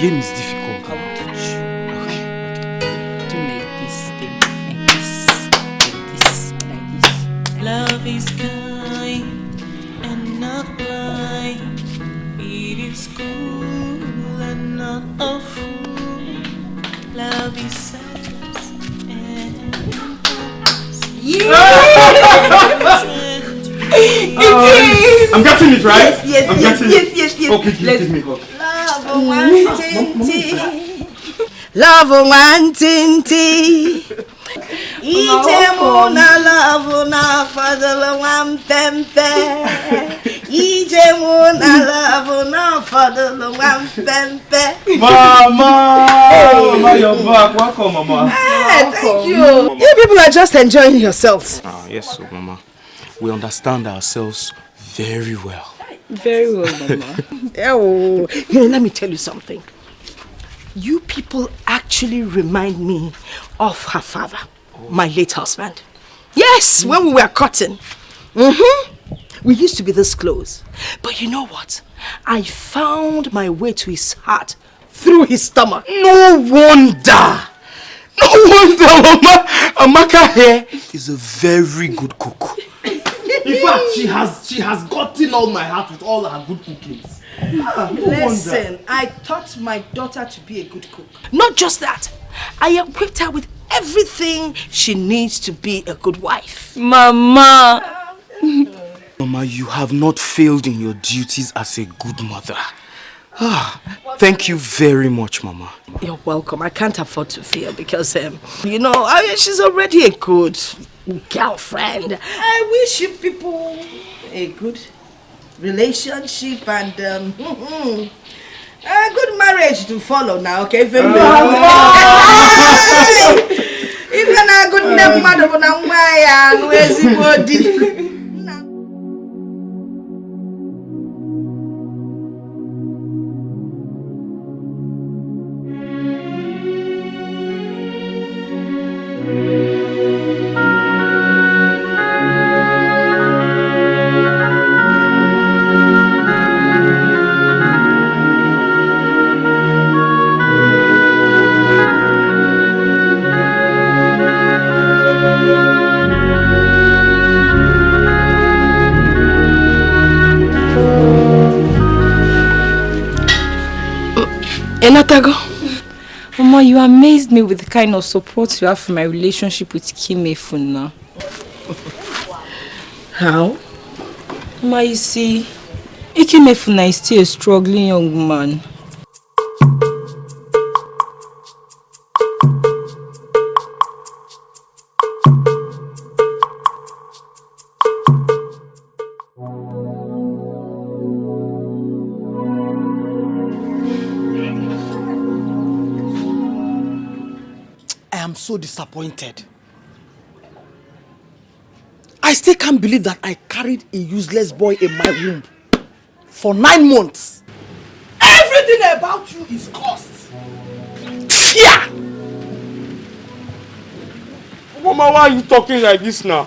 The, Love wantinti. Ije mụ na love na fadụlụ nwa mpempe. Ije mụ na love na fadụlụ nwa mpempe. Mama! Mama, you're back. Welcome, Mama. Hey, thank you. You people are just enjoying yourselves. Ah, yes, so, Mama. We understand ourselves very well. Very well, Mama. oh, you know, let me tell you something. You people actually remind me of her father, my late husband. Yes, when we were cutting. Mm-hmm. We used to be this close. But you know what? I found my way to his heart through his stomach. No wonder! No wonder, Mama! Amaka here is a very good cook. In fact, she has she has gotten all my heart with all her good cookings. Ah, no Listen, I taught my daughter to be a good cook. Not just that, I equipped her with everything she needs to be a good wife. Mama. Mama, you have not failed in your duties as a good mother. Ah, thank you very much, Mama. You're welcome. I can't afford to fail because, um, you know, I mean, she's already a good girlfriend. I wish you people a good relationship and um, a good marriage to follow now, okay? If you're if you're not good enough, madam, now why where's the body? Enatago. amazed me with the kind of support you have for my relationship with Kim Efuna. How? Mama, you see, Ikemefuna is still a struggling young man. Disappointed. I still can't believe that I carried a useless boy in my womb for nine months. Everything about you is cursed. Yeah! Mama, why are you talking like this now?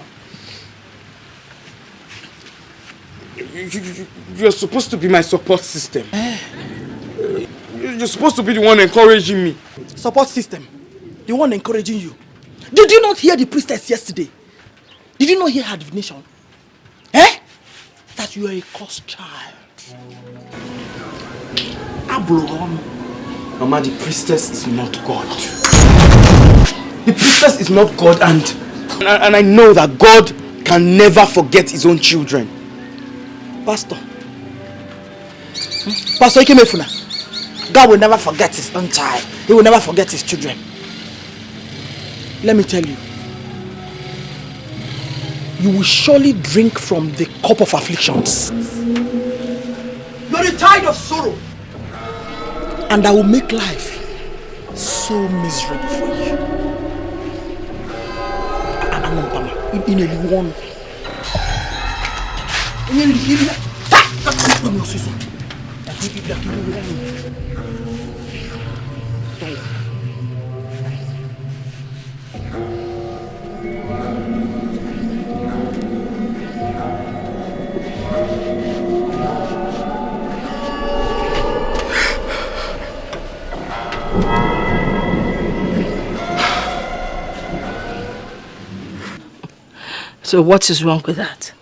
You, you, you- you're supposed to be my support system. You- You're supposed to be the one encouraging me. Support system. The one encouraging you. Did you not hear the priestess yesterday? Did you not hear her divination? Eh? That you are a cursed child. Abraham. Mama, the priestess is not God. The priestess is not God and, and I know that God can never forget his own children. Pastor. Hmm? Pastor Ikemefuna. God will never forget his own child. He will never forget his children. Let me tell you. You will surely drink from the cup of afflictions. You're the tide of sorrow. And I will make life so miserable for you. In a one. In a So what is wrong with that?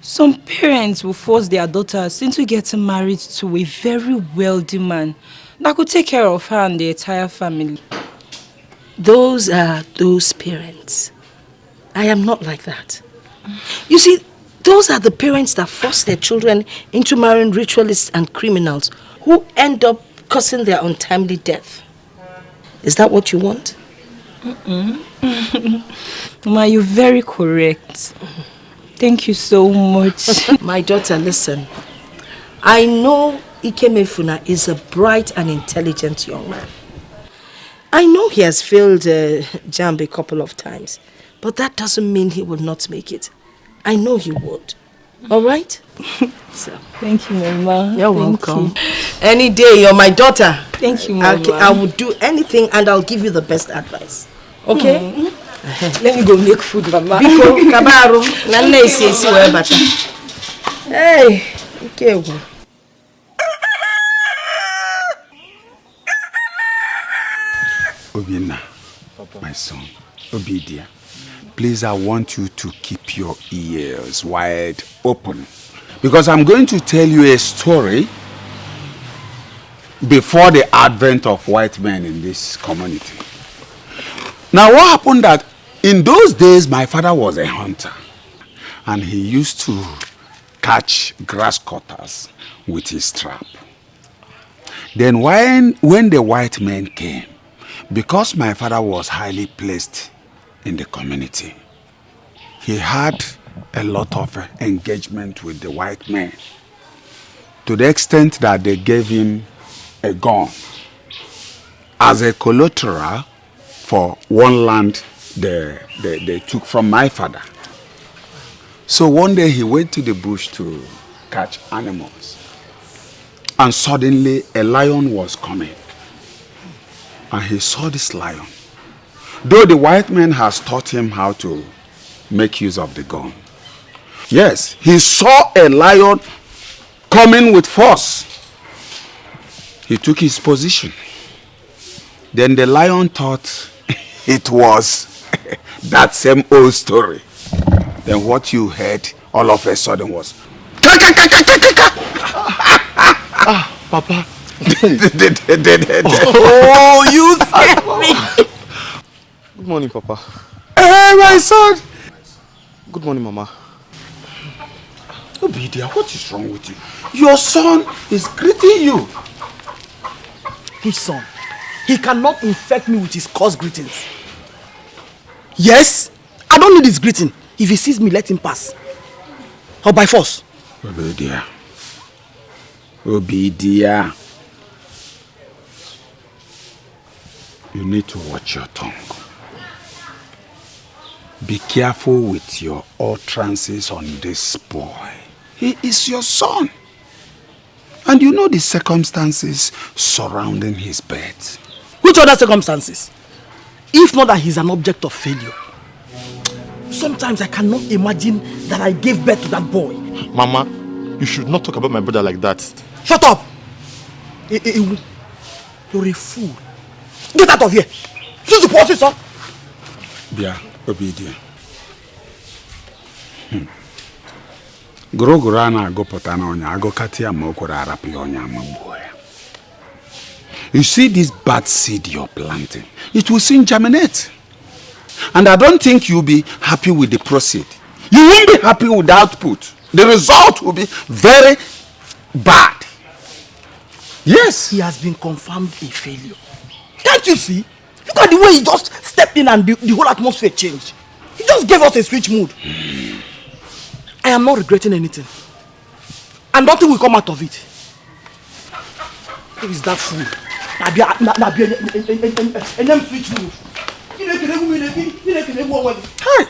Some parents will force their daughters into getting married to a very wealthy man that could take care of her and the entire family. Those are those parents. I am not like that. You see, those are the parents that force their children into marrying ritualists and criminals who end up causing their untimely death. Is that what you want? Mm -mm. Mama, you're very correct. Thank you so much. My daughter, listen. I know Ikemefuna is a bright and intelligent young man. I know he has failed uh, JAMB a couple of times, but that doesn't mean he will not make it. I know he would. All right? so. Thank you, Mama. You're Thank welcome. You. Any day, you're my daughter. Thank you, Mama. I'll, I will do anything and I'll give you the best advice. Okay? Mm -hmm. Let me go make food, Mama. Biko, kabaru, nanne isi isi we bata. Hey, ike Obinna, my son, Obidia, please I want you to keep your ears wide open because I'm going to tell you a story before the advent of white men in this community. Now what happened that in those days my father was a hunter and he used to catch grass cutters with his trap. Then when, when the white men came, because my father was highly placed in the community, he had a lot of engagement with the white men to the extent that they gave him a gun as a collateral for one land they, they, they took from my father. So one day he went to the bush to catch animals. And suddenly a lion was coming. And he saw this lion. Though the white man has taught him how to make use of the gun. Yes, he saw a lion coming with force. He took his position. Then the lion thought it was that same old story. Then what you heard all of a sudden was ah, Papa. oh, you scared me. Good morning, Papa. Hey, my son. Good morning, Mama. Obidia, what is wrong with you? Your son is greeting you. His son? He cannot infect me with his coarse greetings. Yes, I don't need his greeting. If he sees me, let him pass. Or by force. Obidia. Obidia. You need to watch your tongue. Be careful with your utterances on this boy. He is your son. And you know the circumstances surrounding his birth. Which other circumstances? If not that he's an object of failure. Sometimes I cannot imagine that I gave birth to that boy. Mama, you should not talk about my brother like that. Shut up! You're a fool. Get out of here! Since you pause it, sir. Bia, Hmm. Gụrụgụrụ a na-agụpụta n'ọnya agụkata ya ma o kwere arapụ ya ọnya ya. You see this bad seed you're planting, it will soon germinate. And I don't think you'll be happy with the proceed. You won't be happy with the output. The result will be very bad. Yes. He has been confirmed a failure. Can't you see? Look at the way he just stepped in and the, the whole atmosphere changed. He just gave us a switch mood. I am not regretting anything. And nothing will come out of it. Who is that fool? Mood.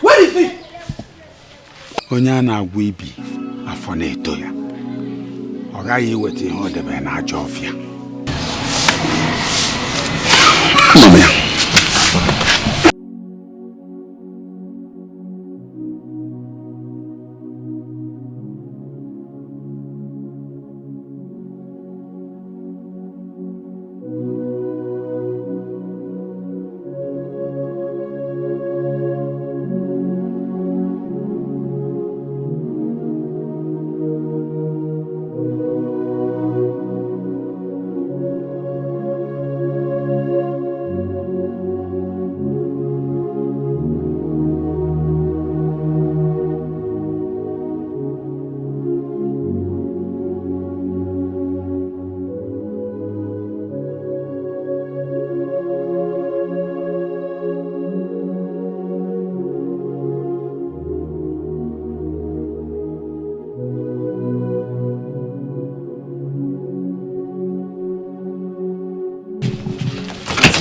Where is he? Onye na-agwa ibi afọ na-eto ya ọ gaghị iweta ihe ọ debe n'ajọ ọfịa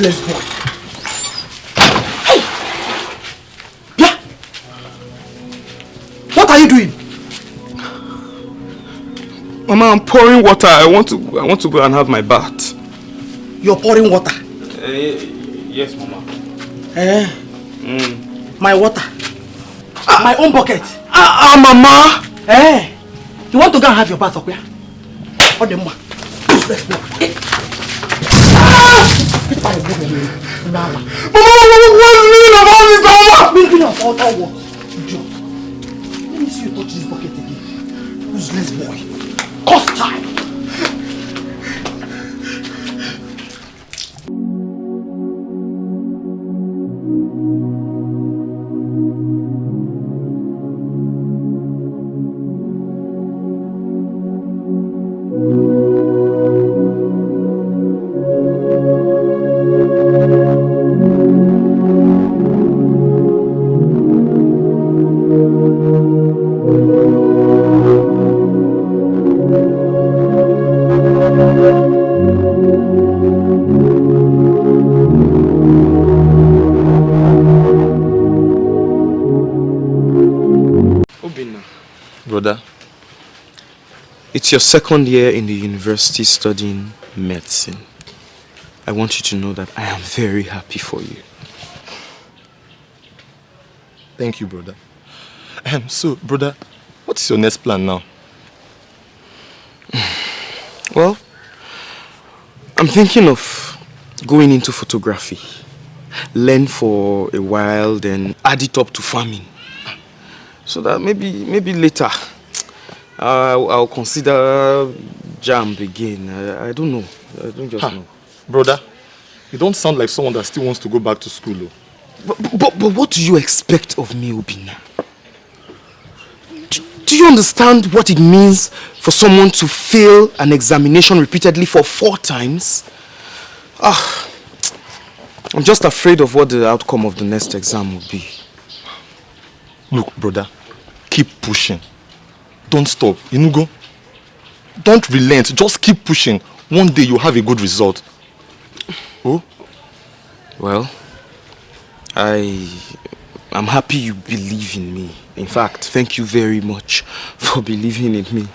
Useless boy. Hey! Yeah! What are you doing? Mama, I'm pouring water. I want to I want to go and have my bath. You're pouring water? Uh, yes, Mama. Eh? Mm. My water? Ah, my own bucket? Ah, ah, Mama! Eh? You want to go and have your bath here? What the? Useless boy. Ah! Mama, what's the meaning of all this, Mama? Meaning of all, all what? Idiot. Let me see you touch this bucket again. Useless boy. Cost time. It's your second year in the university studying medicine. I want you to know that I am very happy for you. Thank you, brother. Um, so, brother, what's your next plan now? Well, I'm thinking of going into photography. Learn for a while, then add it up to farming. So that maybe, maybe later I'll, I'll consider JAMB again. I, I don't know. I don't just know. Brother, you don't sound like someone that still wants to go back to school. Though. But, but, but what do you expect of me, Obinna? Do, do you understand what it means for someone to fail an examination repeatedly for four times? Ah, I'm just afraid of what the outcome of the next exam will be. Look, brother, keep pushing. Don't stop. Inugo. Don't relent. Just keep pushing. One day you'll have a good result. Oh? Well, I I'm happy you believe in me. In fact, thank you very much for believing in me.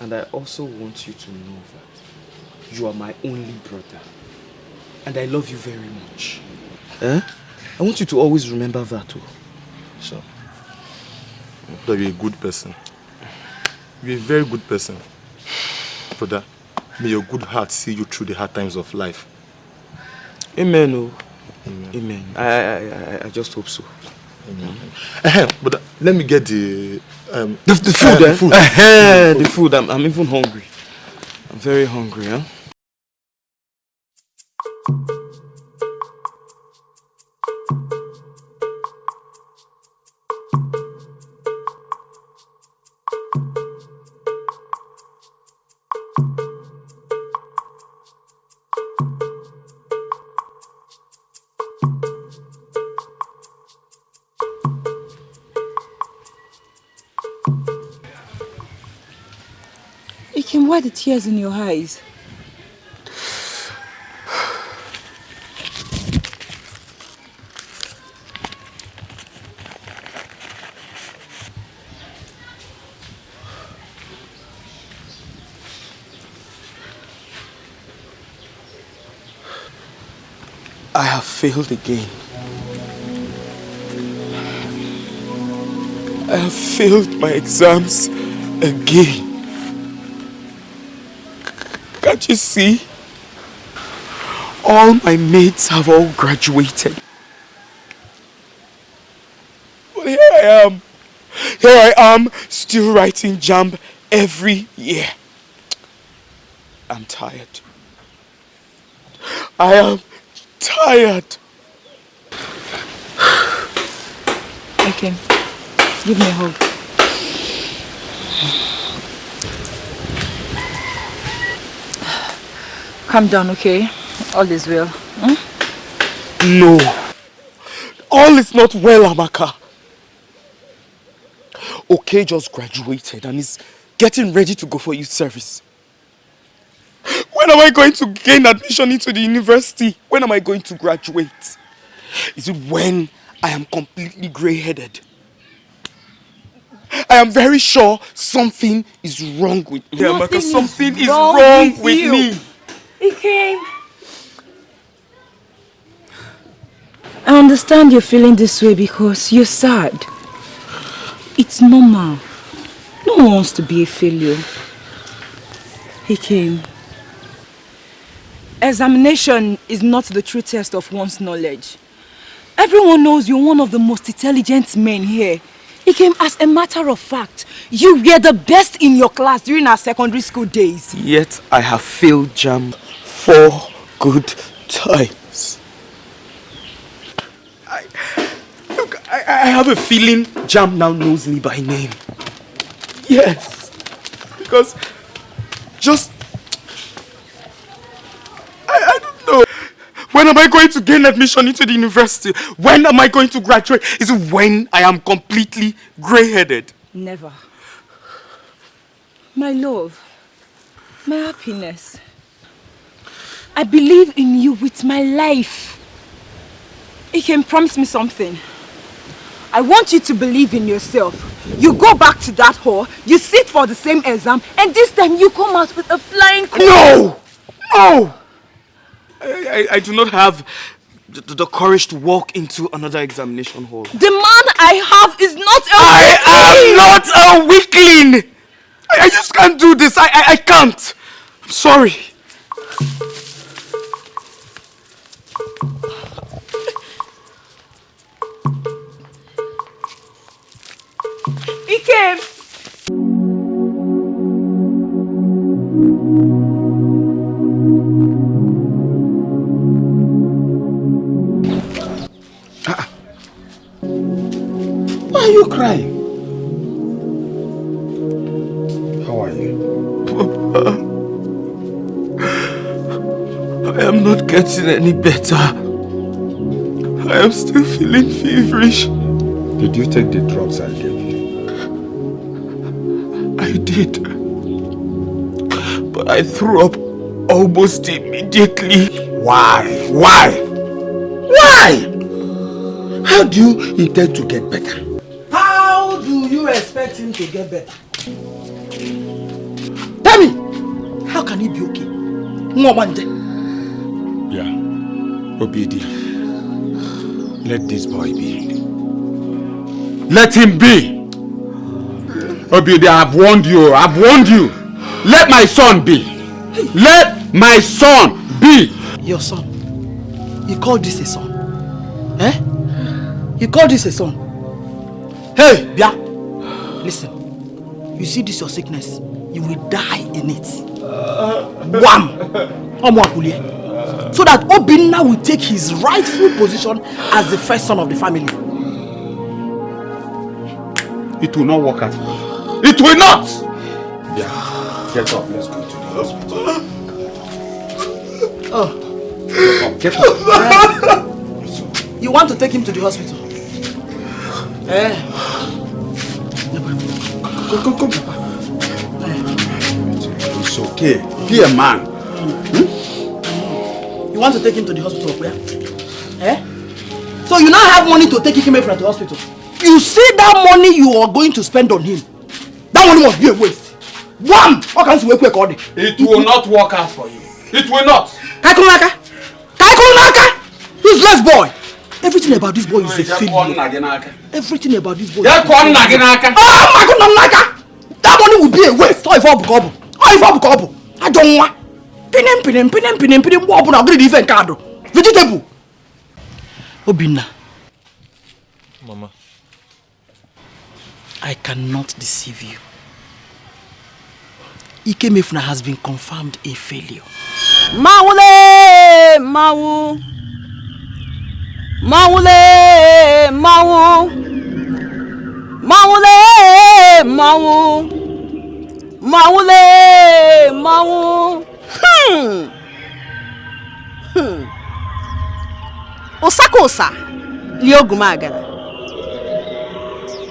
And I also want you to know that you are my only brother. And I love you very much. Eh? I want you to always remember that. too. Sure that you're a good person. You're a very good person. Brother, may your good heart see you through the hard times of life. Amen. Oh. Amen. Amen. I, I, I, I just hope so. Amen. Uh, but let me get the um, the, the food. Uh, eh? the food. Uh, the food. I'm, I'm even hungry. I'm very hungry. Huh? Why the tears in your eyes? I have failed again. I have failed my exams again. You see? All my mates have all graduated. But here I am. Here I am, still writing JAMB every year. I'm tired. I am tired. Okay. Give me a hug. Calm down, okay? All is well. Hmm? No. All is not well, Amaka. Okay just graduated and is getting ready to go for youth service. When am I going to gain admission into the university? When am I going to graduate? Is it when I am completely grey-headed? I am very sure something is wrong with me. Nothing Amaka, is something is wrong wrong with with you. me. Came. I understand you're feeling this way because you're sad. It's normal. No one wants to be a failure. Ikem. Examination is not the true test of one's knowledge. Everyone knows you're one of the most intelligent men here. Ikem as a matter of fact. You were the best in your class during our secondary school days. Yet I have failed JAMB four good times. I, look, I, I have a feeling JAMB now knows me by name. Yes. Because just... I, I don't know. When am I going to gain admission into the university? When am I going to graduate? Is it when I am completely grey-headed? Never. My love, my happiness. I believe in you with my life. You can promise me something. I want you to believe in yourself. You go back to that hall, you sit for the same exam, and this time you come out with a flying color. No! No! I, I, I do not have the, the courage to walk into another examination hall. The man I have is not a I am not a weakling! I, I just can't do this. I, I, I can't. I'm sorry. Ikem. Getting any better. I am still feeling feverish. Did you take the drugs I gave you? I did. But I threw up almost immediately. Why? Why? Why? How do you intend to get better? How do you expect him to get better? Tell me, how can he be okay? Nwabanje. Yeah. Obedient. Let this boy be. Let him be. Obedient, I've warned you. I've warned you. Let my son be. Let my son be. Your son. You call this a son? Eh? You call this a son? Hey, Bia. Listen. You see this your sickness? You will die in it. Wham! Omo Akulie. So that Obinna will take his rightful position as the first son of the family. It will not work out for you. It will not! Yeah. Get up. Let's go to the hospital. Oh. Get up. You want to take him to the hospital? Eh? Come, come, come, Papa. It's okay. Be a man. You want to take him to the hospital where? Eh? So you now have money to take him from the hospital. You see that money you are going to spend on him. That money must be a waste. One! It will not work out for you. It will not. Kaikunaka! Kaikunaka! Useless boy! Everything about this boy is a failure. Everything about this boy is a failure. Ah, my God, Naka! That money will be a waste. Ọ ife ọ bụ ka ọ bụ. Ọ Pinim pinim pinim pinim pinim mgbe ọbụla ọ bụrụ na ife nke adụ. Vegetable. Obinna, Mama. I cannot deceive you. Ikemefuna has been confirmed a failure. Mawule mawu. Mawule mawu. Mawule mawu. Mawule mawu. Hmm. Hmm. Ụsaka ụsa lie ogumagara.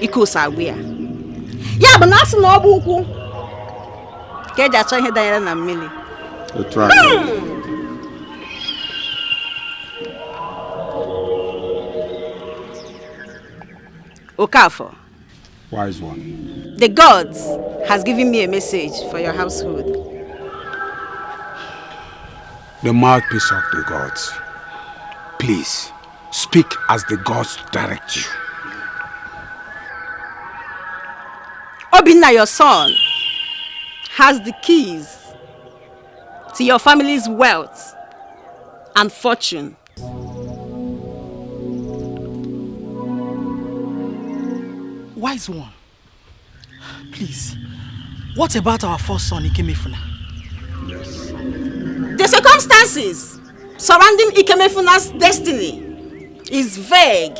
Ike ụsa agwụ ya. Ya bụ na asị na ọ bụ ụkwụ ka eji achọ ihe danyere na mmiri. Otu aka. Okafor, Wise one. the gods has given me a message for your household. The mouthpiece of the gods. Please, speak as the gods direct you. Obinna, your son, has the keys to your family's wealth and fortune. Wise one. Please. What about our first son, Ikemefuna? The circumstances surrounding Ikemefuna's destiny is vague,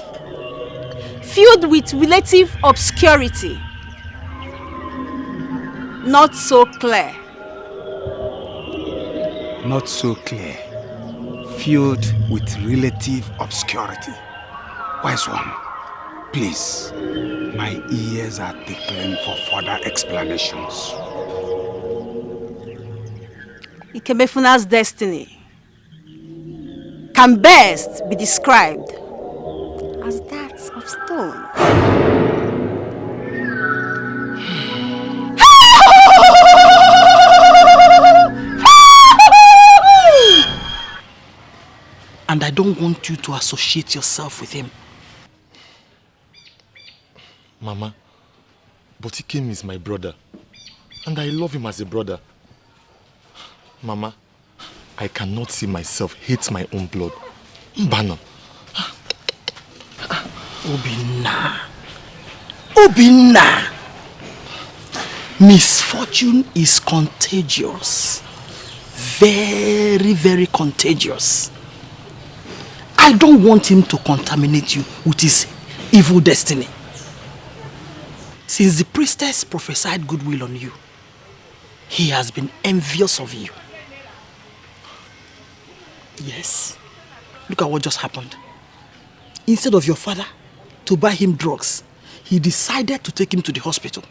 filled with relative obscurity, not so clear. Not so clear. Filled with relative obscurity. Wise one, please. My ears are tickling for further explanations. Ikemefuna's destiny can best be described as that of stone. And I don't want you to associate yourself with him. Mama, but Ikem is my brother. And I love him as a brother. Mama, I cannot see myself hate my own blood. Mbana. Obinna. Obinna. Misfortune is contagious. Very, very contagious. I don't want him to contaminate you with his evil destiny. Since the priestess prophesied goodwill on you, he has been envious of you. Yes. Look at what just happened. Instead of your father to buy him drugs, he decided to take him to the hospital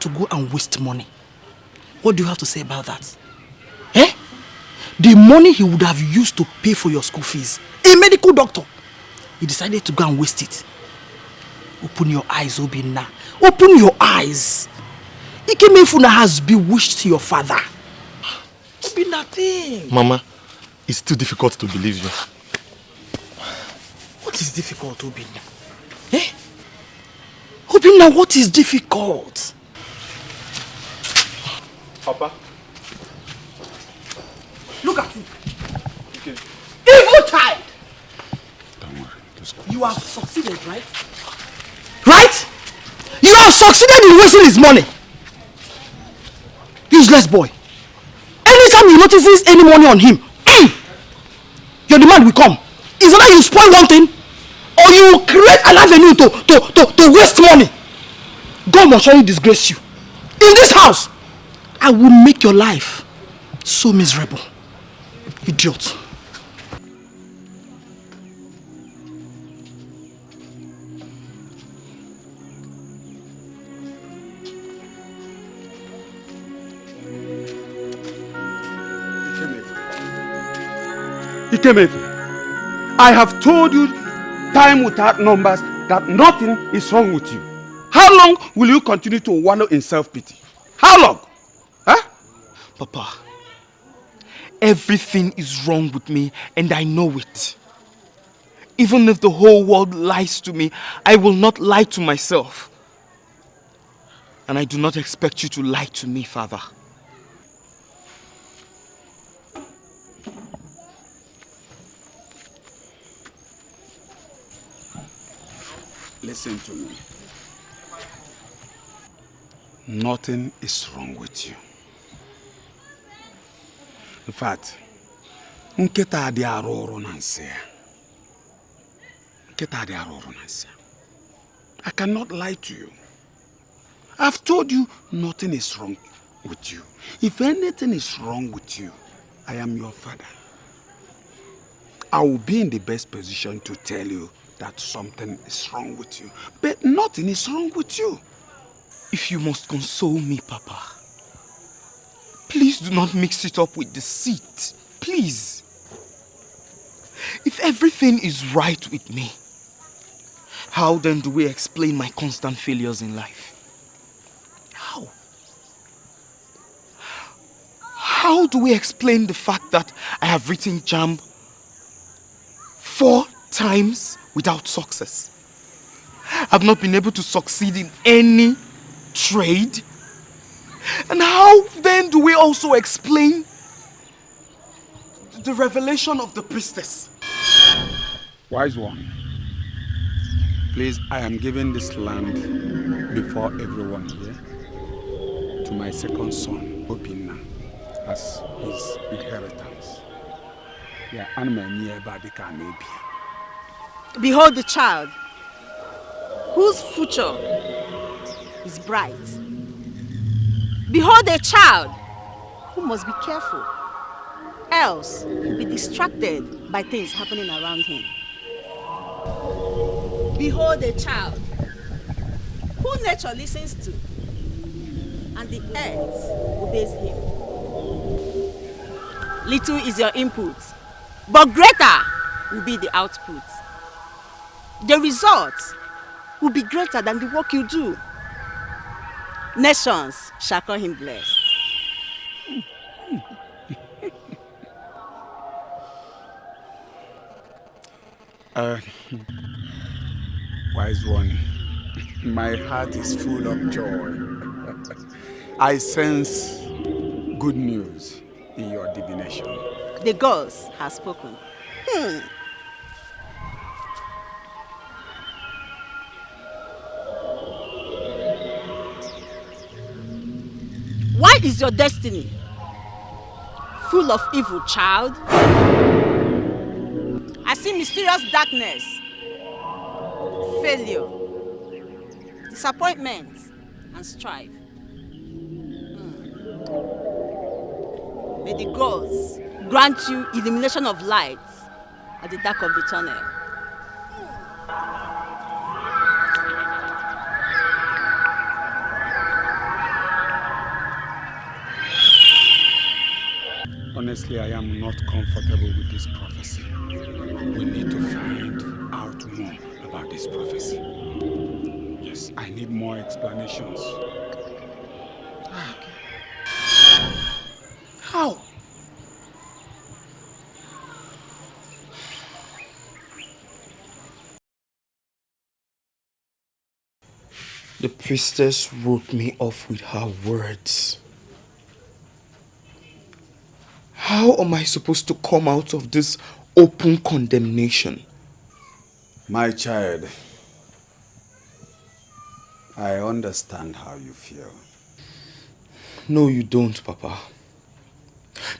to go and waste money. What do you have to say about that? Eh? The money he would have used to pay for your school fees, a medical doctor, he decided to go and waste it. Open your eyes, Obinna. Open your eyes. Ikemefuna has bewitched your father. Obinna, think. Mama, it's too difficult to believe you. What is difficult, Obinna? Eh? Obinna, what is difficult? Papa. Look at you. Evil child! Don't worry. Just go. You have succeeded, right? Right? You have succeeded in wasting his money. Useless boy. Anytime you notice any money on him, your demand will come. Is either you spoil one thing or you create an avenue to, to, to, to waste money. God must surely disgrace you. In this house, I will make your life so miserable. Idiot. Ikemefu, I have told you time without numbers that nothing is wrong with you. How long will you continue to wallow in self-pity? How long? Huh? Papa, everything is wrong with me and I know it. Even if the whole world lies to me, I will not lie to myself. And I do not expect you to lie to me, Father. Listen to me. Nothing is wrong with you. In fact, nkịta adị arụ ọrụ na nsị ya. Nkịta adị arụ ọrụ na nsị ya. I cannot lie to you. I've told you nothing is wrong with you. If anything is wrong with you, I am your father. I will be in the best position to tell you that something is wrong with you. But nothing is wrong with you. If you must console me, Papa, please do not mix it up with deceit. Please. If everything is right with me, how then do we explain my constant failures in life? How? How do we explain the fact that I have written JAMB four times without success? I've not been able to succeed in any trade. And how then do we also explain the revelation of the priestess? Wise one, please, I am giving this land before everyone here to my second son, Obinna, as his inheritance. Yeah, my nearby Behold the child, whose future is bright. Behold a child who must be careful, else he'll be distracted by things happening around him. Behold a child who nature listens to, and the earth obeys him. Little is your input, but greater will be the output. The result will be greater than the work you do. Nations shall call him blessed. uh, wise one, my heart is full of joy. I sense good news in your divination. The gods have spoken. Hmm. Why is your destiny full of evil, child? I see mysterious darkness, failure, disappointment, and strife. Hmm. May the gods grant you illumination of light at the dark of the tunnel. Honestly, I am not comfortable with this prophecy. We need to find out more about this prophecy. Yes, I need more explanations. How? The priestess wrote me off with her words. How am I supposed to come out of this open condemnation? My child, I understand how you feel. No, you don't, Papa.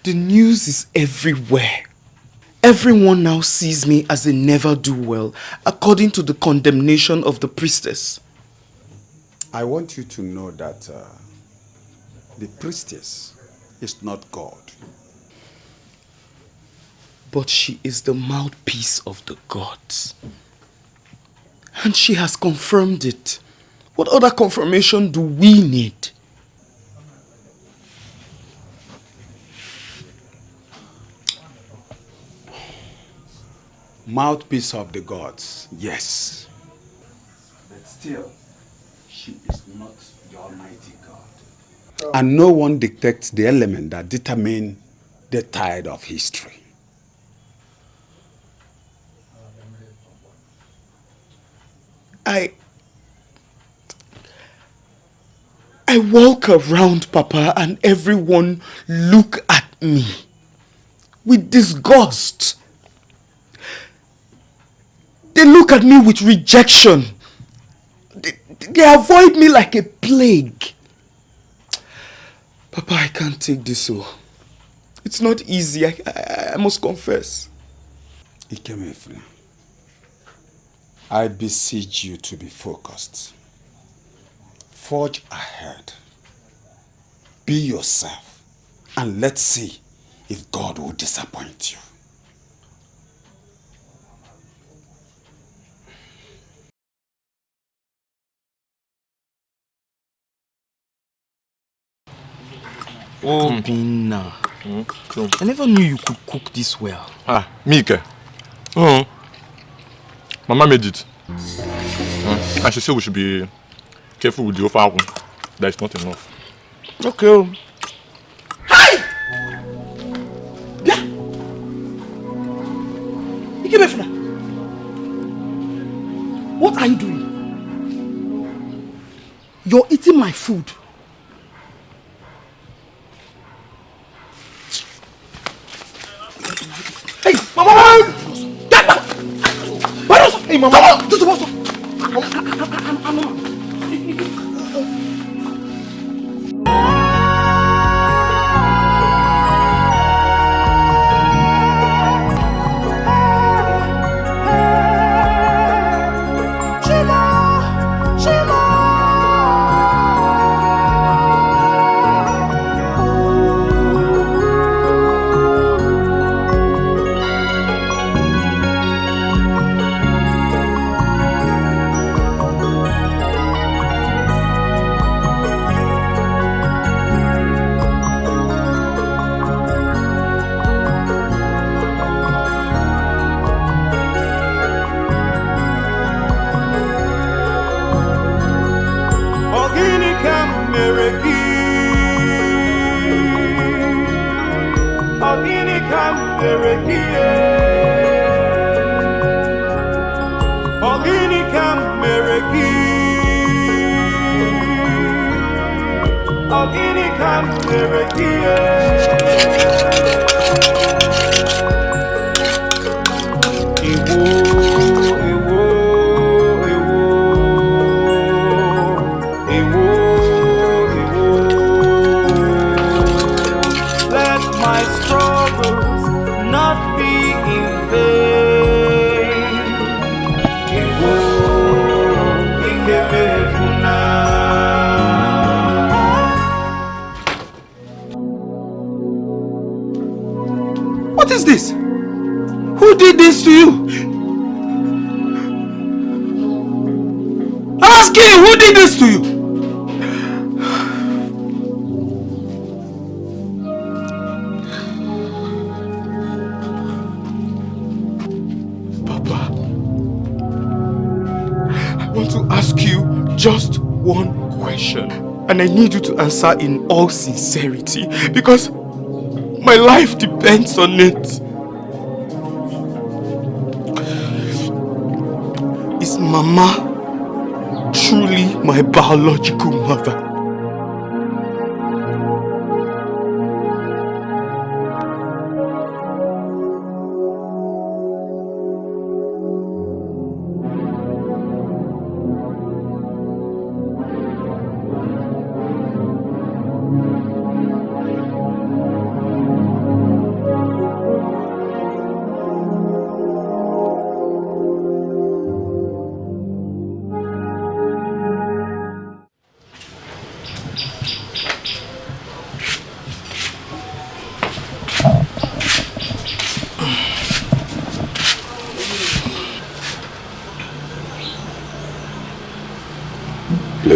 The news is everywhere. Everyone now sees me as a never-do-well, according to the condemnation of the priestess. I want you to know that uh, the priestess is not God but she is the mouthpiece of the gods. And she has confirmed it. What other confirmation do we need? Mouthpiece of the gods, yes. But still, she is not the Almighty God. And no one detects the element that determine the tide of history. I I walk around, Papa, and everyone look at me with disgust. They look at me with rejection. They, they avoid me like a plague. Papa, I can't take this so. Oh. It's not easy, I, I, I must confess. Ikemefuna. I beseech you to be focused. Forge ahead. Be yourself. And let's see if God will disappoint you. Oh, mm. Bina. Mm. I never knew you could cook this well. Ah, Mika. Mm. Mama made it. Mm. And she said we should be careful with the offer. That is not enough. Okay. Oh. Hi! Yeah. Ikemefuna. What are you doing? You're eating my food. Hey, mama! Get back! Hey, mama! This is what? I'm, I'm, I'm, And I need you to answer in all sincerity because my life depends on it. Is Mama truly my biological mother?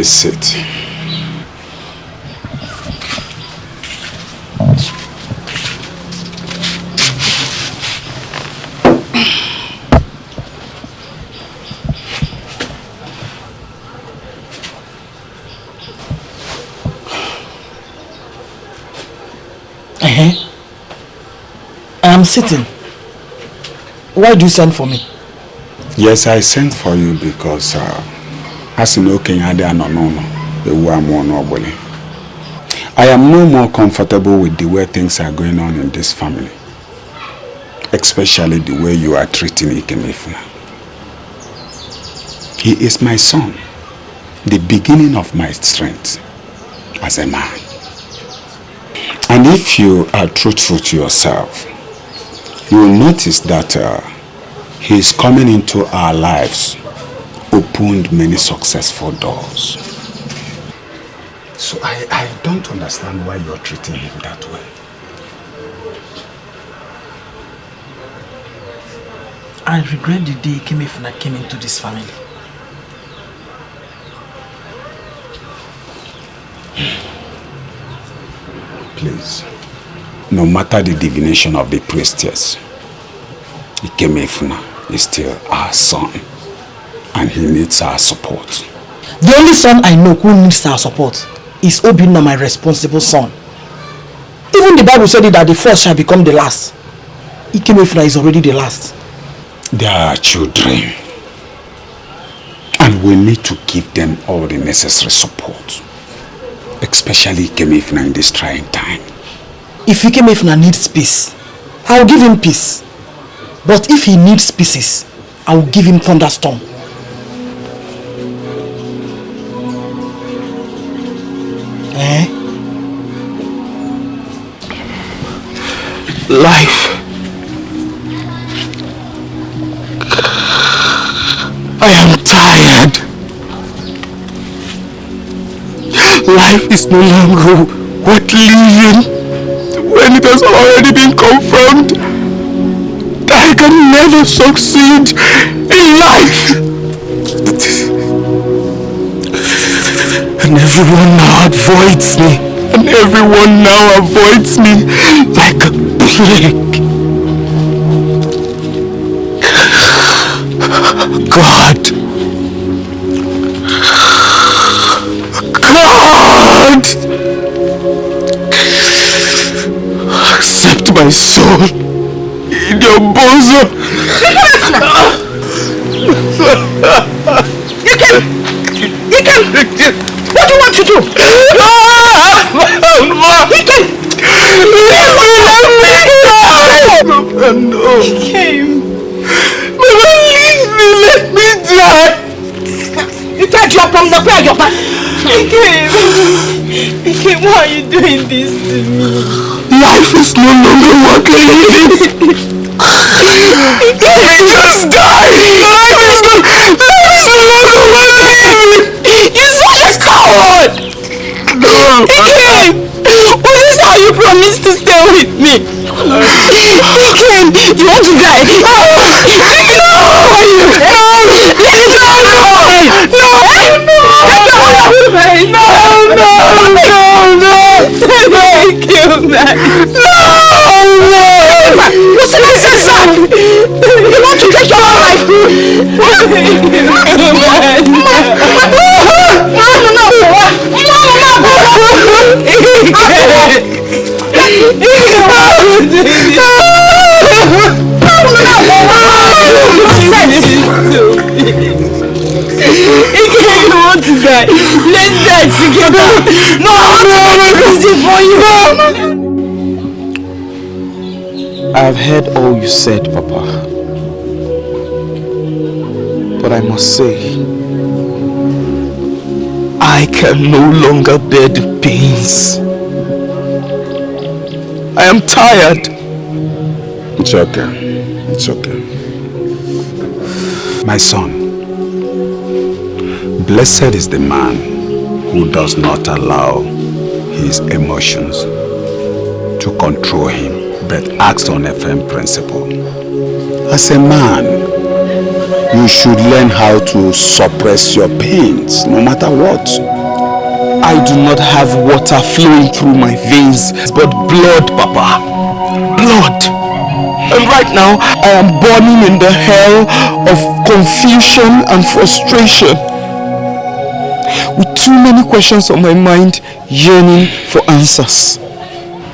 Sit. Uh-huh. I'm sitting. Why do you send for me? Yes, I sent for you because uh, na okenye adịghị anọ n'ụlọ ewu amụọ n'ọgbụlị I am no more comfortable with the way things are going on in this family. Especially the way you are treating Ikemefuna. He is my son, the beginning of my strength as a man. And if you are truthful to yourself, you will notice that uh, he is coming into our lives opened many successful doors. So I, I don't understand why you're treating him that way. I regret the day Kemefuna came into this family. Please. No matter the divination of the priestess, Ikemefuna is still our son. And he needs our support. The only son I know who needs our support is Obinna, my responsible son. Even the Bible said it that the first shall become the last. Ikemefuna is already the last. They are children. And we need to give them all the necessary support. Especially Ikemefuna in this trying time. If Ikemefuna needs peace, I will give him peace. But if he needs pieces, I will give him thunderstorm. Eh? Life. I am tired. Life is no longer worth living when it has already been confirmed that I can never succeed in life. And everyone now avoids me. And everyone now avoids me like a plague. God. God. Accept my soul in your bosom. You can! You can! What do you want to do? Mama! You can! Mama, no! He came. Mama, leave me! Let me die! You can't drop from the prayer, your back. He came. He came. Why are you doing this to me? Life is no longer worth living! Let me just die! Life is no, life is no longer worth living! You're such a! No! He came. Was this how you promised to stay with me? Came. You want to die? No! No! No! No! No! No! No! No! Thank you, man. No! No! What's the nonsense, son? You want to take your own life? I've heard all you said, Papa. But I must say, I can no longer bear the pains. I am tired. It's okay. It's okay. My son, blessed is the man who does not allow his emotions to control him, but acts on a firm principle. As a man, you should learn how to suppress your pains, no matter what. I do not have water flowing through my veins, but blood, Papa. Blood. And right now, I am burning in the hell of confusion and frustration. With too many questions on my mind, yearning for answers.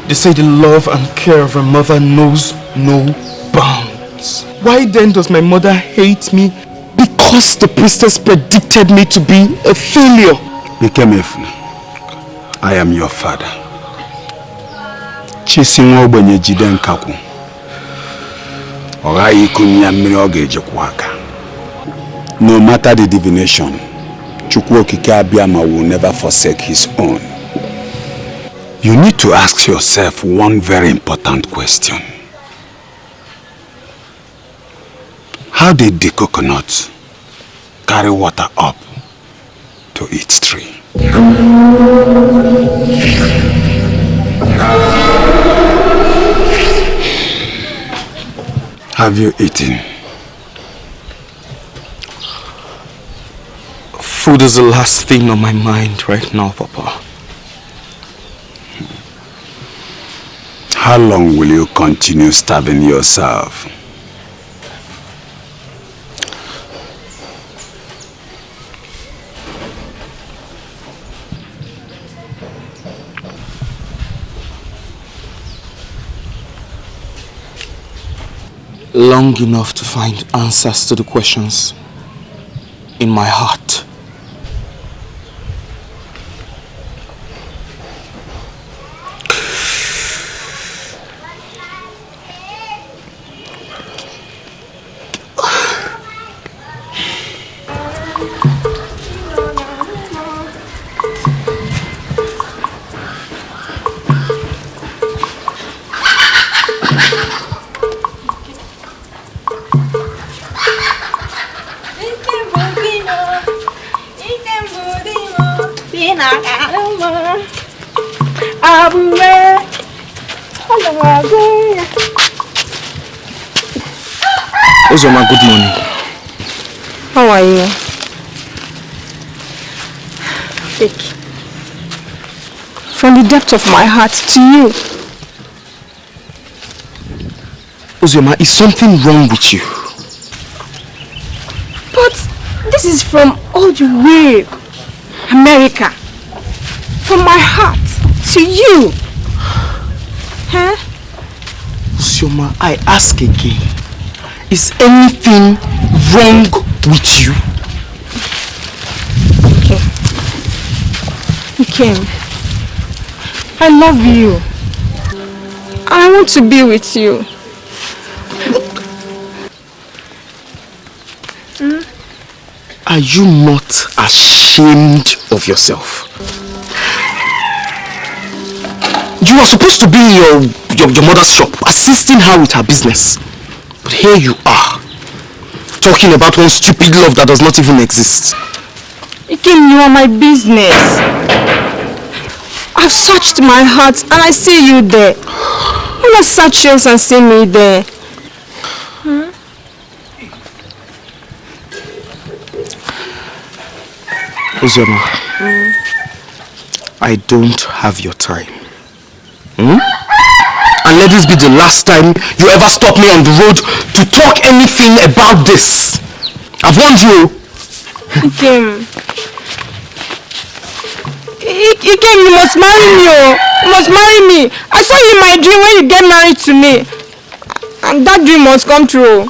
They say the love and care of a mother knows no bounds. Why then does my mother hate me? Because the priestess predicted me to be a failure. Ikemefuna, I am your father. Chisi nwa ogbenye jide nkakwu. Ọ ghaghị ikunye ya mmiri. No matter the divination, Chukwu okike Abịama will never forsake his own. You need to ask yourself one very important question. How did the coconut carry water up to its tree? Have you eaten? Food is the last thing on my mind right now, Papa. How long will you continue starving yourself? Long enough to find answers to the questions in my heart. Uzoma, good morning. How are you? Vic. From the depth of my heart to you. Uzoma, is something wrong with you? But this is from all the way America. From my heart to you. Huh? Uzoma, I ask again. Is anything wrong with you? Okay. You came. I love you. I want to be with you. Hmm? Are you not ashamed of yourself? You are supposed to be in your, your, your mother's shop, assisting her with her business. But here you talking about one stupid love that does not even exist. Ikem, you are my business. I've searched my heart and I see you there. You must search yours and see me there? Hmm? Uzoma, mm. I don't have your time. Hmm? And let this be the last time you ever stop me on the road to talk anything about this. I've warned you. Ikem. Ikem, you must marry me. Oh. You must marry me. I saw you in my dream when you get married to me. And that dream must come true.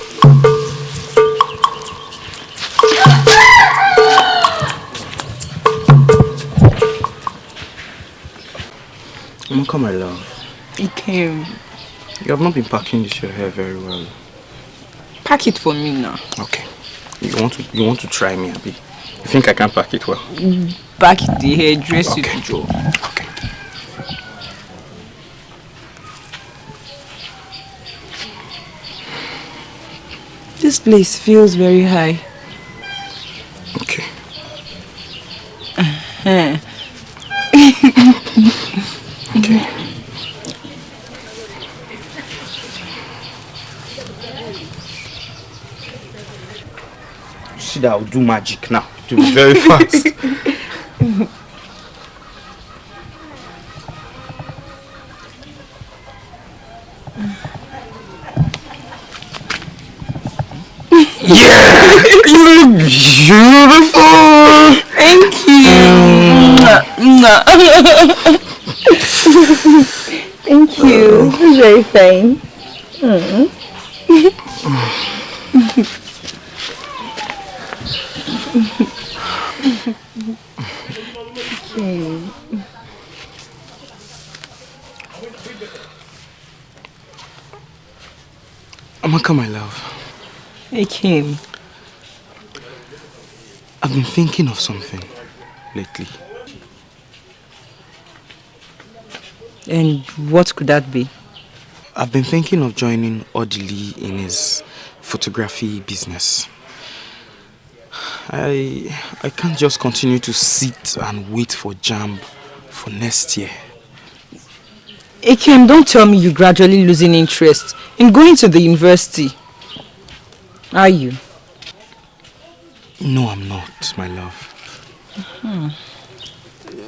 Amaka, my love. It came. You have not been packing this your hair very well. Pack it for me now. Okay. You want to you want to try me, Abby? You think I can pack it well? Pack the hair, dress okay. it, Joe. Okay. This place feels very high. Okay. Uh-huh. okay. See that I'll do magic now. To be very fast. yeah! You look beautiful! Thank you! Thank you. Very fine. Mm. Amaka, my love. Hey, Kim. I've been thinking of something lately. And what could that be? I've been thinking of joining Odili in his photography business. I I can't just continue to sit and wait for JAMB for next year. Ikem, don't tell me you're gradually losing interest in going to the university. Are you? No, I'm not, my love. Hmm.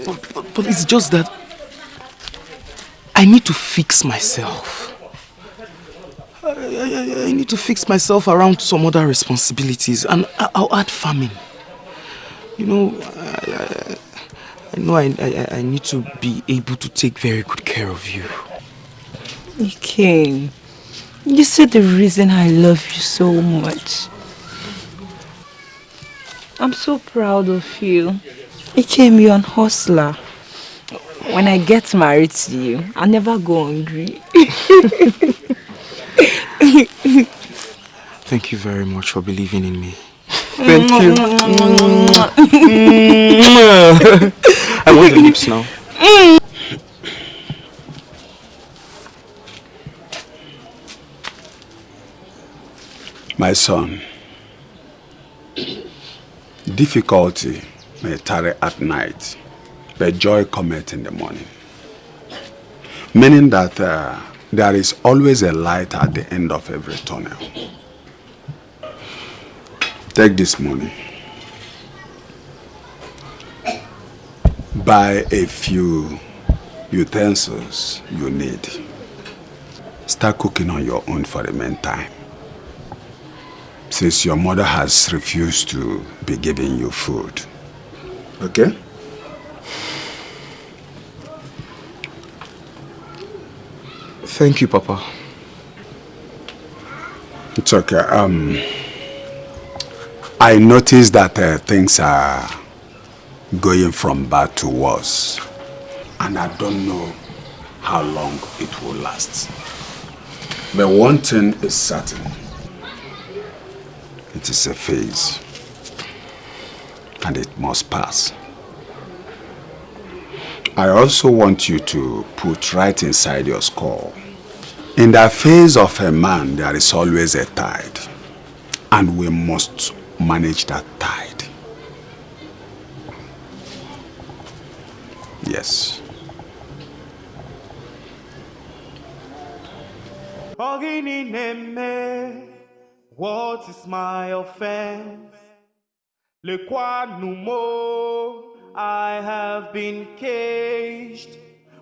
But, but, but it's just that I need to fix myself. I, I, I, need to fix myself around some other responsibilities and I'll add farming. You know, I, I know I, I, I need to be able to take very good care of you. Ikem, you said the reason I love you so much. I'm so proud of you. Ikem, you're an hustler. When I get married to you, I'll never go hungry. Thank you very much for believing in me. Thank you. I want the lips now. My son, difficulty may tarry at night, but joy cometh in the morning. Meaning that uh, there is always a light at the end of every tunnel. Take this money. Buy a few utensils you need. Start cooking on your own for the meantime. Since your mother has refused to be giving you food. Okay? Thank you, Papa. It's okay. Um, I noticed that uh, things are going from bad to worse. And I don't know how long it will last. But one thing is certain. It is a phase. And it must pass. I also want you to put right inside your skull. In the face of a man, there is always a tide. And we must manage that tide. Yes. What is my offense? Le quoi nous I have been caged.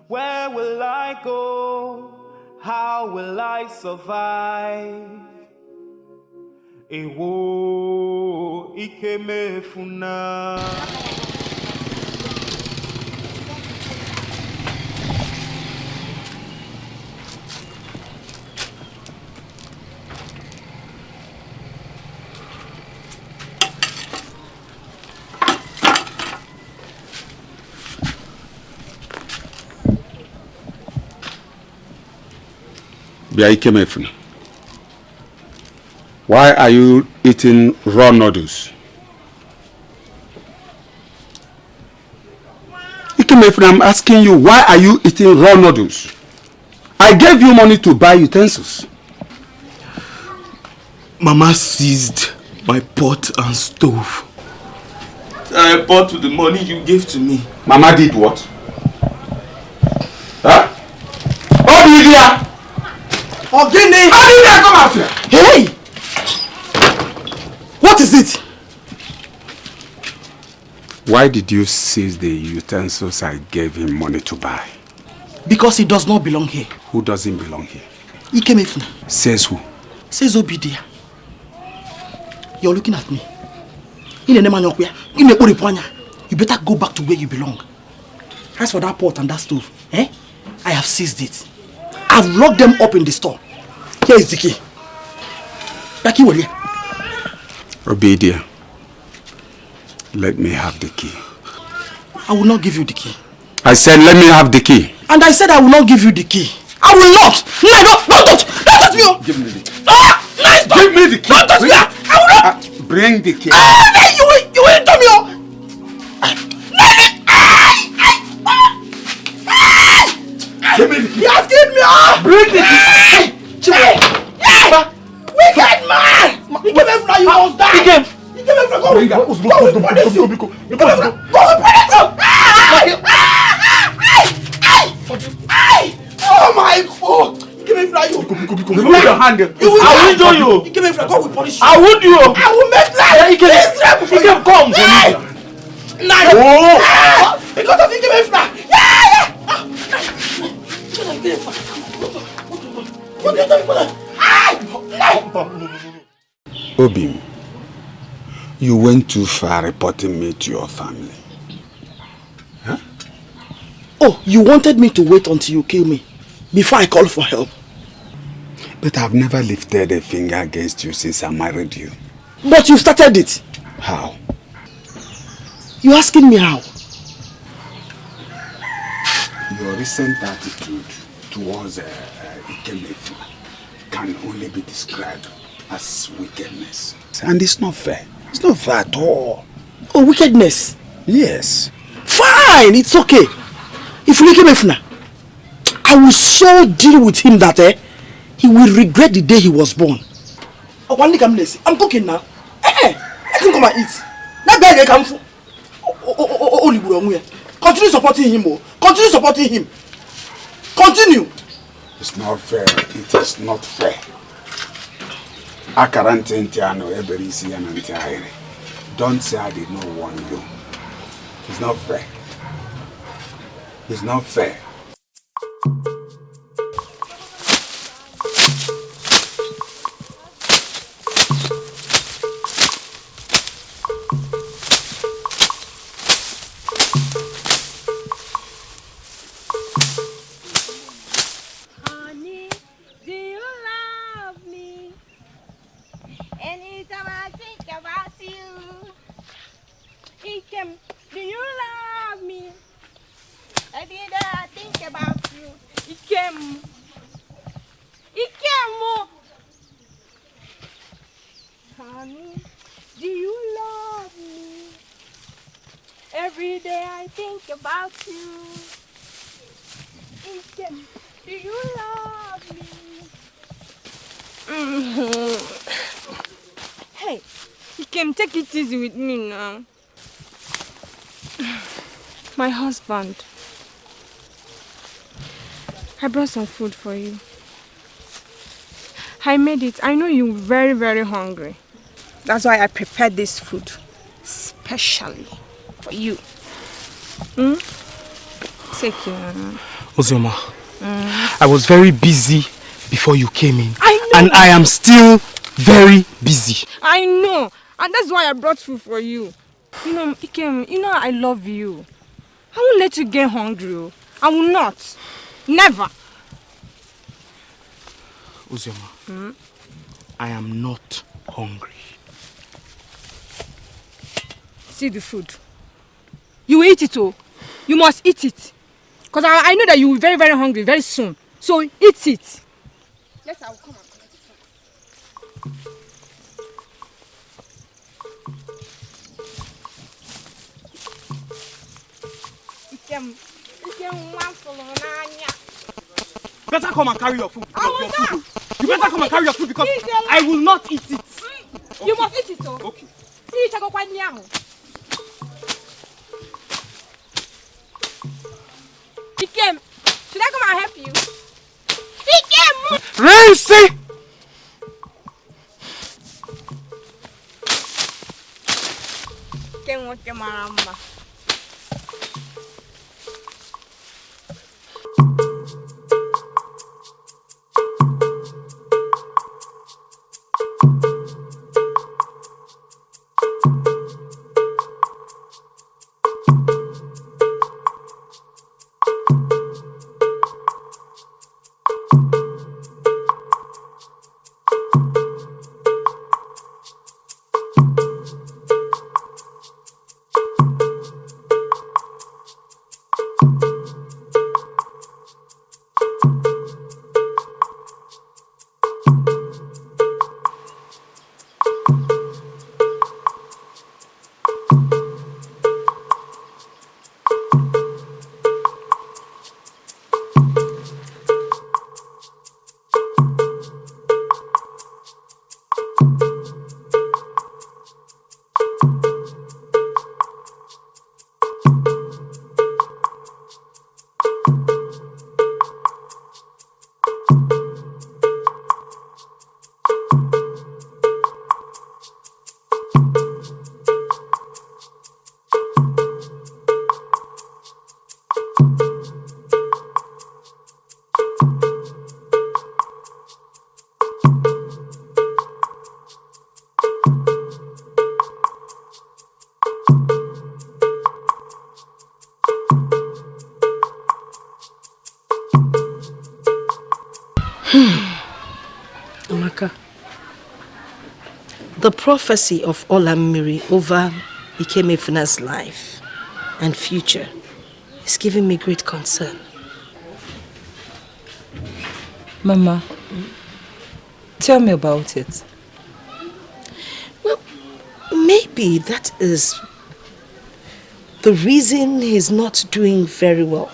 Where will I go? How will I survive? Ewo ikemefuna. Bịa Ikemefuna. Why are you eating raw noodles? Ikemefuna, I'm asking you, why are you eating raw noodles? I gave you money to buy utensils. Mama seized my pot and stove. I bought with the money you gave to me. Mama did what? Huh? You do? Ogini! How did I come out here? Hey! What is it? Why did you seize the utensils I gave him money to buy? Because he does not belong here. Who doesn't belong here? Ikemefuna. Says who? Says Obidia. You're looking at me. You better go back to where you belong. As for that pot and that stove, eh? I have seized it. I've locked them up in the store. Here is the key. Baki Wale. Obedia, let me have the key. I will not give you the key. I said let me have the key. And I said I will not give you the key. I will not! No, don't, don't touch! Don't touch me! Oh. Give me the key. Ah! Nice! Give me the key. Don't touch me! I will not! Uh, bring the key. Ah! No, you will, you will touch me! Oh. Give me the key. You have killed me! Oh. Bring the key. Chibwe. Hey! Wicked man! You came here from you must die! You came! You came here from go with Go with police! Go with police! Go with police! Hey! Oh my god! You came here from you! Remove your hand! I will do you! You came here from go with police! I would you! I will make life! He came! You came come! Hey! Nah! Oh! Because of you came here from! Yeah! Yeah! Ah! Obim, you went too far reporting me to your family. Huh? Oh, you wanted me to wait until you kill me before I call for help. But I've never lifted a finger against you since I married you. But you started it. How? You asking me how? Your recent attitude towards uh, Ikemefu can only be described as wickedness. And it's not fair. It's not fair at all. Oh, wickedness? Yes. Fine, it's okay. If Ikemefu I will so deal with him that eh, he will regret the day he was born. Oh, one I'm cooking now. Eh, eh, let him come and eat. That beg come for. Continue supporting him, oh. Continue supporting him. Continue. It's not fair. It is not fair. Akara ntị ntị anọ ebere isi ya. Don't say I did not warn you. It's not fair. It's not fair. Easy with me now. My husband. I brought some food for you. I made it. I know you're very, very hungry. That's why I prepared this food. Specially for you. Mm? Take. Ozioma, mm. I was very busy before you came in. I know. And I am still very busy. I know. And that's why I brought food for you. You know, Ikem, you know I love you. I won't let you get hungry. Oh. I will not. Never. Uzioma, hmm? I am not hungry. See the food. You will eat it, oh. You must eat it. Because I, I know that you will be very, very hungry very soon. So eat it. Yes, I will come Better come and carry your food. Your food. You better come and carry your food because I will not eat it. Okay. You must eat it, oh. Okay. See, Chago Kwanyang. Ikem, should I come and help you? Racy! Ikem, what your mama? the prophecy of Olamiri over Ikemefuna's life and future is giving me great concern. Mama, tell me about it. Well, maybe that is the reason he's not doing very well.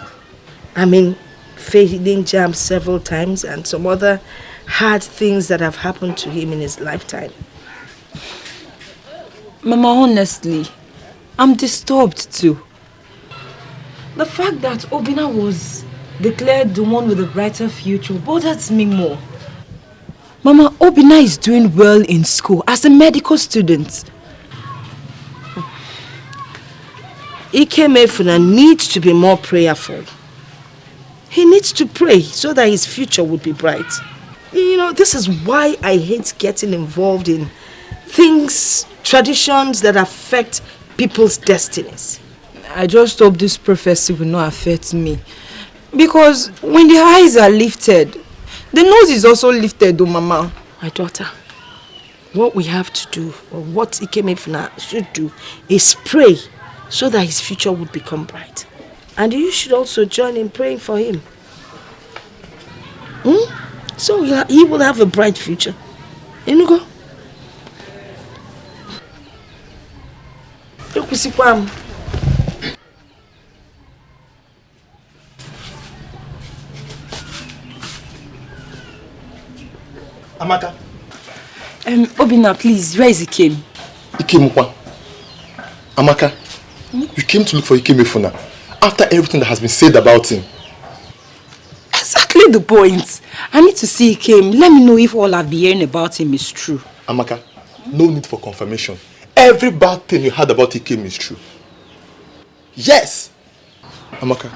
I mean, failing JAMB several times and some other hard things that have happened to him in his lifetime. Mama, honestly, I'm disturbed too. The fact that Obinna was declared the one with a brighter future bothers me more. Mama, Obinna is doing well in school as a medical student. Ikemefuna needs to be more prayerful. He needs to pray so that his future would be bright. You know, this is why I hate getting involved in things, traditions that affect people's destinies. I just hope this prophecy will not affect me. Because when the eyes are lifted, the nose is also lifted, oh mama. My daughter, what we have to do, or what Ikemefuna should do, is pray so that his future would become bright. And you should also join in praying for him. Hmm? So he will have a bright future. Inugo? Ekwusikwa m. Amaka. Um, Obinna, please, where is Ikem? Ikemukwa. Amaka, hmm? you came to look for Ikemefuna after everything that has been said about him. Exactly the point. I need to see Ikem. Let me know if all I've been hearing about him is true. Amaka, no need for confirmation. Every bad thing you heard about Ikem is true. Yes! Amaka,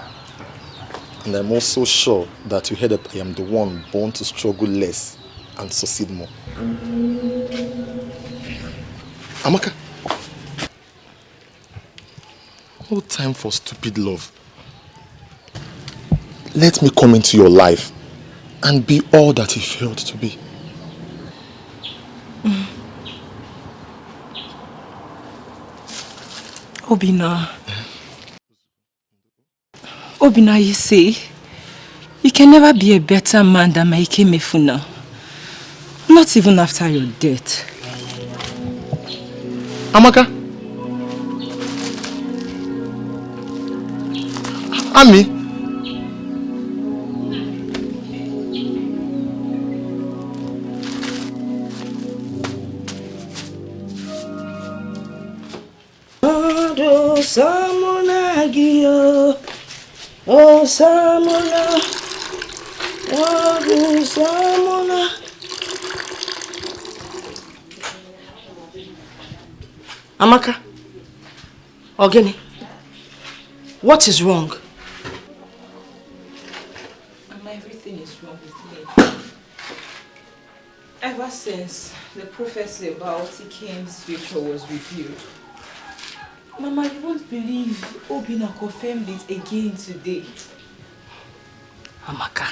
and I'm also sure that you heard that I am the one born to struggle less and succeed more. Amaka, no time for stupid love. Let me come into your life and be all that he failed to be. Mm. Obina. Obina, you see, you can never be a better man than Maike Mefuna. Not even after your death. Amaka? Ami? Oh, Samuna Gio. Oh, Samuna. Oh, Samuna. Amaka. Ogini. What is wrong? Everything is wrong with me. Ever since the prophecy about Ikem's future was revealed, Mama, you won't believe Obinna confirmed it again today. Amaka,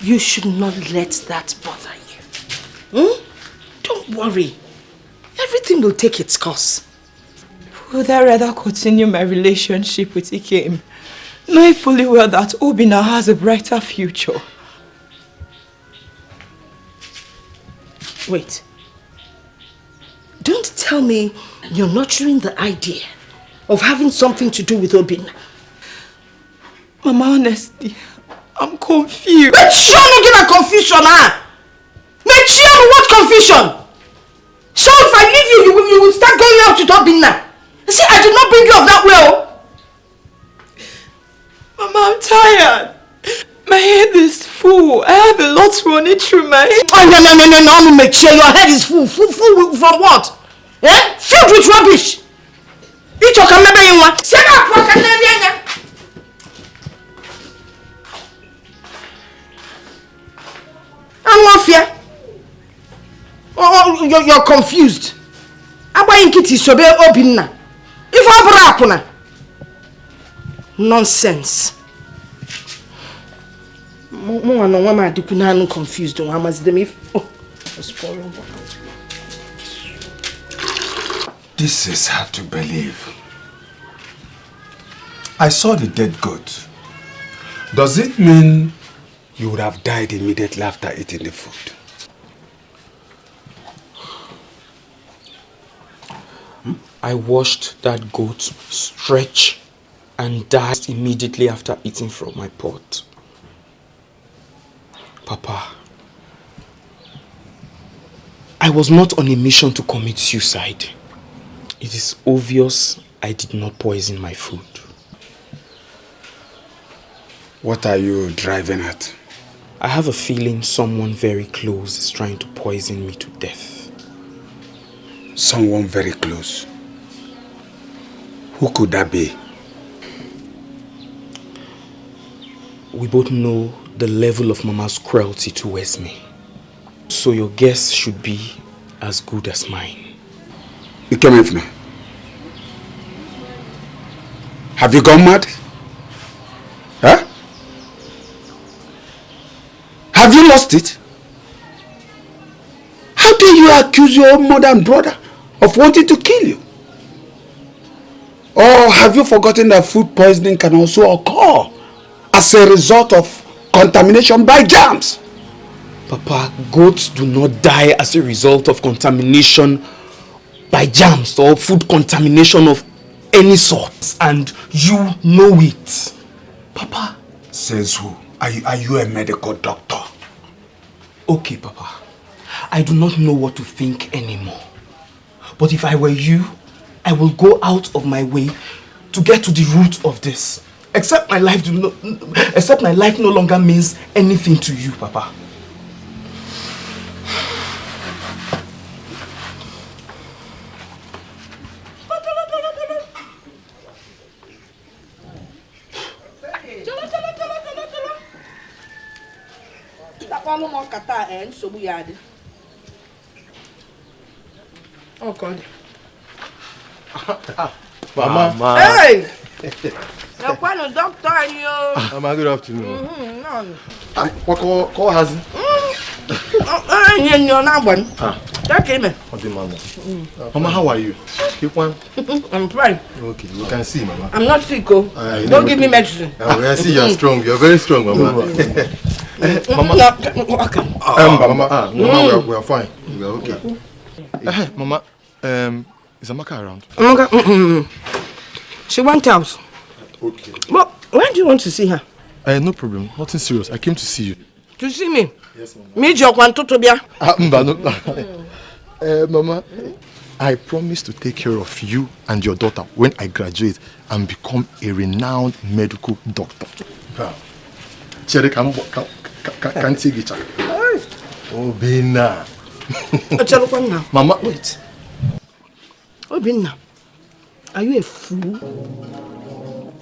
you should not let that bother you. Hmm? Don't worry. Everything will take its course. Would I rather continue my relationship with Ikem, knowing fully well that Obinna has a brighter future? Wait. Don't tell me you're nurturing the idea of having something to do with Obinna. Mama, honestly, I'm confused. But sure not give a confusion, huh? Make sure what confusion? So if I leave you, you will, you will start going out with Obinna. See, I did not bring you up that. Oh. Mama, I'm tired. My head is full. I have a lot running through my head. Oh, no, no, no, no, no, no, make sure your head is full. Full, full from what? Eh? Filled with rubbish. Each of them, maybe you want. Say that, pocket, I'm not fear. Oh, you're, you're confused. Agbaghị nkịtị sobe Obinna. Ife ọ bụrụ akwụna. Nonsense. Mụ nwa na onwe m adịkwu naanị confused nwa amazide m if... Oh, I was pouring water. This is hard to believe. I saw the dead goat. Does it mean you would have died immediately after eating the food? I watched that goat stretch and died immediately after eating from my pot. Papa, I was not on a mission to commit suicide. It is obvious I did not poison my food. What are you driving at? I have a feeling someone very close is trying to poison me to death. Someone very close. Who could that be? We both know the level of Mama's cruelty towards me. So your guess should be as good as mine. Ikemefuna. Have you gone mad? Huh? Have you lost it? How dare you accuse your own mother and brother of wanting to kill you? Or have you forgotten that food poisoning can also occur as a result of contamination by germs? Papa, goats do not die as a result of contamination by germs or food contamination of any sort. And you know it. Papa. Says who? Are you, are you a medical doctor? Okay, Papa. I do not know what to think anymore. But if I were you, I will go out of my way to get to the root of this. Except my life do not, except my life no longer means anything to you, Papa. akpalụ m nkata e nsogbu ya adị ọkọ dị. Mama. Hey! Ekwanụ dọkịta anyị o. Mama, good afternoon. Mhm, nọọnụ. What call, call has it? Ọ ihe nyo na-agbanụ. Ah. Dọkịta ime. Oh, the mama. Mama, how are you? Keep one. I'm fine. Okay, we can see, Mama. I'm not sick o. Ah, you Don't know- give me medicine. Ah, I see you're strong. You're very strong, Mama. Eh, Mama. No, okay. Um, Mama, ah, Mama, we are, we are fine. We are okay. Eh, Mama, um, is Amaka around? Amaka, mm, mm, mm. She went out. Okay. But when do you want to see her? Uh, no problem. Nothing serious. I came to see you. To see me? Yes, Mama. Me jọkwa ntụtụ bịa. Ah, Mba, no. uh, Mama, I promise to take care of you and your daughter when I graduate and become a renowned medical doctor. Chere ka ntị gị cha. Obinna. Echelụkwa. Mama, Wait. Obinna, are you a fool?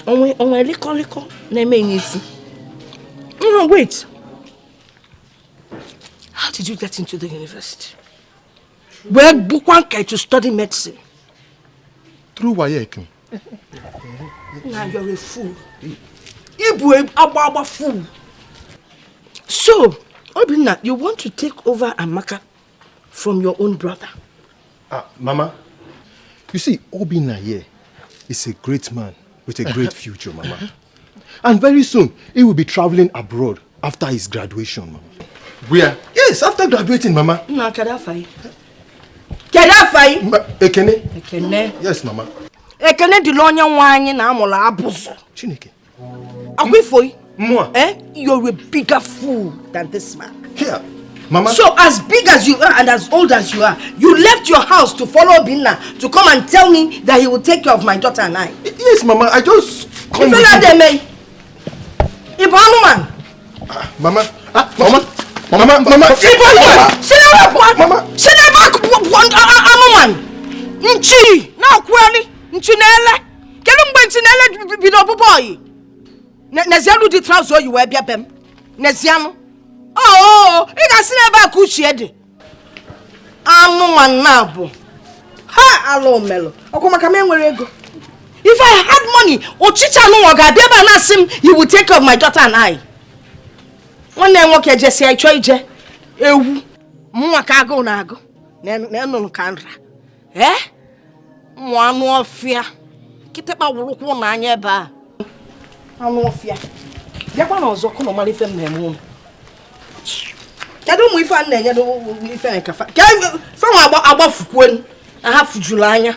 Onwe onwe lịkọlịkọ na-eme ya isi. No, wait. How did you get into the university? Wee bụkwa nke to study medicine. through WAEC. Now you're a fool. Ibu agba agba fool. So, Obinna, you want to take over Amaka from your own brother? Ah, Mama, you see, Obinna here is a great man with a great future, Mama. And very soon, he will be traveling abroad after his graduation, Mama. Where? Yes, after graduating, Mama. Anyị? Kedu afọ anyị? Ma, Ekene? Ekene. Yes, Mama. Ekene dịla onye nwe anyị na amụrụ abụzụ. Chineke. Akwa ifo yi? Mwa. Eh? You're a bigger fool than this man. Here, Mama. So as big as you are and as old as you are, you left your house to follow Binna to come and tell me that he will take care of my daughter and I. Yes, Mama, I just come with Ifela you. deme. Ibu anụmanụ. Mama. Ah, Mama. Mama, Mama. Ibu anụmanụ. Si n'ebe pụọ. Mama. Si n'ebe akụ pụọ anụmanụ. Nchi na-akwụgharị. Nchi na-ele. Kedu mgbe nchi na-ele bido ọbụbọ ọyị? Ne- Nezianụ dị traụza oyi wee bịa be m. Nezianụ. Oo, ị ga-asị n'ebe a ka uchie dị. Anụmanụ na-abụ. Ha ala omelụ. Ọkwa maka m enwere ego. If I had money, ọchịcha anụnwa ga-abịa ebe a na-asị m, you will take care of my daughter and I. nwanne ya nwoke jesi ịchọ ije ewu mụnwa ka agụụ na-agụ na-enụnụ ka nra ee ụmụ anụ ọfịa kịtịkpa wụrụkwụ n'anya ebe a anụ ọfịa bịakwa na ọzọ kụnụ mara ife m na-eme ụnụ kedu ụmụ ife a na-enye ife nke fa fanwa agbafukwenu na ha fujuru anya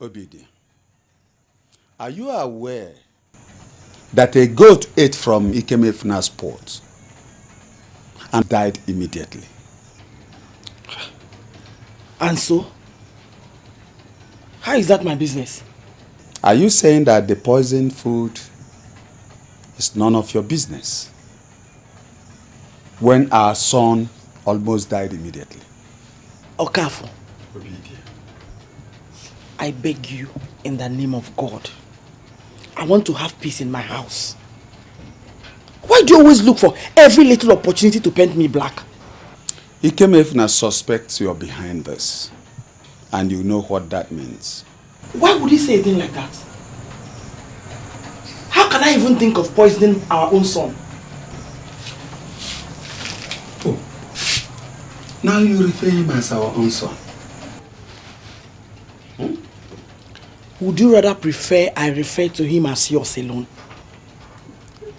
Obidi, are you aware that a goat ate from Ikemefuna's pot and died immediately? And so? How is that my business? Are you saying that the poisoned food is none of your business? When our son almost died immediately. Okafo. I beg you in the name of God. I want to have peace in my house. Why do you always look for every little opportunity to paint me black? Ikemefuna suspects you're behind this. And you know what that means. Why would he say a thing like that? How can I even think of poisoning our own son? Oh. Now you refer him as our own son. Hmm? Would you rather prefer I refer to him as yours alone?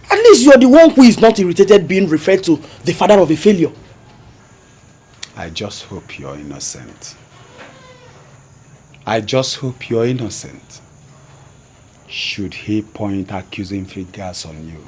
At least you're the one who is not irritated being referred to the father of a failure. I just hope you're innocent. I just hope you're innocent. Should he point accusing fingers on you?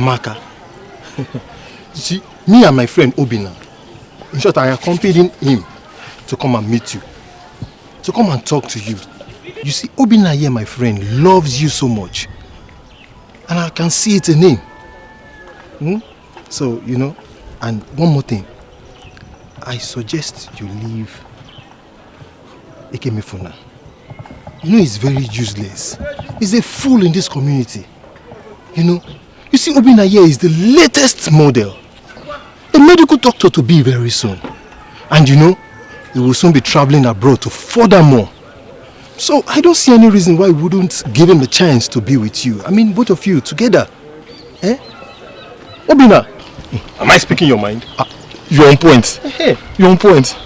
Amaka. see, me and my friend Obina, in short, I accompanied him to come and meet you, to come and talk to you. You see, Obina here, my friend, loves you so much. And I can see it in him. Hmm? So, you know, and one more thing. I suggest you leave Ekemefuna. You know he's very useless. He's a fool in this community. You know, you see Obinna here is the latest model. A medical doctor to be very soon. And you know, he will soon be traveling abroad to furthermore. So I don't see any reason why we wouldn't give him a chance to be with you. I mean, both of you together. Eh? Obinna, am I speaking your mind? Uh, you're on point. Hey, you're on point.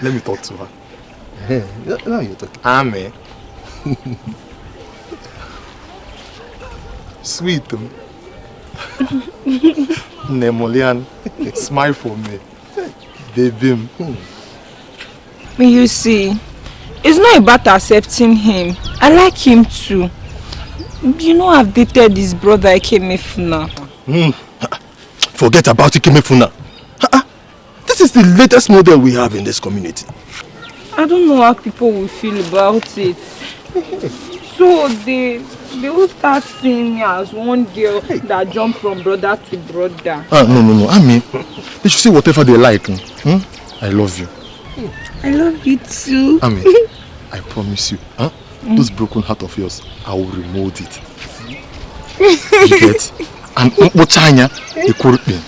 Let me talk to her. Hey, now you're talking. Amen. Sweet. Nemolian, smile for me. Baby. You see, it's not about accepting him. I like him too. You know I've dated his brother Ikemefuna. Mm. Forget about Ikemefuna. This is the latest model we have in this community. I don't know how people will feel about it. So they they will start seeing me as one girl that jumped from brother to brother. Ah, no, no, no. I mean, they should say whatever they like. Hmm? I love you. I love you too. I mean, I promise you, huh? Mm. Those broken heart of yours, I will remold it. you get? And Mpochanya, the Kurupin.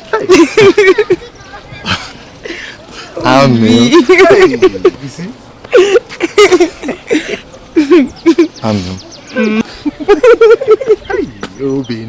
Amen. you see? Amen. はい、郵便。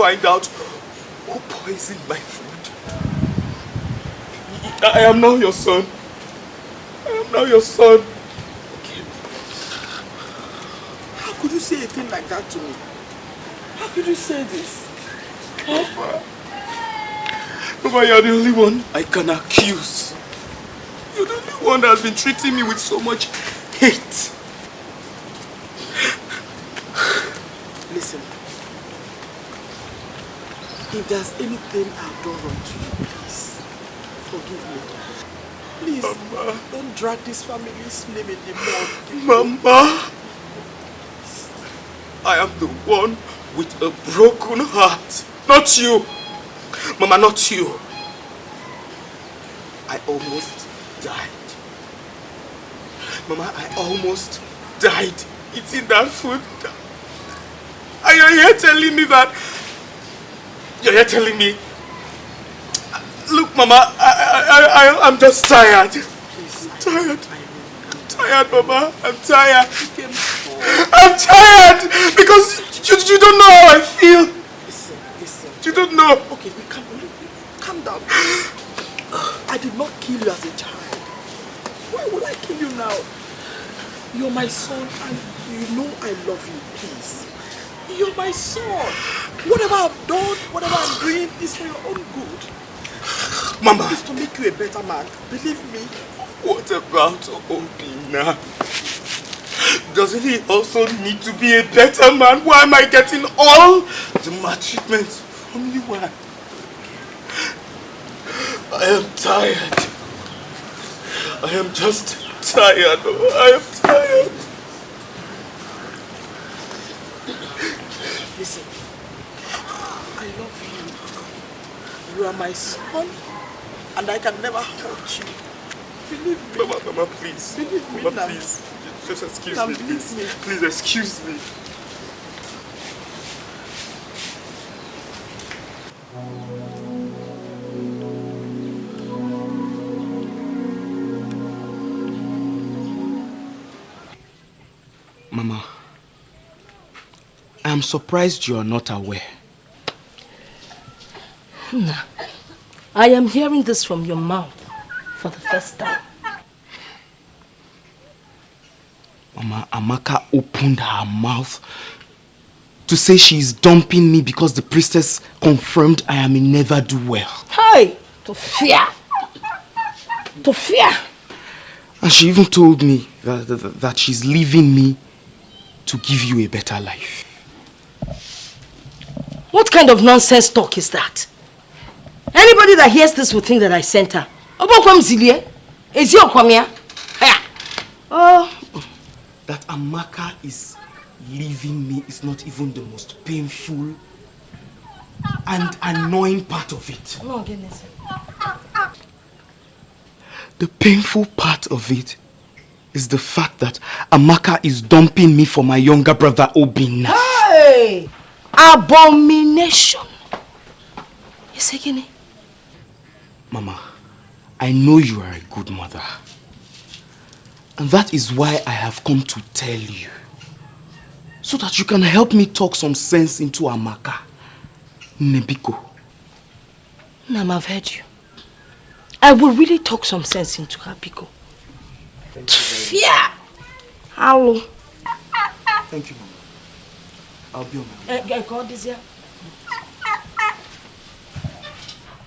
Find out who poisoned my food. I am now your son. I am now your son. Okay. How could you say a thing like that to me? How could you say this? Papa. Papa, you're the only one I can accuse. You're the only one that has been treating me with so much hate. There's anything I've done wrong to you, please, forgive me. Please, Mama. don't drag this family's name in the mud. Mama! I am the one with a broken heart. Not you. Mama, not you. I almost died. Mama, I almost died eating that food. And you're here telling me that... You're telling me... Look, Mama, I, I, I, I'm just tired. I'm tired. I'm tired, Mama. I'm tired. I'm tired because you, you don't know how I feel. Listen, listen. You don't know. Okay, we calm, calm down. I did not kill you as a child. Why would I kill you now? You're my son and you know I love you, please. You're my son. Whatever I've done, whatever I'm doing is for your own good. Mama. It's to make you a better man. Believe me. What about Obinna? Doesn't he also need to be a better man? Why am I getting all the maltreatment from you? Why? I am tired. I am just tired. I am tired. Listen, I love you. You are my son, and I can never hurt you. Believe me. Mama, Mama, please. Believe me Mama, now. please. Just excuse Now, me, please. me. Please excuse me. Mama, I am surprised you are not aware. Nah. I am hearing this from your mouth for the first time. Mama, Amaka opened her mouth to say she is dumping me because the priestess confirmed I am in never do well. Hey! To fear! To fear! And she even told me that, that, that she's leaving me to give you a better life. What kind of nonsense talk is that? Anybody that hears this will think that I sent her. Obokwam Zilie? Is your here? Oh, That Amaka is leaving me is not even the most painful and annoying part of it. no, goodness. The painful part of it is the fact that Amaka is dumping me for my younger brother Obinna. Hey! Abomination! You say Guinea? Mama, I know you are a good mother. And that is why I have come to tell you. So that you can help me talk some sense into Amaka. Nebiko. Mama, I've heard you. I will really talk some sense into her, Biko. Fear! Hello. Thank you, Mama. I'll be on my way. Eh, call this here.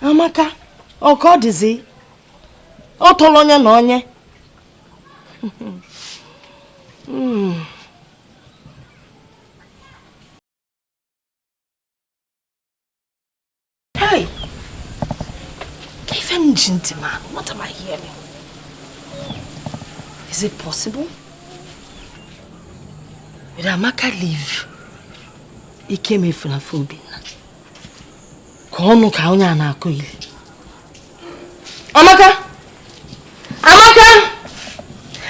Amaka, ọ ka ọ dịzi? Ọ tọrọ onye na onye. Hmm. Hey! What am I hearing? Is it possible? Will Amaka leave? Ike mefuru afọ Obinna ka ọnụ ka onye a na-akụ ili. Amaka! Amaka!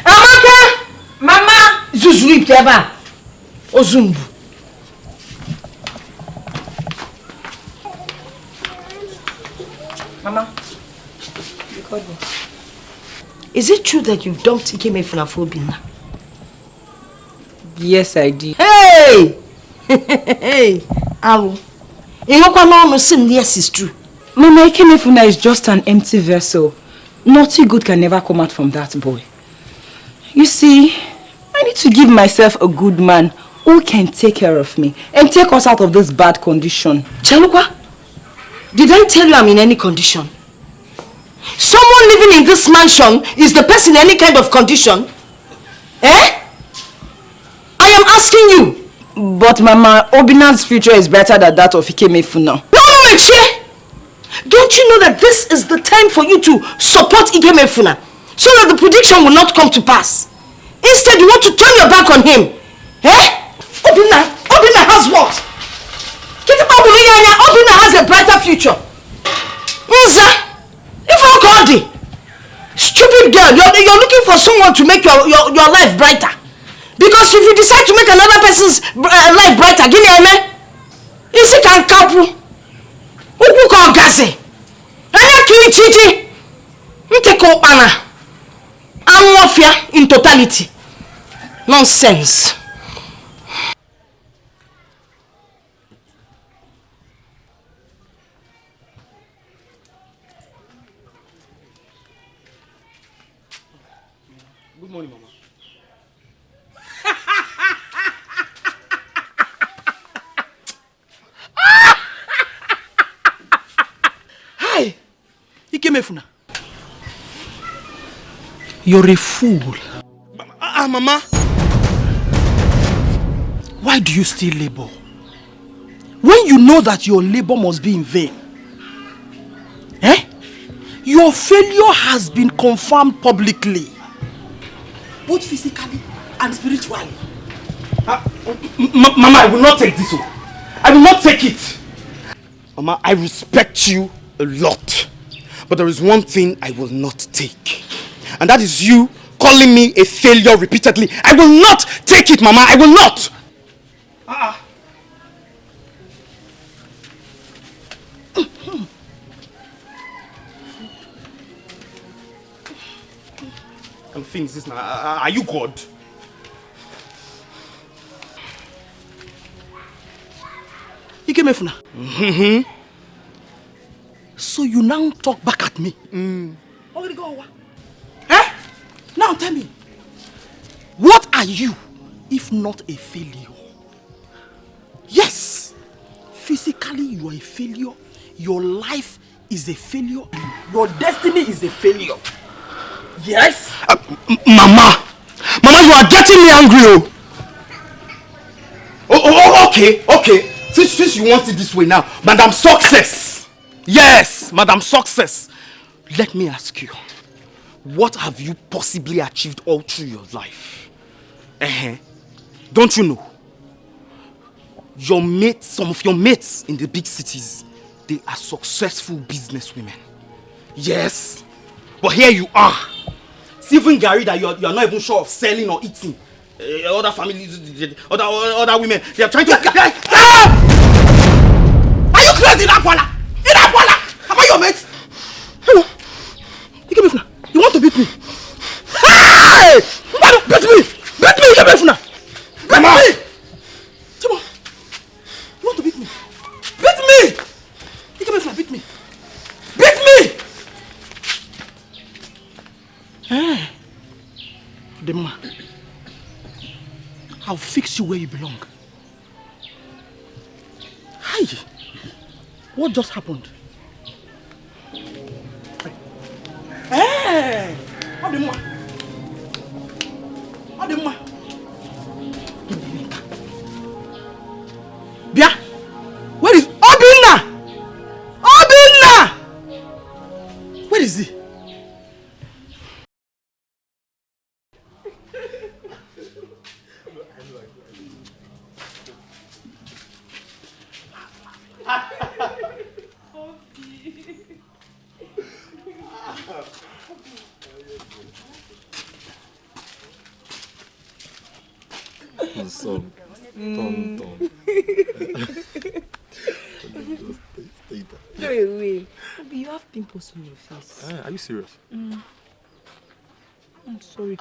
Amaka! Mama! Zuzuru ite ebe a. Ozu mgbu. Mama. Biko dị is it true that you've dumped Ikemefuna for Obinna? Yes, I did. Hey! Hey! Alu. Inokwa no no sim yes is true. Mama Ikemefuna is just an empty vessel. Nothing good can never come out from that boy. You see, I need to give myself a good man who can take care of me and take us out of this bad condition. Chalukwa, did I tell you I'm in any condition? Someone living in this mansion is the person in any kind of condition? Eh? I am asking you. But Mama, Obinna's future is better than that of Ikemefuna. No, no, Mechie! Don't you know that this is the time for you to support Ikemefuna so that the prediction will not come to pass? Instead, you want to turn your back on him. Eh? Obinna, Obinna has what? Obinna has a brighter future. Nza, if I call stupid girl, you're, you're looking for someone to make your, your, your life brighter. Because if you decide to make another person's uh, life brighter, gini eme? Isi kan kapu. Ukwu ka ọgazi. Anya kiri chichi. Nteke ụkpana. Anụ ọfịa in totality. Nonsense. Hi! Ikemefuna. You're a fool. Ah, Mama. Why do you still labor? When you know that your labor must be in vain. Eh? Your failure has been confirmed publicly. Both physically and spiritually. Ah, m- Mama, I will not take this one. I will not take it. Mama, I respect you a lot. But there is one thing I will not take. And that is you calling me a failure repeatedly. I will not take it, Mama. I will not. Ah. ah. And things this now. Ah, are you God? Ikemefuna. Mm-hmm. So you now talk back at me. Mm. Eh? Now tell me, what are you if not a failure? Yes, physically you are a failure. Your life is a failure. Your destiny is a failure. Yes. Uh, Mama! Mama, you are getting me angry, oh! Oh, oh, oh okay, okay. Since, since you want it this way now, Madam Success! Yes, Madam Success! Let me ask you, what have you possibly achieved all through your life? Uh-huh. Don't you know? Your mates, some of your mates in the big cities, they are successful businesswomen. Yes. But here you are. See, even garri that you're, you're not even sure of selling or eating. Uh, other families, other, other women, they are trying to... Ah! Are you crazy, Inapola? Inapola! Am I your mate? Hello. Ikemefuna, you want to beat me? Hey! Mbado, beat me! Beat me, Ikemefuna! Beat Mama. me! Timo, you want to beat me? Beat me! Ikemefuna, beat me! Beat me! Eh? Demma, I'll fix you where you belong. Hi! What just happened? Pimples on your face. Ah, are you serious? Mm. I'm. Sorry.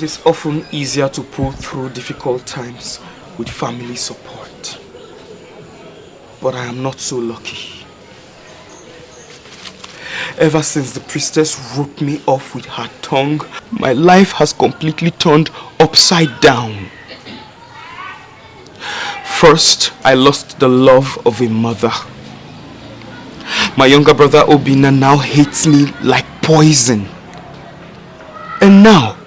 It is often easier to pull through difficult times with family support. But I am not so lucky. Ever since the priestess roped me off with her tongue, my life has completely turned upside down. First, I lost the love of a mother. My younger brother Obinna now hates me like poison. And now,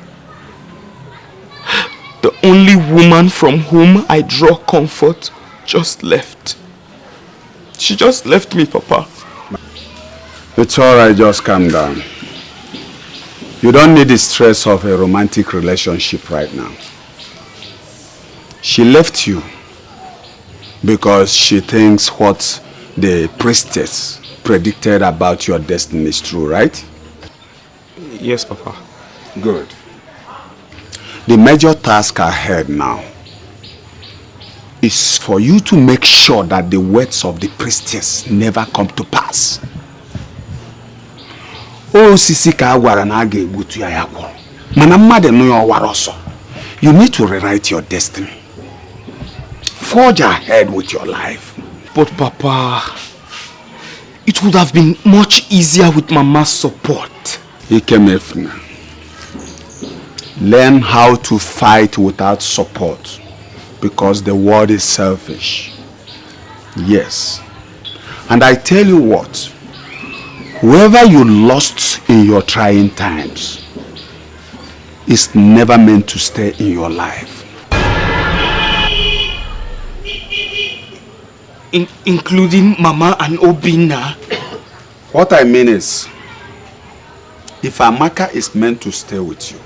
only woman from whom I draw comfort just left. She just left me, Papa. It's alright, just calm down. You don't need the stress of a romantic relationship right now. She left you because she thinks what the priestess predicted about your destiny is true, right? Yes, Papa. Good. The major task ahead now is for you to make sure that the words of the priestess never come to pass. osisi ka a gwara na a ga-egbutu ya ya kwụrụ. Mana mmadụ nụ ya ọwara ọsọ. You need to rewrite your destiny. Forge ahead with your life. But Papa, it would have been much easier with Mama's support. Ikemefuna, learn how to fight without support because the world is selfish. Yes. And I tell you what, whoever you lost in your trying times is never meant to stay in your life. In including Mama and Obinna. What I mean is, if Amaka is meant to stay with you,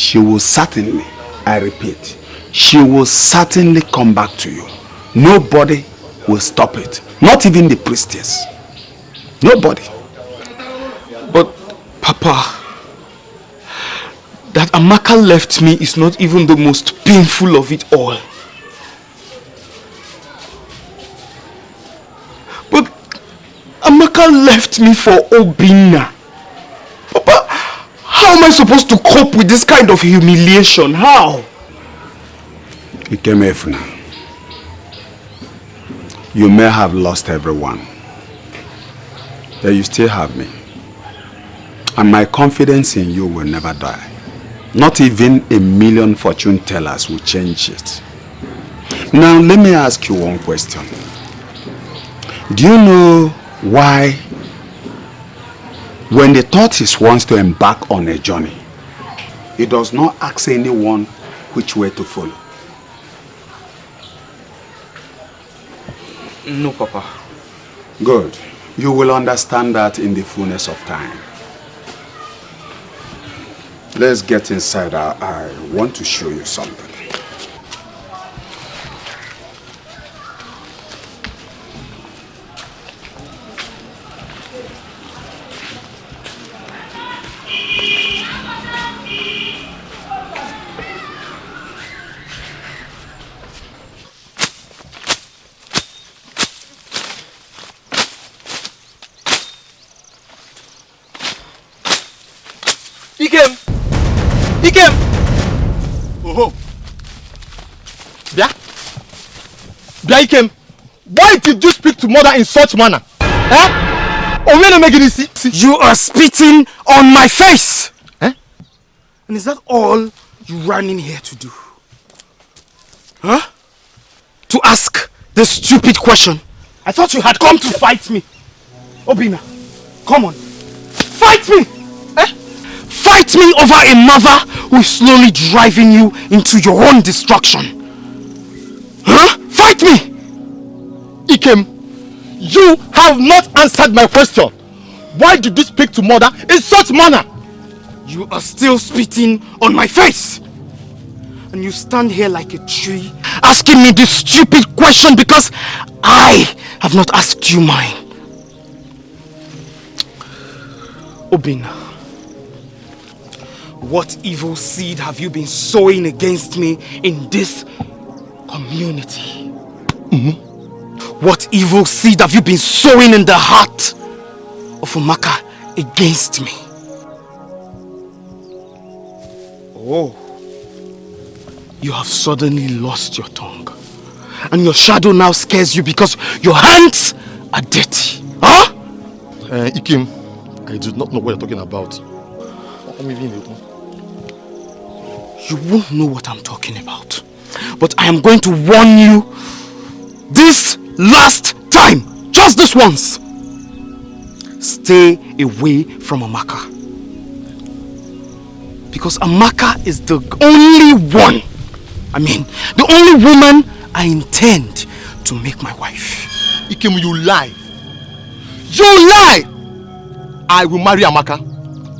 she will certainly, I repeat, she will certainly come back to you. Nobody will stop it. Not even the priestess. Nobody. But Papa, that Amaka left me is not even the most painful of it all. But Amaka left me for Obinna. How am I supposed to cope with this kind of humiliation? How? Ikemefuna, you may have lost everyone, but you still have me. And my confidence in you will never die. Not even a million fortune tellers will change it. Now, let me ask you one question. Do you know why when the tortoise wants to embark on a journey, it does not ask anyone which way to follow? No, Papa. Good. You will understand that in the fullness of time. Let's get inside. I, I want to show you something. Did you speak to mother in such manner? Eh? We make it see. You are spitting on my face! Eh? And is that all you ran in here to do? Huh? To ask this stupid question? I thought you had come to fight me. Obinna, come on. Fight me! Eh? Fight me over a mother who is slowly driving you into your own destruction. Huh? Fight me! Ikem, you have not answered my question. Why did you speak to mother in such manner? You are still spitting on my face. And you stand here like a tree asking me this stupid question because I have not asked you mine. Obinna, what evil seed have you been sowing against me in this community? Mm-hmm. What evil seed have you been sowing in the heart of Amaka against me? Oh, you have suddenly lost your tongue. And your shadow now scares you because your hands are dirty. Huh? Uh, Ikem, I do not know what you're talking about. You won't know what I'm talking about. But I am going to warn you this last time. Just this once. Stay away from Amaka. Because Amaka is the only one, I mean, the only woman I intend to make my wife. Ikem, you lie. You lie! I will marry Amaka.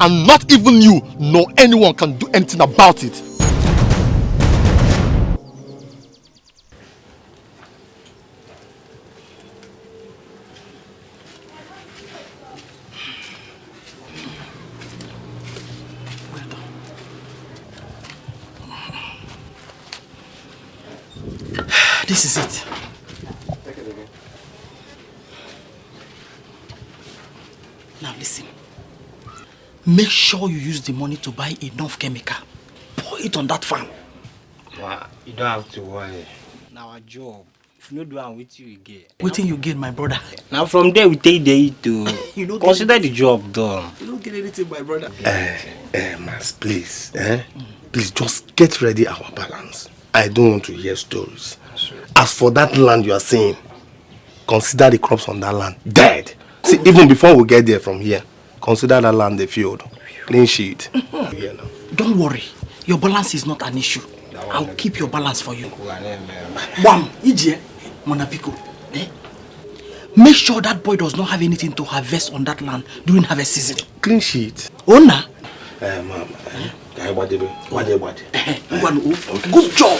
And not even you nor anyone can do anything about it. This is it. Now listen. Make sure you use the money to buy enough chemical. Pour it on that farm. Ma, you don't have to worry. Now our job. If you no do am with you, you get. Waiting you gain, my brother. Now from there we take the eat to You no consider the job done. You don't get anything, my brother. Eh, eh, Mas, please, eh? Please just get ready our balance. I don't want to hear stories. As for that land you are saying, consider the crops on that land dead. See, even before we get there from here, consider that land a field. Clean sheet. Don't worry. Your balance is not an issue. I'll keep your balance for you. One, Ije, Monapiko. Eh? Make sure that boy does not have anything to harvest on that land during harvest season. Clean sheet. Ona. Eh, mama. Eh? Kai wadebe. Wade wade. Good job.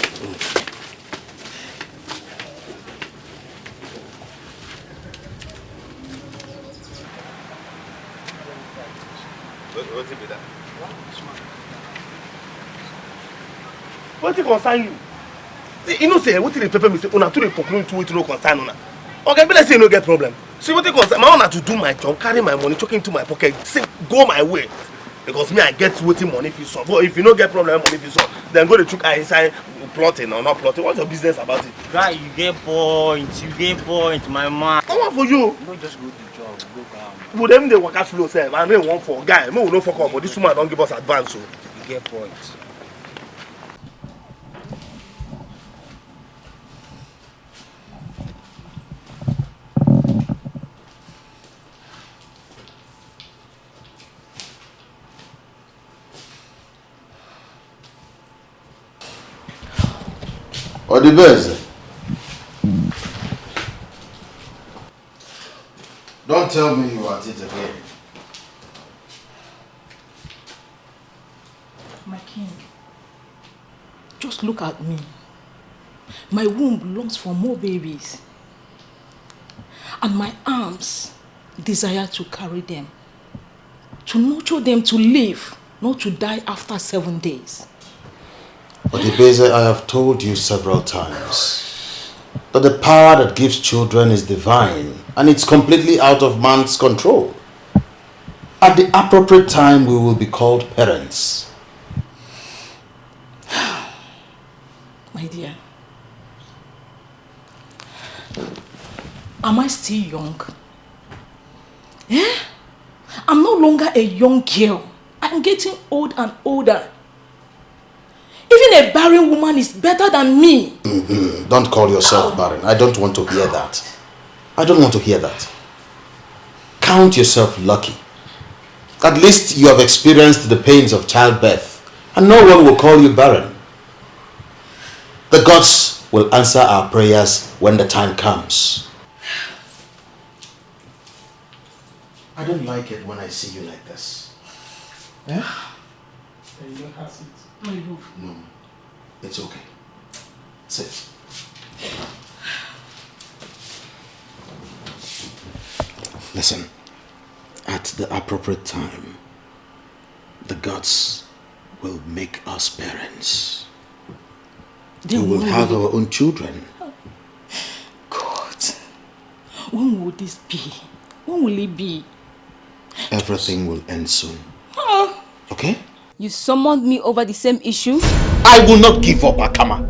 Wetin concern you see you know say wetin dey pepper me say una too dey conclude to wetin no concern una oga be like say you no get problem see wetin concern my own na to do my job carry my money chook into my pocket say go my way because me i get wetin money fit solve but if you no get problem money fit solve then go dey chook eye inside plotting or not plotting what's your business about it. Guy, you get point. You get point, my man. come on for you No just go to job. Go calm. we dem dey waka flow sef and rain wan fall guy make we no fok up but this woman don give us advance o. You get point. Ọ dị be eze? Don't tell me you are at it again. My king, just look at me. My womb longs for more babies. And my arms desire to carry them. To nurture them to live, not to die after seven days. But Ibeze, I have told you several times that the power that gives children is divine and it's completely out of man's control. At the appropriate time, we will be called parents. My dear, am I still young? Eh? I'm no longer a young girl. I'm getting old and older. Even a barren woman is better than me. Mm -hmm. Don't call yourself barren. I don't want to hear that. I don't want to hear that. Count yourself lucky. At least you have experienced the pains of childbirth and no one will call you barren. The gods will answer our prayers when the time comes. I don't like it when I see you like this. Yeah? You don't have it. No, it's okay. Sit. Listen, at the appropriate time, the gods will make us parents. we will have our own children. God, when will this be? When will it be? Everything will end soon. Okay? You summoned me over the same issue? I will not give up, Akama.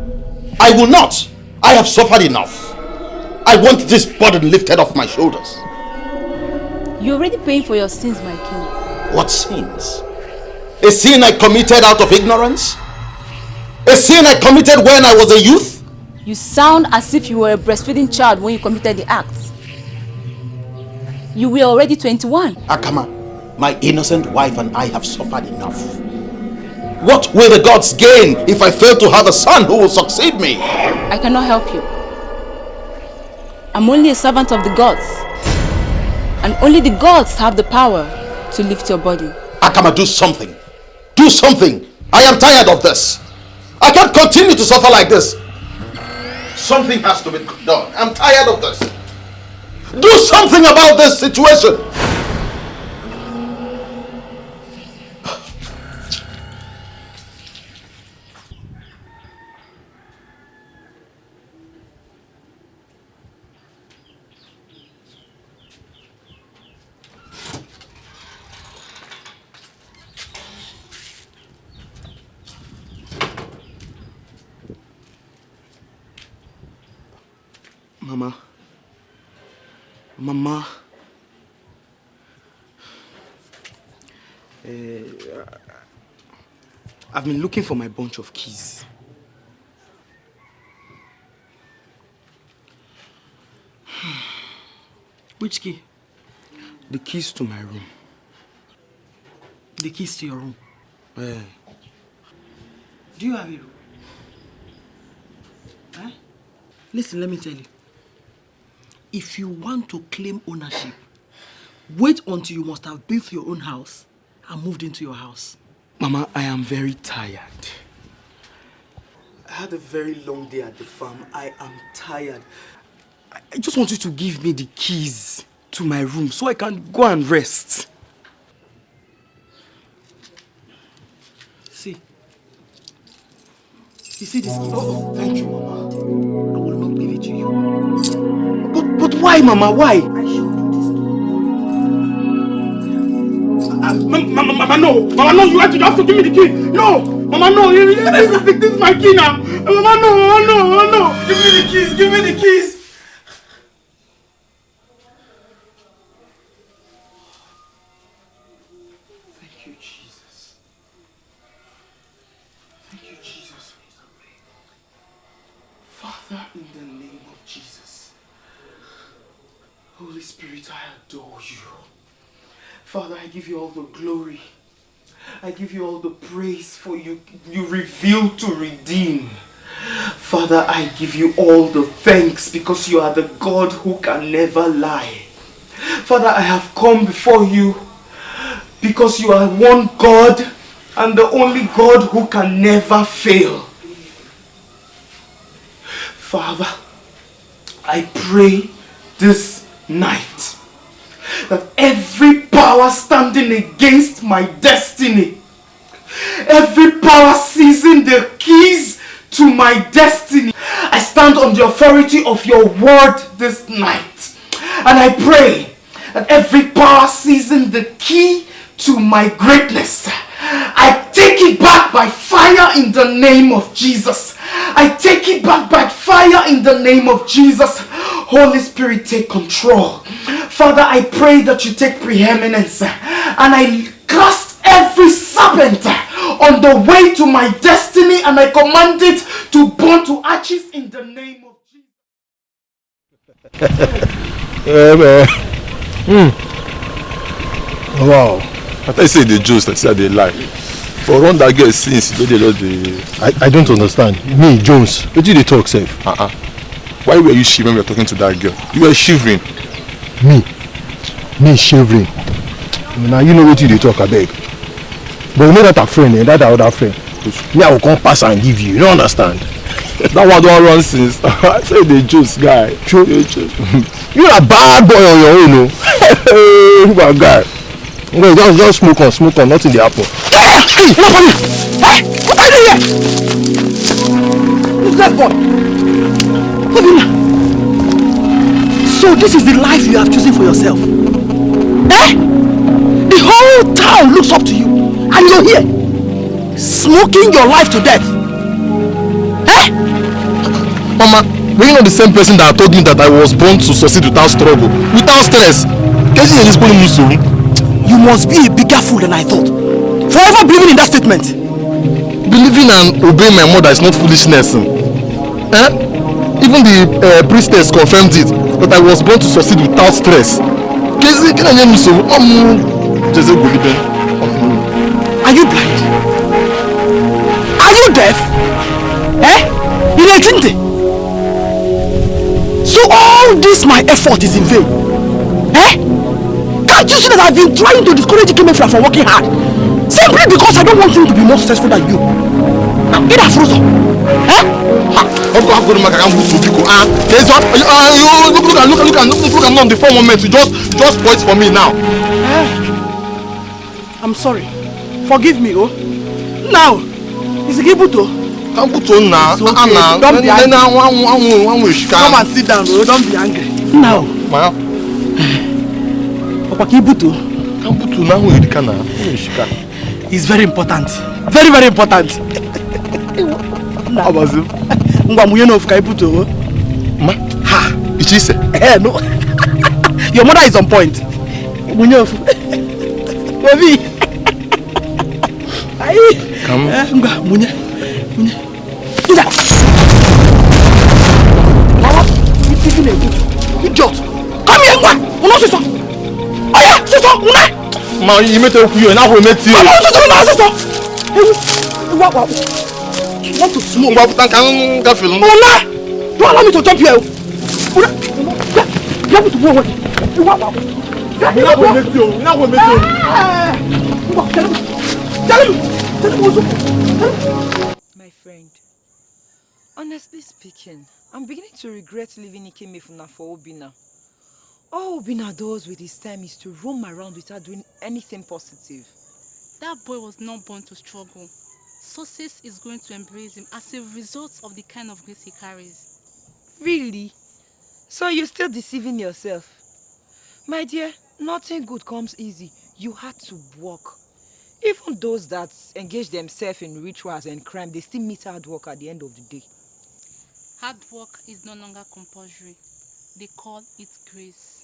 I will not. I have suffered enough. I want this burden lifted off my shoulders. You're already paying for your sins, my king. What sins? A sin I committed out of ignorance? A sin I committed when I was a youth? You sound as if you were a breastfeeding child when you committed the act. You were already 21. Akama, my innocent wife and I have suffered enough. What will the gods gain if I fail to have a son who will succeed me? I cannot help you. I'm only a servant of the gods. And only the gods have the power to lift your body. Akama, do something. Do something. I am tired of this. I can't continue to suffer like this. Something has to be done. I'm tired of this. Do something about this situation. Mama. Mama. Uh, I've been looking for my bunch of keys. Which key? The keys to my room. The keys to your room? Yeah. Do you have a room? Huh? Listen, let me tell you. If you want to claim ownership, wait until you must have built your own house and moved into your house. Mama, I am very tired. I had a very long day at the farm. I am tired. I just want you to give me the keys to my room so I can go and rest. See. You see this? Oh, oh thank you, Mama. I will not give it to you. Why, Mama? Why? I showed you this. Uh, Mama, Mama, no. Mama, no. You have to, you have to give me the key. No. Mama, no. This is, this is my key now. Mama, no. Mama, no. Mama, no. Give me the keys. Give me the keys. You all the glory. I give you all the praise for you. You reveal to redeem. Father, I give you all the thanks because you are the God who can never lie. Father, I have come before you because you are one God and the only God who can never fail. Father, I pray this night that every power standing against my destiny, every power seizing the keys to my destiny, I stand on the authority of your word this night. And I pray that every power seizing the key to my greatness, I take it back by fire in the name of Jesus. I take it back by fire in the name of Jesus. Holy Spirit, take control. Father, I pray that you take preeminence and I cast every serpent on the way to my destiny and I command it to burn to ashes in the name of Jesus. Amen. Mm. Wow. I thought you say the Jews that say they lie. For run that girl since you don't the. I, I don't understand. Me, Jones, what did they talk, safe? Uh-uh. Why were you shivering when you were talking to that girl? You were shivering. Me? Me shivering? Now you know what you talk, I beg. But you know that a friend, eh? that other friend. Me, I will come pass and give you. You don't understand? that one don't run since. I say the juice guy. True. you a bad boy on your own, no? you a guy. Okay, just, just smoke on, smoke on, nothing dey happen. Hey, no for me! Hey, what are you here? Who's that boy? Obina! So this is the life you have chosen for yourself? Eh? The whole town looks up to you, and you're here, smoking your life to death. Eh? Mama, were you not the same person that told me that I was born to succeed without struggle, without stress? Kesi is putting me You must be a bigger fool than I thought. Forever believing in that statement. Believing and obeying my mother is not foolishness. Eh? Even the uh, priestess confirmed it that I was born to succeed without stress. Kesi, can I name you so? Jeze Goliben. Are you blind? Are you deaf? Eh? So all this my effort is in vain. See that I've been trying to discourage Ikemefra from working hard? Simply because I don't want him to be more successful than you. Get that frozen. Eh? Uncle, I'm going to make a move to Biko. Ah, there's one. Uh, you look, look, look, look, look, look, I'm not the phone moment. You just, just point for me now. Eh? I'm sorry. Forgive me, oh. Now, is it Gibuto? Kambuto na, It's okay. na, Don't be angry. Come and sit down, oh. Don't be angry. Now. Ma, Papa Kibuto. Kambuto na, one, you na, one, It's very important. Very, very important. Abazi. Ngwa munye no fuka Ibuto. Ma, ha, Ichise. Eh, no. Your mother is on point. Munye ofu. Baby. Ayi. Come. Eh, ngwa munye. Munye. Ida. Mama, you thinking a good idiot. Come here, ngwa. Uno siso. Oya, siso, una. Ma, you mete oku yo, na ho mete yo. Mama, siso, una siso. Ewu. Wa wa. You want to smoke? Ngwa putan kan ka film. Una. Don't allow me to jump here. Una. Yeah. You want me to go away? Wa wa. Na ho mete yo, na ho mete yo. Ngwa, tell him. Tell him. Tell him what's up. My friend, honestly speaking, I'm beginning to regret leaving Ikemefuna for Obinna. All Obinna does with his time is to roam around without doing anything positive. That boy was not born to struggle. Success is going to embrace him as a result of the kind of grace he carries. Really? So you're still deceiving yourself? My dear, nothing good comes easy. You had to work. Even those that engage themselves in rituals and crime, they still meet hard work at the end of the day. Hard work is no longer compulsory. They call it grace.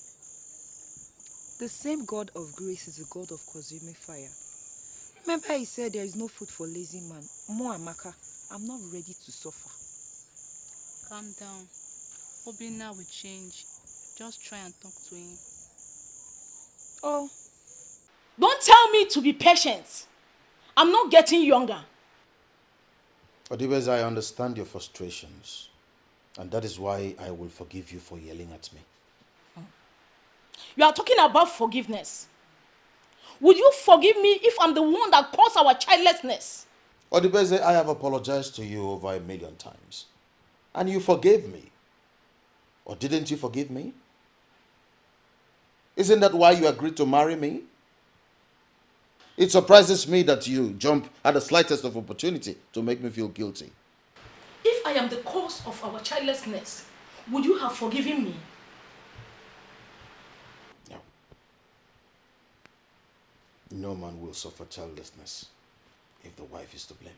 The same God of grace is the God of consuming fire. Remember he said there is no food for lazy man. Mo Amaka, I'm not ready to suffer. Calm down. Obinna will change. Just try and talk to him. Oh. Don't tell me to be patient. I'm not getting younger. Odibes, I understand your frustrations, and that is why I will forgive you for yelling at me. You are talking about forgiveness. Would you forgive me if I'm the one that caused our childlessness? Odibeze, I have apologized to you over a million times. And you forgave me. Or didn't you forgive me? Isn't that why you agreed to marry me? It surprises me that you jump at the slightest of opportunity to make me feel guilty. If I am the cause of our childlessness, would you have forgiven me? No man will suffer childlessness if the wife is to blame.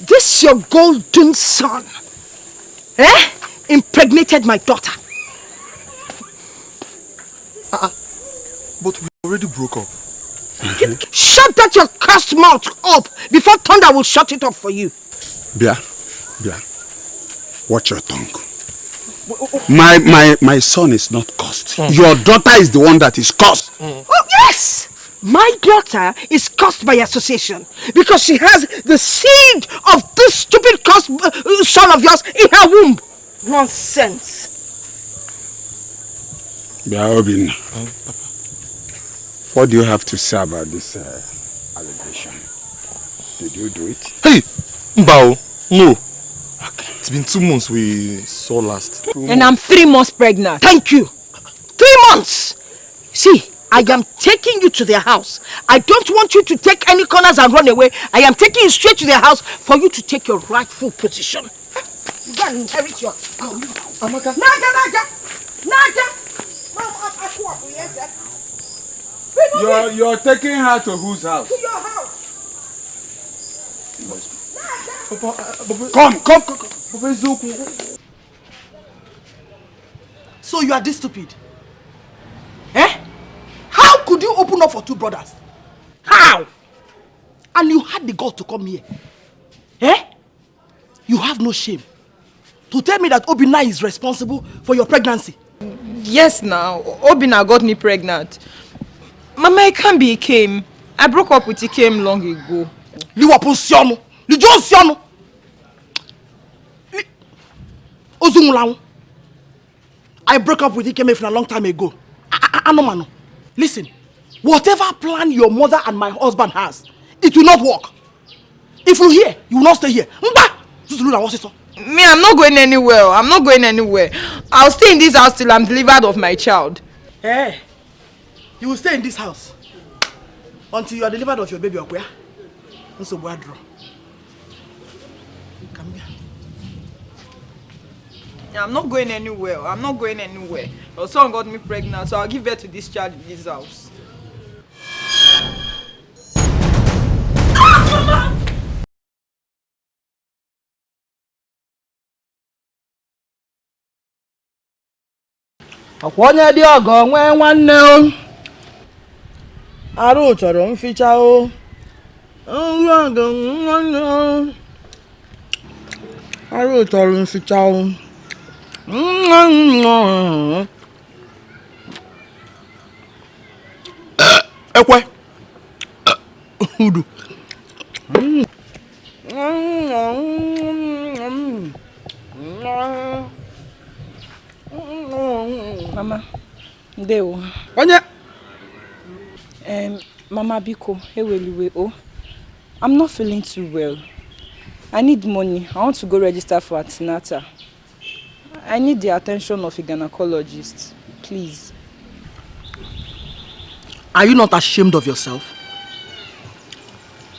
This your golden son, eh? Impregnated my daughter. Uh, but we already broke up. Shut that your cursed mouth up before thunder will shut it up for you. Bia, Bia, watch your tongue. My, my, my son is not cursed. Your daughter is the one that is cursed. Oh, yes! My daughter is cursed by association because she has the seed of this stupid cursed uh, son of yours in her womb. Nonsense. Bia Obin, what do you have to say about this uh, allegation? Did you do it? Hey, Mbao, no. It's been two months we saw last. And I'm three months pregnant. Thank you. Three months. See, I am taking you to their house. I don't want you to take any corners and run away. I am taking you straight to their house for you to take your rightful position. You go and inherit your... Um, Amaka. Naga, Naga! Naga! You're, you're taking her to whose house? To your house. Uh, uh, come, come, come. come. So you are this stupid? Eh? How could you open up for two brothers? How? And you had the gall to come here. Eh? You have no shame. To tell me that Obina is responsible for your pregnancy. Yes, now. Obina got me pregnant. Mama, can't be Ikem. I broke up with Ikem long ago. Liwapu Sionu. Lijo Sionu. Ozungulang. I broke up with Ikemefin a long time ago. Anomano. Listen, whatever plan your mother and my husband has, it will not work. If you hear, you will not stay here. Mba! Me, I'm not going anywhere. I'm not going anywhere. I'll stay in this house till I'm delivered of my child. Hey, you will stay in this house until you are delivered of your baby, Okuya. Nso I'm not going anywhere. I'm not going anywhere. Your son got me pregnant, so I'll give birth to this child in this house. ọkwa onye dị ọgọ nwee nwanne o arụ chọrọ mficha o nwa ọgọ nwanne o arụ chọrọ mficha o ekwe udu Mama, ndewo. Onye? Um, Mama Biko, eweliwe o. I'm not feeling too well. I need money. I want to go register for antenatal. I need the attention of a gynecologist. Please. Are you not ashamed of yourself?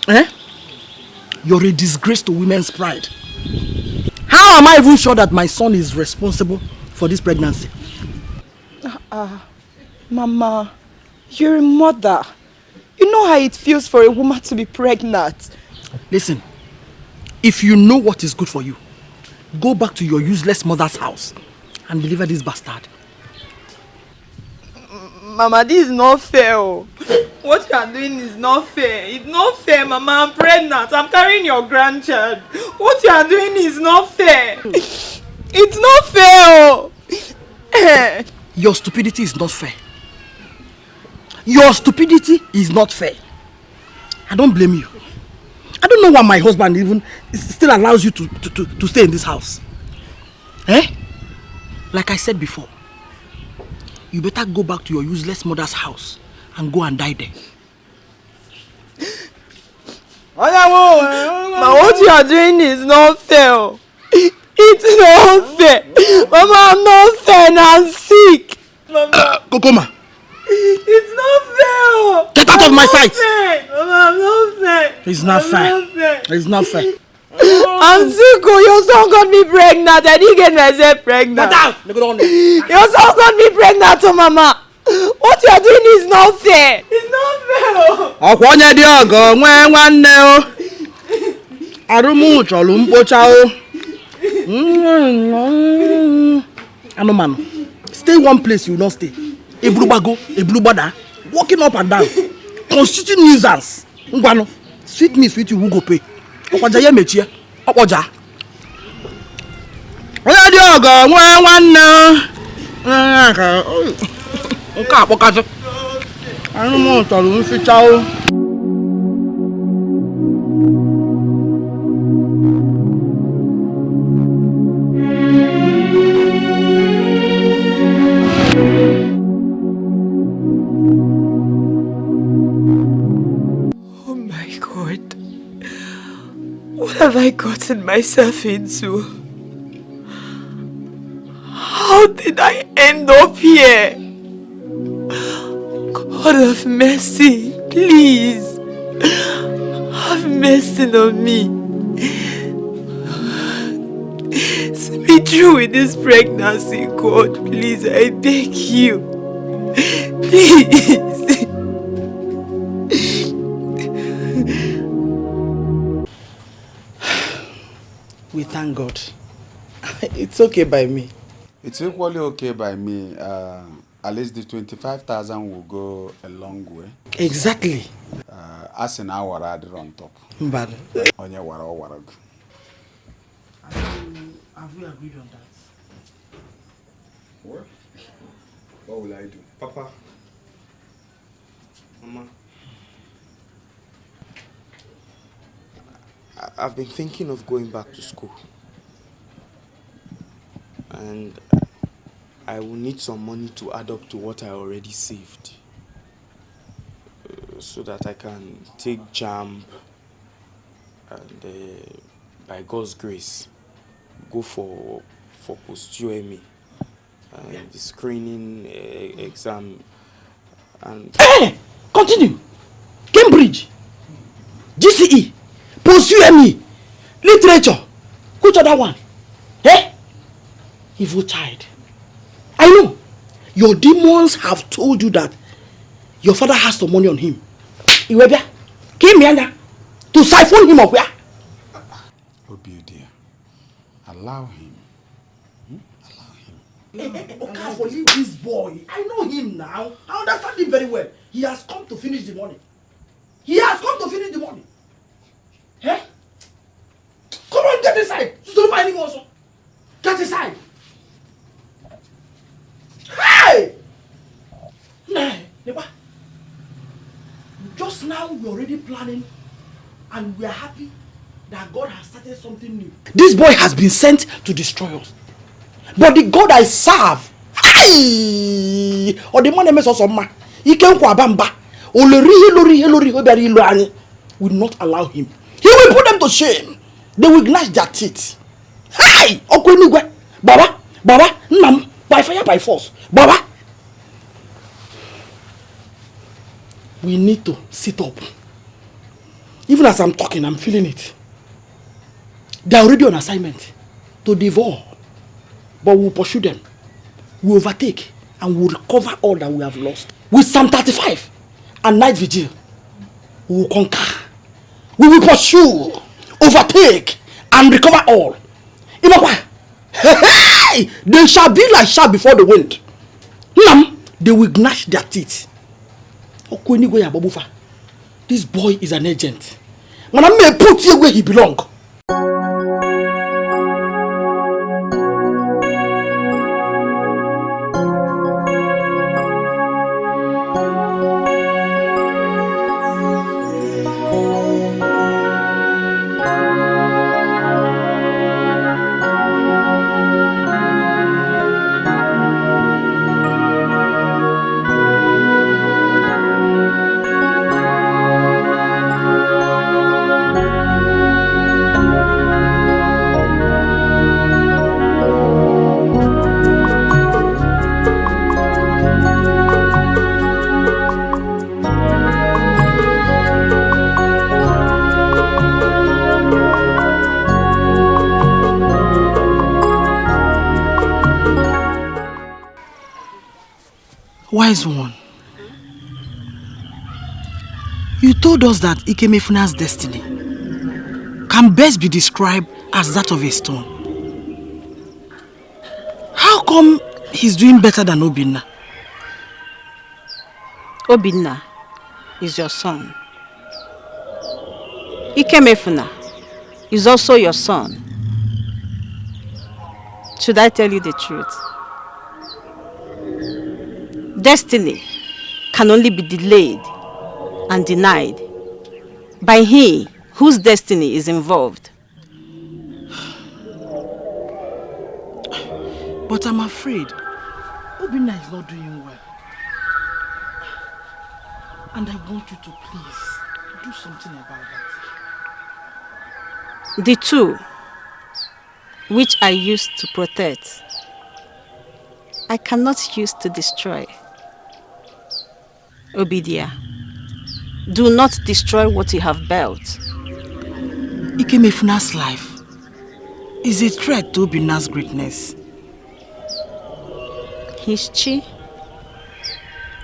Eh? You're a disgrace to women's pride. How am I even sure that my son is responsible for this pregnancy? Ah, uh, Mama, you're a mother. You know how it feels for a woman to be pregnant. Listen, If you know what is good for you, go back to your useless mother's house and deliver this bastard. Mama, this is not fair. Oh. What you are doing is not fair. It's not fair, Mama. I'm pregnant. I'm carrying your grandchild. What you are doing is not fair. It's not fair. Oh. Your stupidity is not fair. Your stupidity is not fair. I don't blame you. I don't know why my husband even still allows you to, to, to, to stay in this house. Eh? Like I said before, you better go back to your useless mother's house and go and die there. Ma, what you are doing is not fair. It's not fair. Mama, I'm not fair and I'm sick. Mama. Uh, Kokoma. It's not fair. Get out I'm of my sight. Fair. I'm not fair. It's not I'm fair. Not fair. It's not fair. I'm sick. Oh, your son got me pregnant. I didn't get myself pregnant. Get out. Your son got me pregnant, oh, Mama. What you are doing is not fair. It's not fair. ọkwa onye dị ọgọ nwee nwanne o arụmụ chọrọ mkpocha o anụmanụ stay one place you no stay eburugbago eburugbada walking up and down constitute nuisance. Ngwanụ sweet me sweet you go pay? Ọkwaja ya emechie ọkpọja onye dị ọgọ nwee nwanne. Nke a kpọkazị. Anụmanụ chọrọ mficha o What have I gotten myself into? How did I end up here? God of mercy, please. Have mercy on me. See me through with this pregnancy, God. Please, I beg you. Please. We thank God. It's okay by me. It's equally okay by me. Uh, at least the 25,000 will go a long way. Exactly. Uh, as in our adder on top. Mbad. Onye wara o wara. Have we agreed on that? What? What will I do? Papa. Mama. I've been thinking of going back to school. And I will need some money to add up to what I already saved. Uh, so that I can take JAMB and uh, by God's grace go for for post UME and the screening uh, exam and Hey! Continue. Cambridge. GCE. Post UME. Literature. Which other one? Eh? Evil child. I know. Your demons have told you that your father has some money on him. Iwebia. Came here to siphon him up where? Obi dear, allow him. Okafor, leave this boy. I know him now. I understand him very well. He has come to finish the money. He has come to finish the money. Come on, get inside. Stop finding also. Get inside. Hey! Nah, Neba. Just now we're already planning and we are happy that God has started something new. This boy has been sent to destroy us. But the God I serve, ayi, ọ dị mma na-eme sọsọ mma, ike nkwa aba mba, o lori ihe lori ihe lori ihe bịara ilu anyị, will not allow him. He will put them to shame. They will gnash their teeth. Hi! Ọkụ enigwe, baba, baba, nna by fire by force, baba. We need to sit up. Even as I'm talking, I'm feeling it. They are already on assignment to devour. But we'll pursue them. We'll overtake and we'll recover all that we have lost. With Psalm 35 and night vigil, we will conquer. We will pursue, overtake, and recover all. Imakwa, hey, they shall be like sharp before the wind. Nam, they will gnash their teeth. This boy is an agent. When I may put you where he belong. Told us that Ikemefuna's destiny can best be described as that of a stone. How come he's doing better than Obinna? Obinna is your son. Ikemefuna is also your son. Should I tell you the truth? Destiny can only be delayed and denied by he whose destiny is involved. But I'm afraid Obinna is not doing well. And I want you to please do something about that. The two which I used to protect, I cannot use to destroy. Obidia, do not destroy what you have built. Ikemefuna's life is a threat to Obinna's greatness. His chi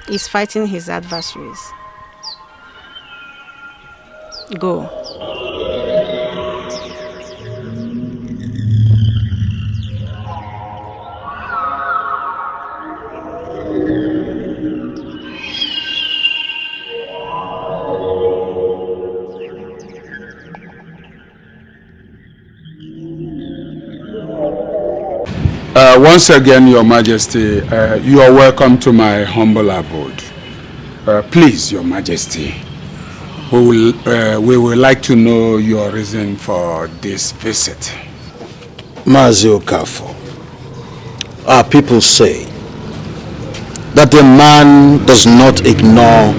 is fighting his adversaries. Go. Uh, once again, Your Majesty, uh, you are welcome to my humble abode. Uh, please, Your Majesty, we will, uh, we would like to know your reason for this visit. Mazi Okafor, our people say that a man does not ignore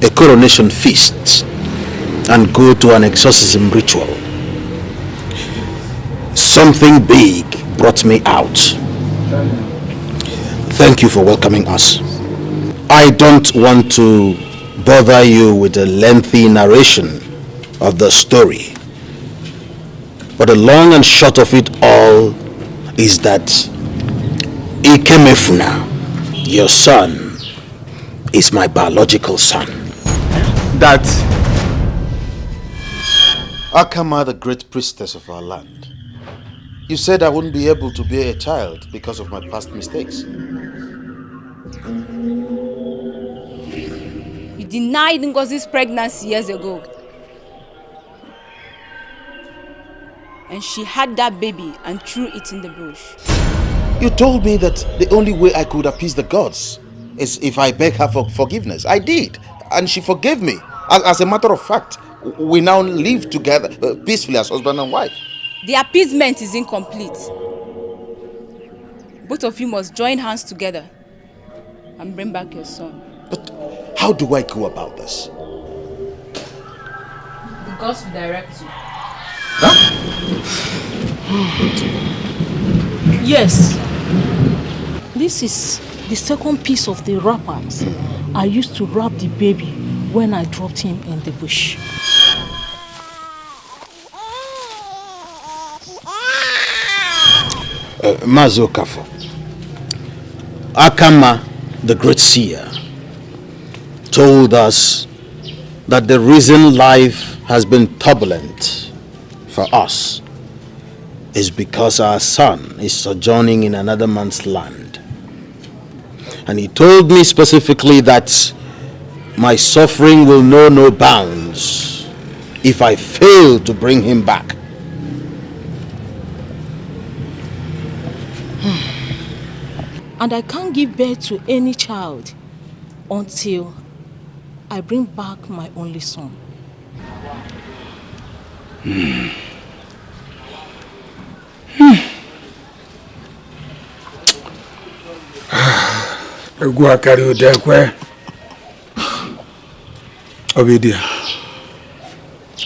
a coronation feast and go to an exorcism ritual. Something big brought me out. Thank you for welcoming us. I don't want to bother you with a lengthy narration of the story. But the long and short of it all is that Ikemefuna, your son, is my biological son. That Akama, the great priestess of our land, you said I wouldn't be able to bear a child because of my past mistakes. You denied Ngozi's pregnancy years ago. And she had that baby and threw it in the bush. You told me that the only way I could appease the gods is if I beg her for forgiveness. I did, and she forgave me. As, as a matter of fact, we now live together uh, peacefully as husband and wife. The appeasement is incomplete. Both of you must join hands together and bring back your son. But How do I go about this? The gods will direct you. Yes. This is the second piece of the wrappers I used to wrap the baby when I dropped him in the bush. Mazo. Akama, the great seer, told us that the reason life has been turbulent for us is because our son is sojourning in another man's land. And he told me specifically that my suffering will know no bounds if I fail to bring him back. And I can't give birth to any child until I bring back my only son. Hmm. Hmm. egwu akarị ụda ekwe obidia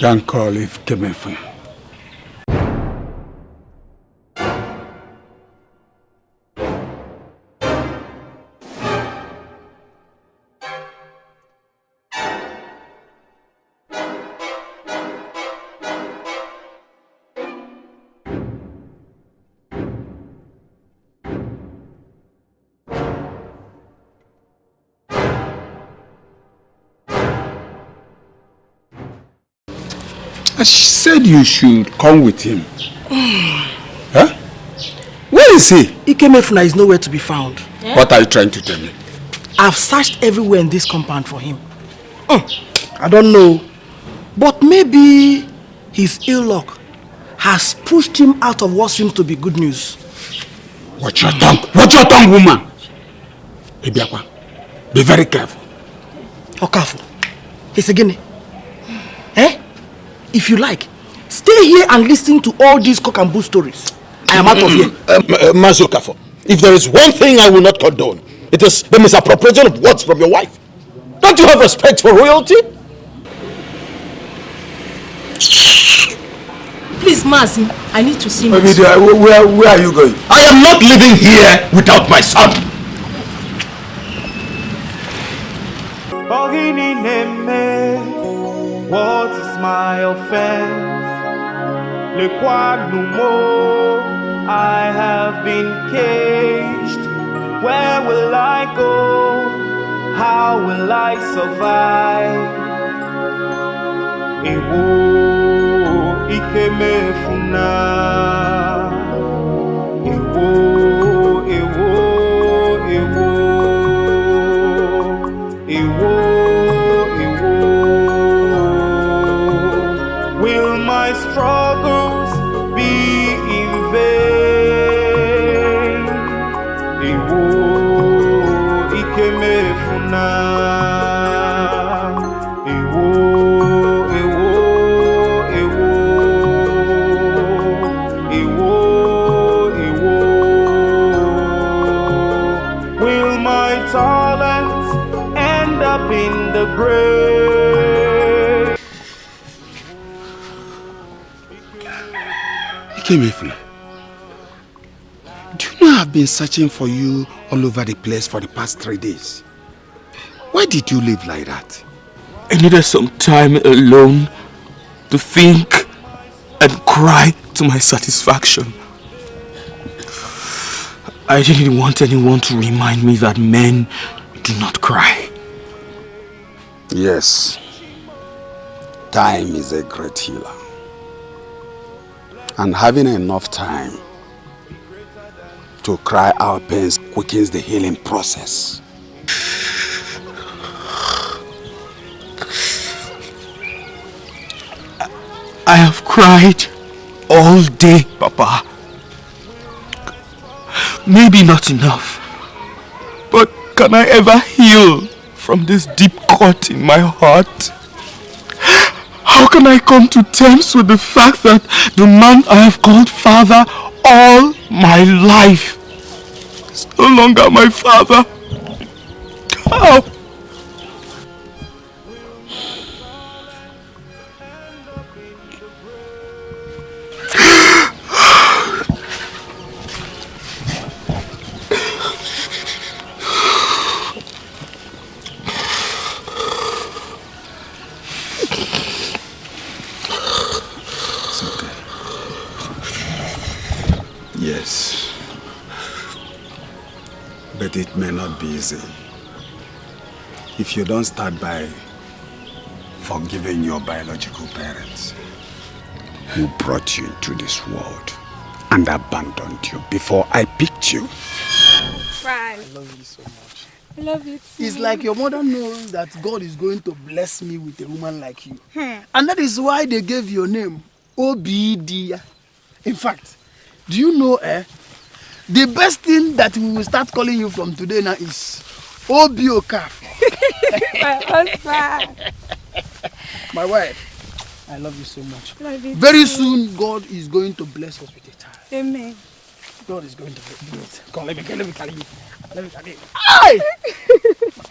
dan call you should come with him. huh? Where is he? Ikemefuna is nowhere to be found. What are you trying to tell me? I've searched everywhere in this compound for him. Hmm, I don't know. But maybe his ill luck has pushed him out of what seems to be good news. Watch your tongue. Watch your tongue, woman. Ibiakwa, be very careful. How careful? It's a guinea. Eh? If you like, stay here and listen to all these cock and bull stories. I am out of here. Um, uh, Mazukafo, if there is one thing I will not condone, it is the misappropriation of words from your wife. Don't you have respect for royalty? Please, Mazi, I need to see my Obidia, son. where, where, where are you going? I am not living here without my son. What is my offense? Le quoi mo, I have been caged. Where will I go? How will I survive? Ewo ikemefuna. Ewo, Ikemefuna, do you know I've been searching for you all over the place for the past three days? Why did you live like that? I needed some time alone to think and cry to my satisfaction. I didn't want anyone to remind me that men do not cry. Yes. Time is a great healer. And having enough time to cry our pains quickens the healing process. I have cried all day, Papa. Maybe not enough. But can I ever heal from this deep cut in my heart? How can I come to terms with the fact that the man I have called father all my life is no longer my father? How? You don't start by forgiving your biological parents who brought you into this world and abandoned you before I picked you. Fran. I love you so much. I love you too. It's like your mother knows that God is going to bless me with a woman like you. Hmm. And that is why they gave your name, Obidia. In fact, do you know, eh? The best thing that we will start calling you from today now is Obiokaf. My husband. My wife, I love you so much. Love you Very too. soon, God is going to bless us with a child. Amen. God is going to do it. Come, let me, let me carry you. Let me carry you. Aye!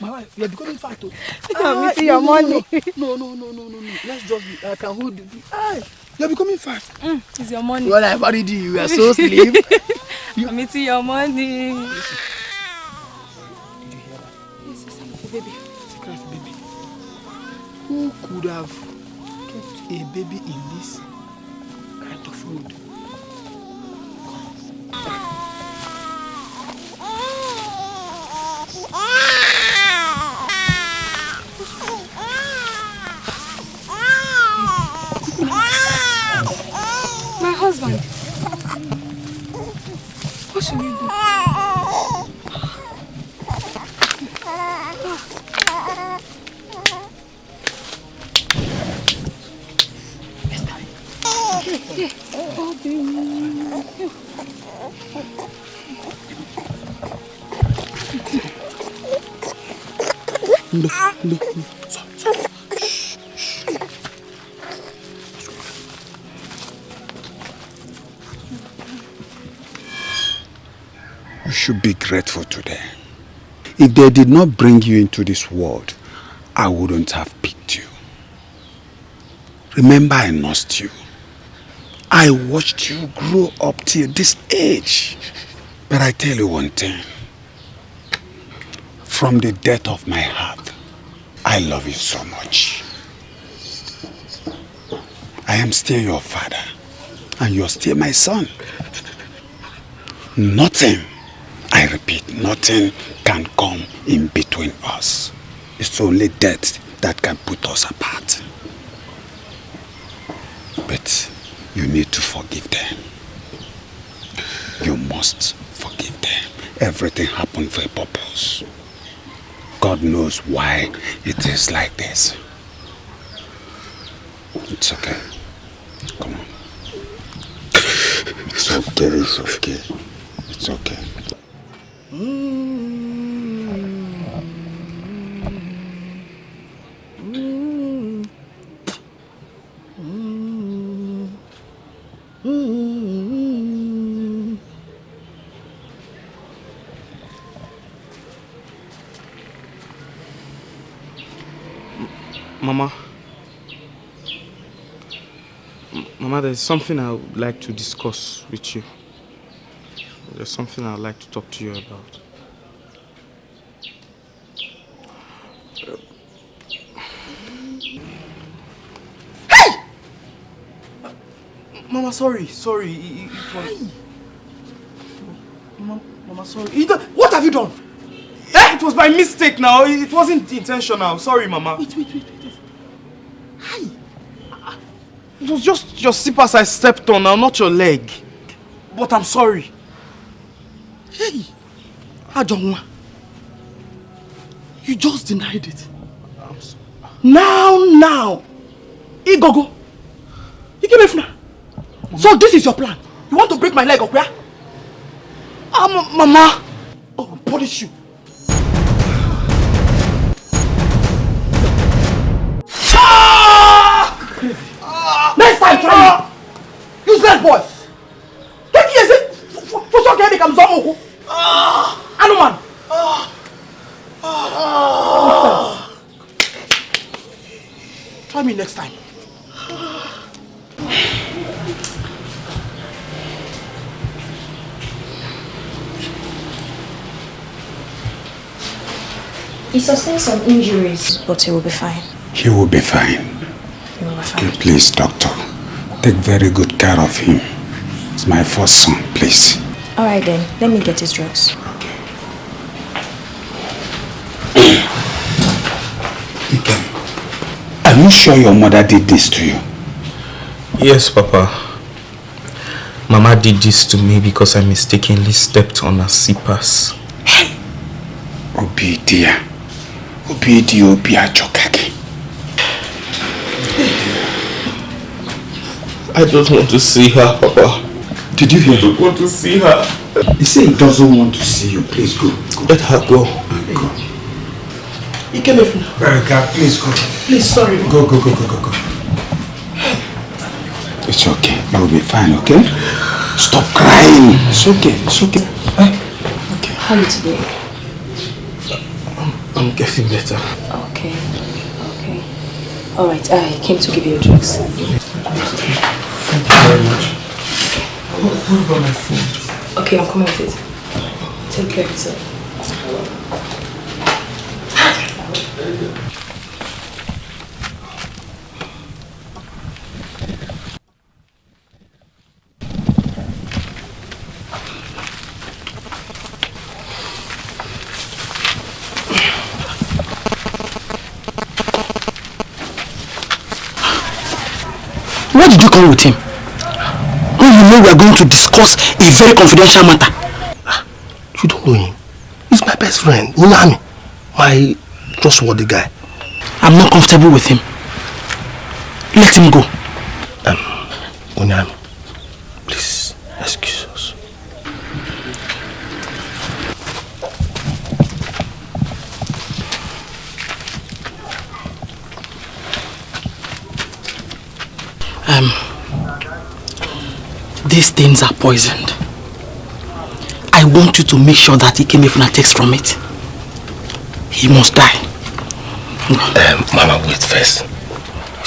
My wife, you're becoming fat too. I'm eating your money. No, no, no, no, no, no. Let's just be, I can hold you. Aye! You're becoming fat. Mm, it's your money. When I married you, you were so slim. I'm eating your money. Who could have kept a baby in this kind of mood? My husband. What should we do? You should be grateful to them. If they did not bring you into this world, I wouldn't have picked you. Remember I nursed you. I watched you grow up till this age. But I tell you one thing. From the depth of my heart, I love you so much. I am still your father, and you're still my son. Nothing, I repeat, nothing can come in between us. It's only death that can put us apart. But you need to forgive them. You must forgive them. Everything happened for a purpose. God knows why it is like this. It's okay. Come on. It's okay, it's okay. It's okay. Mama. Mm-hmm. M- Mama, there's something I would like to discuss with you. There's something I'd like to talk to you about. Mama, sorry, sorry. It, it- was... Mama, Mama, sorry. It- what have you done? Eh? It was by mistake now. It, wasn't intentional. Sorry, Mama. Wait, wait, wait, wait. Hi. It was just your slippers I stepped on now, not your leg. But I'm sorry. Hey, Ajonwa, you just denied it. Now, now, Igogo, you give me funa. So this is your plan. You want to break my leg, Okuya? Ah, ma Mama. Some injuries, but he will be fine. He will be fine. He will be fine. Okay, please, doctor. Take very good care of him. It's my first son, please. All right then, let me get his drugs. Are you sure your mother did this to you? Yes, Papa. Mama did this to me because I mistakenly stepped on her slippers. Obi dear. Obi dear, Obi Ajokaki. I don't want to see her, Papa. Did you hear? I don't want to see her. He said he doesn't want to see you. Please go. go. Let her go. Go. He came in. Erica, please go. Please, sorry. Go, go, go, go, go, go. It's okay. You will be fine, okay? Stop crying. It's okay. It's okay. Okay. How are you today? I'm getting better. Okay. Okay. All right. I came to give you a drugs. Thank you very much. What, what about my food? Okay, I'm coming with it. Take care of yourself. Come with him? When you know we are going to discuss a very confidential matter. You don't know him. He's my best friend, Unami. My trustworthy guy. I'm not comfortable with him. Let him go. Um, Unami, these things are poisoned. I want you to make sure that Ikemefuna takes from it. He must die. Um, Mama, wait first.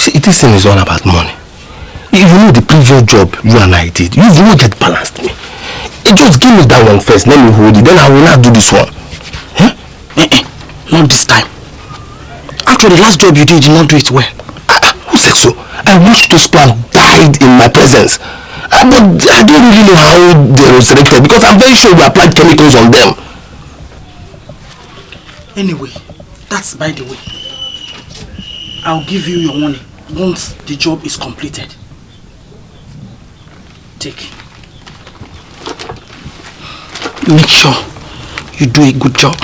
See, this thing is all about money. You know the previous job you and I did. You've not get balanced me. Just give me that one first, let me hold it. Then I will not do this one. Eh, eh, not this time. After the last job you did, you did not do it well. Who said so? I watched those plants died in my presence. Uh, but I don't really know how they resurrected because I'm very sure we applied chemicals on them. Anyway, that's by the way. I'll give you your money once the job is completed. Take. Make sure you do a good job.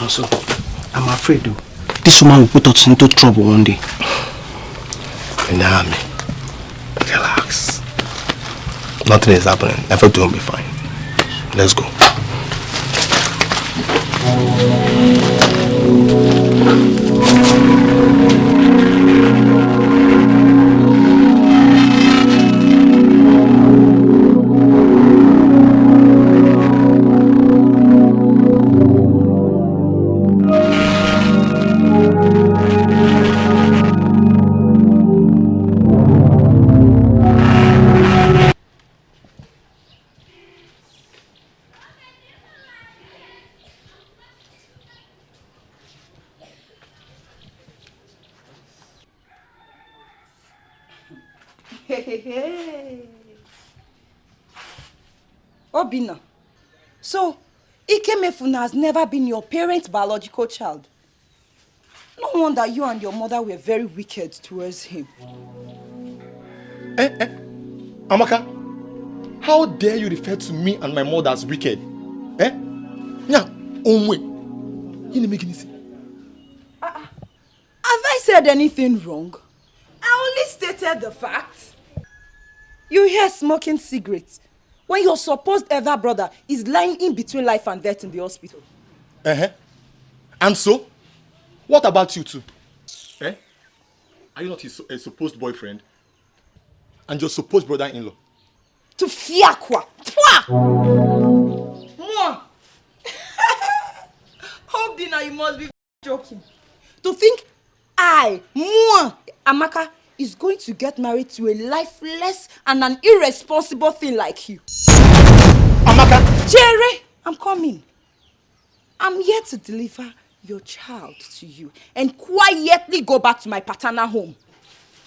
Also, I'm afraid though, this woman will put us into trouble one day. Nami, relax. Nothing is happening. Everything will be fine. Let's go. Has never been your parent's biological child. No wonder you and your mother were very wicked towards him. Eh, eh. Amaka, how dare you refer to me and my mother as wicked? Eh? Nya, onwe. You didn't make any sense. Have I said anything wrong? I only stated the facts. You hear smoking cigarettes when your supposed elder brother is lying in between life and death in the hospital. Uh-huh. And so? What about you two? Eh? Are you not his a supposed boyfriend? And your supposed brother-in-law? To fiakwa. Twa! Moi! Obina, you must be joking. To think I, moi, Amaka, is going to get married to a lifeless and an irresponsible thing like you. Amaka! Jerry, I'm coming. I'm here to deliver your child to you and quietly go back to my paternal home.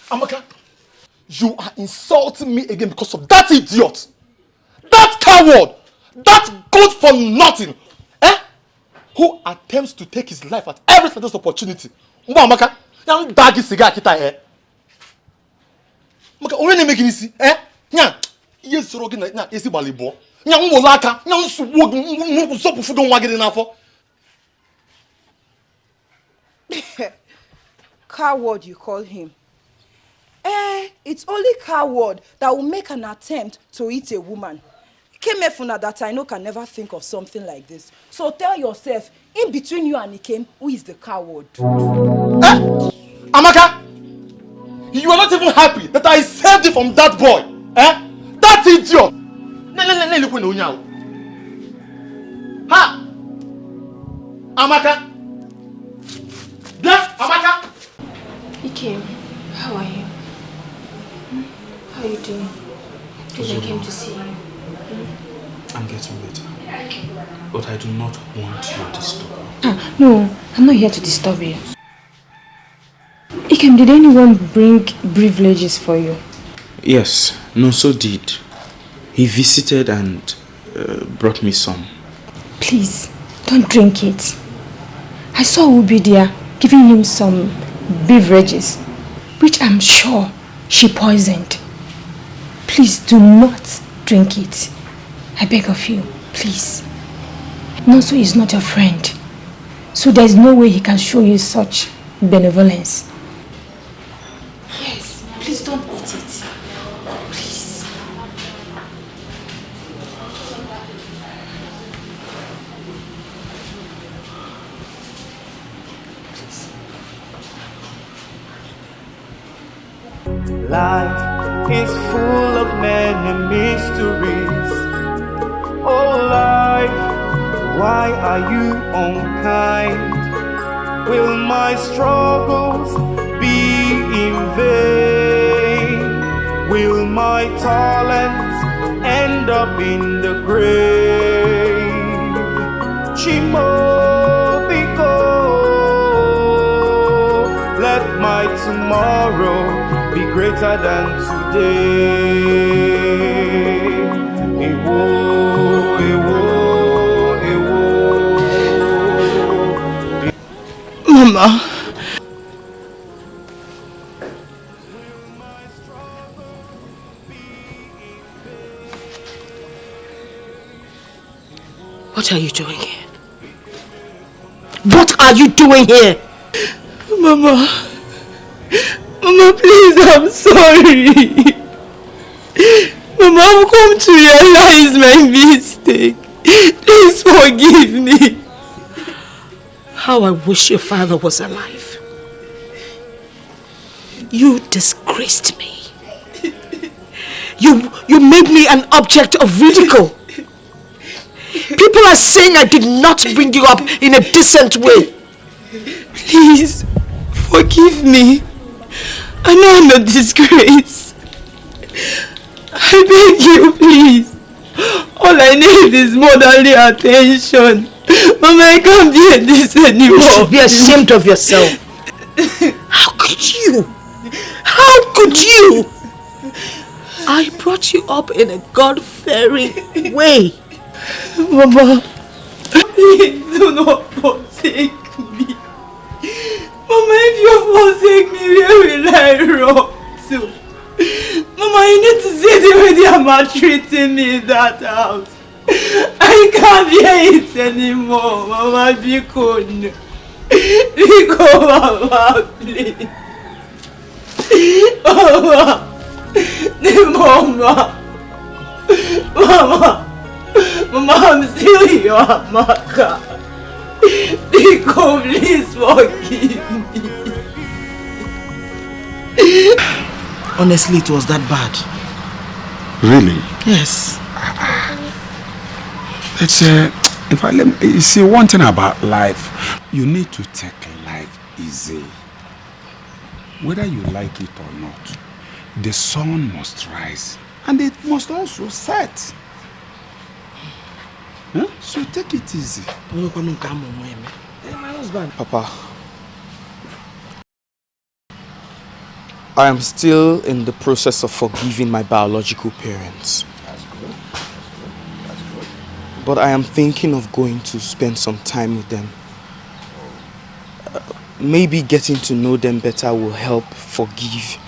Amaka, you are insulting me again because of that idiot. That coward. That good for nothing. Eh? Who attempts to take his life at every slightest opportunity. Mba Amaka, yan dagi siga kita eh. Amaka, onye na-eme gị n'isi? Eh? Nya, ihe soro gị na ezi gbali bụọ. Nya nwolo aka, nya nsogbu gị, nsọpụfụ gị nwa gị dị n'afọ. Coward, you call him. Eh, it's only coward that will make an attempt to eat a woman. Kemefuna that I know can never think of something like this. So tell yourself, in between you and Ikem, who is the coward? Amaka, you are not even happy that I saved you from that boy. Eh? That idiot. Ha! Amaka! Bịa, Amaka! Ikem, how are you? How are you doing? Please, I came to see you. Hmm? I'm getting better. But I do not want you to disturb me. Ah, no, I'm not here to disturb you. Ikem, did anyone bring privileges for you? Yes, Nonso did. He visited and uh, brought me some. Please, don't drink it. I saw Ubi there giving him some beverages, which I'm sure she poisoned. Please do not drink it. I beg of you, please. Nonso is not your friend, so there is no way he can show you such benevolence. Please don't eat it. Please. Life is full of many mysteries. Oh, life, why are you unkind? Will my struggles be in vain? Will my talents end up in the grave? Chimobiko, let my tomorrow be greater than today. Ewo, ewo, ewo. Mama. What are you doing here? What are you doing here? Mama. Mama, please, I'm sorry. Mama, I've come to realize my mistake. Please forgive me. How I wish your father was alive. You disgraced me. You, you made me an object of ridicule. People are saying I did not bring you up in a decent way. Please, forgive me. I know I'm a disgrace. I beg you, please. All I need is motherly attention. Mama, I can't bear this anymore. You should be ashamed of yourself. How could you? How could you? I brought you up in a God-fearing way. Mama, please do not forsake me. Mama, if you forsake me, where will I run to? Mama, you need to see the way they are maltreating me in that house. I can't bear it anymore. Mama, be cool, Mama, please. Mama. Mama. Mama. Mama, I'm still your Amaka. Biko, please forgive me. Honestly, it was that bad. Really? Yes. It's uh, if I let me, you see one thing about life, you need to take life easy. Whether you like it or not, the sun must rise and it must also set. Huh? So take it easy. Hey, my husband. Papa, I am still in the process of forgiving my biological parents. But I am thinking of going to spend some time with them. Uh, maybe getting to know them better will help forgive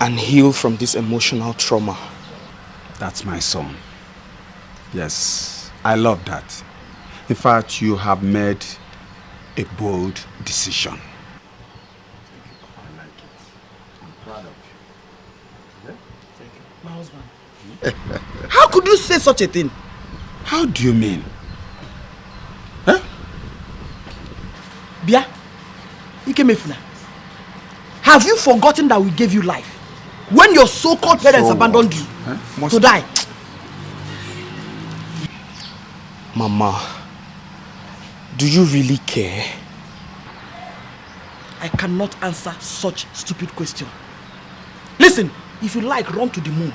and heal from this emotional trauma. That's my son. Yes, I love that. In fact, you have made a bold decision. My husband. How could you say such a thing? How do you mean? Bia, Ikemefuna, have you forgotten that we gave you life? When your so-called parents So abandoned you Must- to die? Mama, do you really care? I cannot answer such stupid question. Listen, if you like, run to the moon.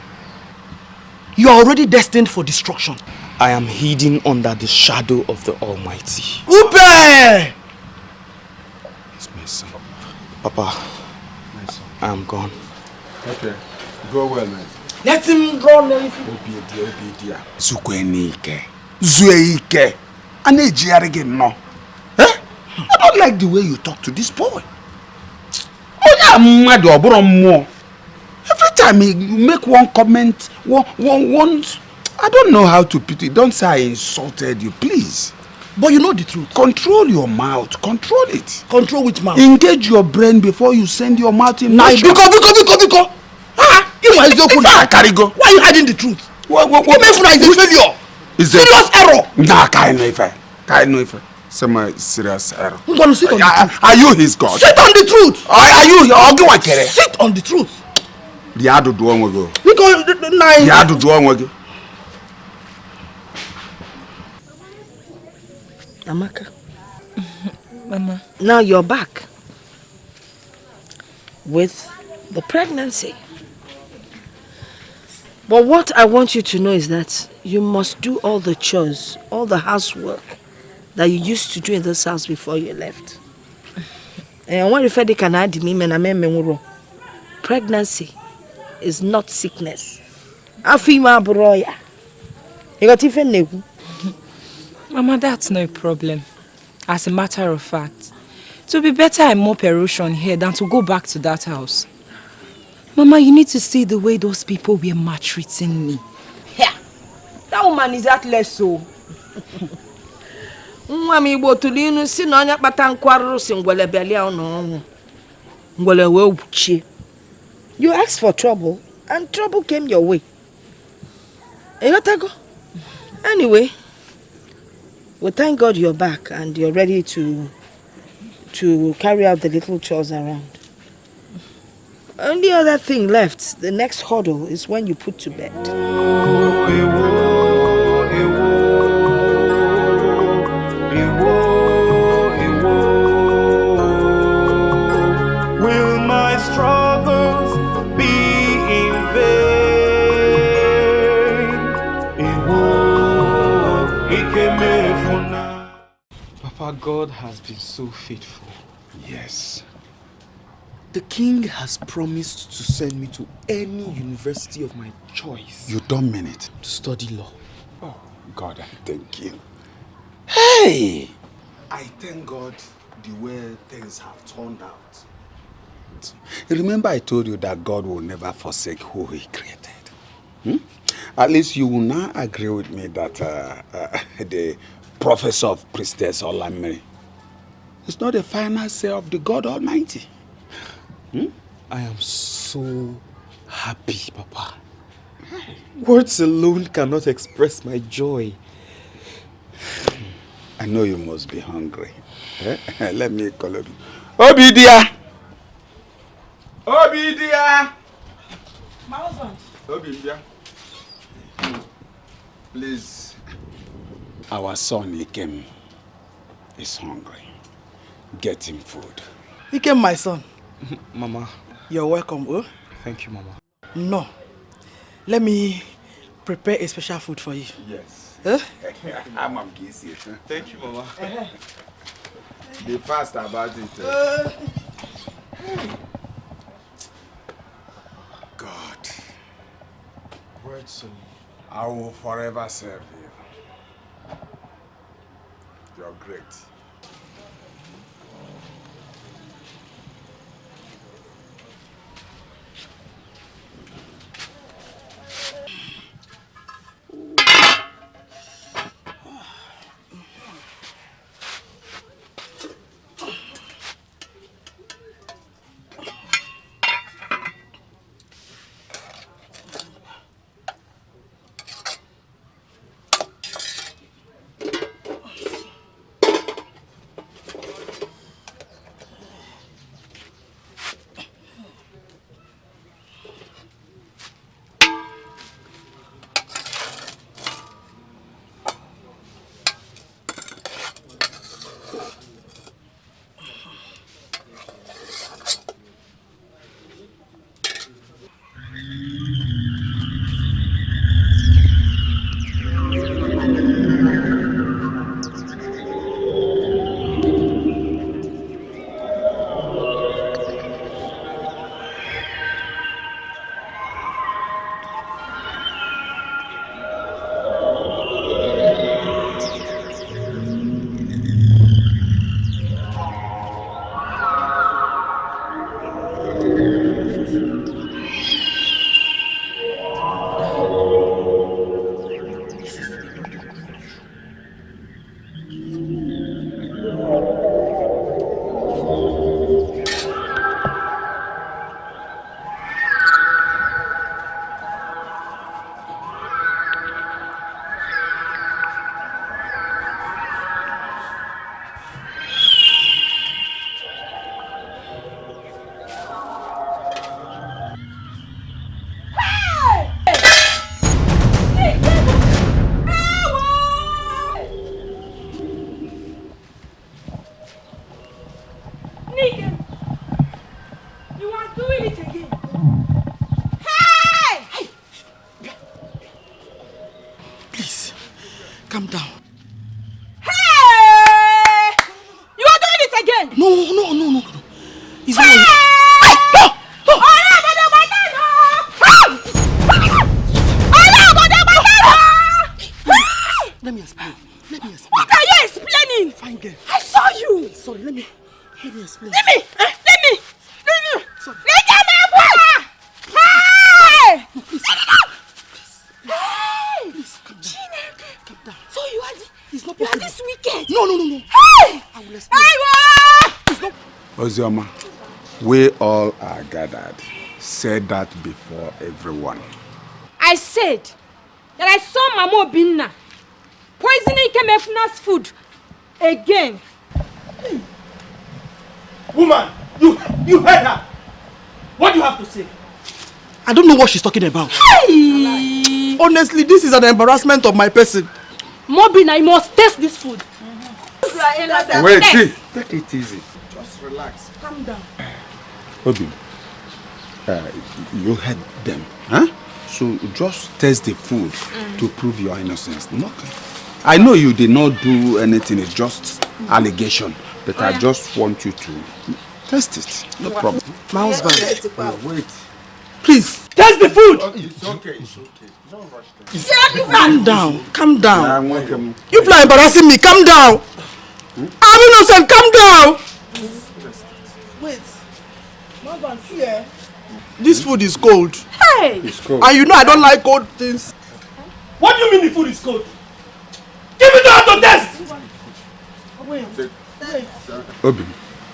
You are already destined for destruction. I am hidden under the shadow of the Almighty. Upe! It's my son. Papa, My son. I am gone. Okay. Go well, man. Let him run everything. Obi dia, obi dia. Zukwe n'ike. Zue ike. A na-ejigharị gị nnọọ. I don't like the way you talk to this boy. Onye a mmadụ ọ bụrụ mmụọ. Every time he make one comment, one, one, one, I don't know how to put it. Don't say I insulted you, please. But you know the truth. Control your mouth. Control it. Control which mouth? Engage your brain before you send your mouth in motion. biko, biko, biko, biko. Ah, you Ife a carry Why are you hiding the truth? What, what, what? Ikemefuna is a failure. Is Serious error. Nah, kind of ife. Kind of ife. Some serious error. I'm gonna sit on the Are, truth. are you his God? Sit on the truth. Are, you ogi wakere? Sit on the truth. Rie ajụjụ onwe gị. o. Because na Rie ajụjụ onwe gị. Amaka, Mama. now you're back with the pregnancy. But what I want you to know is that you must do all the chores, all the housework that you used to do in this house before you left. And when you fed can add me, men. Pregnancy is not sickness. Afima. You got. Mama, that's no problem. As a matter of fact, it would be better I mop erosion here than to go back to that house. Mama, you need to see the way those people were maltreating me. Yeah, that woman is heartless so. nwa m igbo tụrụ inu si na onye kpata nkụ arụrụ si ngwele bịalia ụlọ ọnwụ. Ngwele wee gwuchie you asked for trouble and trouble came your way. Ịghọtago anyway we thank god you're back and you're ready to to carry out the little chores around only other thing left the next hurdle is when you put to bed Will my struggles be in vain? Papa, God has been so faithful. Yes. The king has promised to send me to any university of my choice You don't mean it. to study law. Oh, God, I thank you. Hey! I thank God the way things have turned out. Remember I told you that God will never forsake who he created. Hmm? At least you will now agree with me that uh, uh, the professor of Priestess Olamiri is not the final say of the God Almighty. Hmm? I am so happy, Papa. Words alone cannot express my joy. I know you must be hungry. Eh? Let me call it. Obidia! Obidia! My husband. Obidia. Please. Our son Ikem is hungry. Get him food. Ikem, my son. Mama, You're welcome, oh? thank you, Mama. No. Let me prepare a special food for you. Yes. Huh? I'm on busy. Thank you, Mama. Be fast about it. eh? God, Words I will forever serve you. You're great. Ozioma, we all are gathered. Said that before everyone. I said that I saw Mama Obinna poisoning Kemefuna's food again. Woman, you you heard her. What do you have to say? I don't know what she's talking about. Hey! Honestly, this is an embarrassment of my person. Mobina, you must taste this food. Wait, see. Take it easy. Relax. Calm down. Obi, uh, you heard them, huh? So just taste the food to prove your innocence. Okay. I know you did not do anything. It's just allegation, but I just want you to taste it. No problem. My husband. wait. Please. Taste the food. It's okay. It's okay. Don't rush them. Calm down. Calm down. Them. You people are embarrassing me. Calm down. I'm innocent. Calm down. Wait. Husband, see eh? This food is cold. Hey! It's cold. And you know I don't like cold things. What do you mean the food is cold? Give it to her to test. Obi,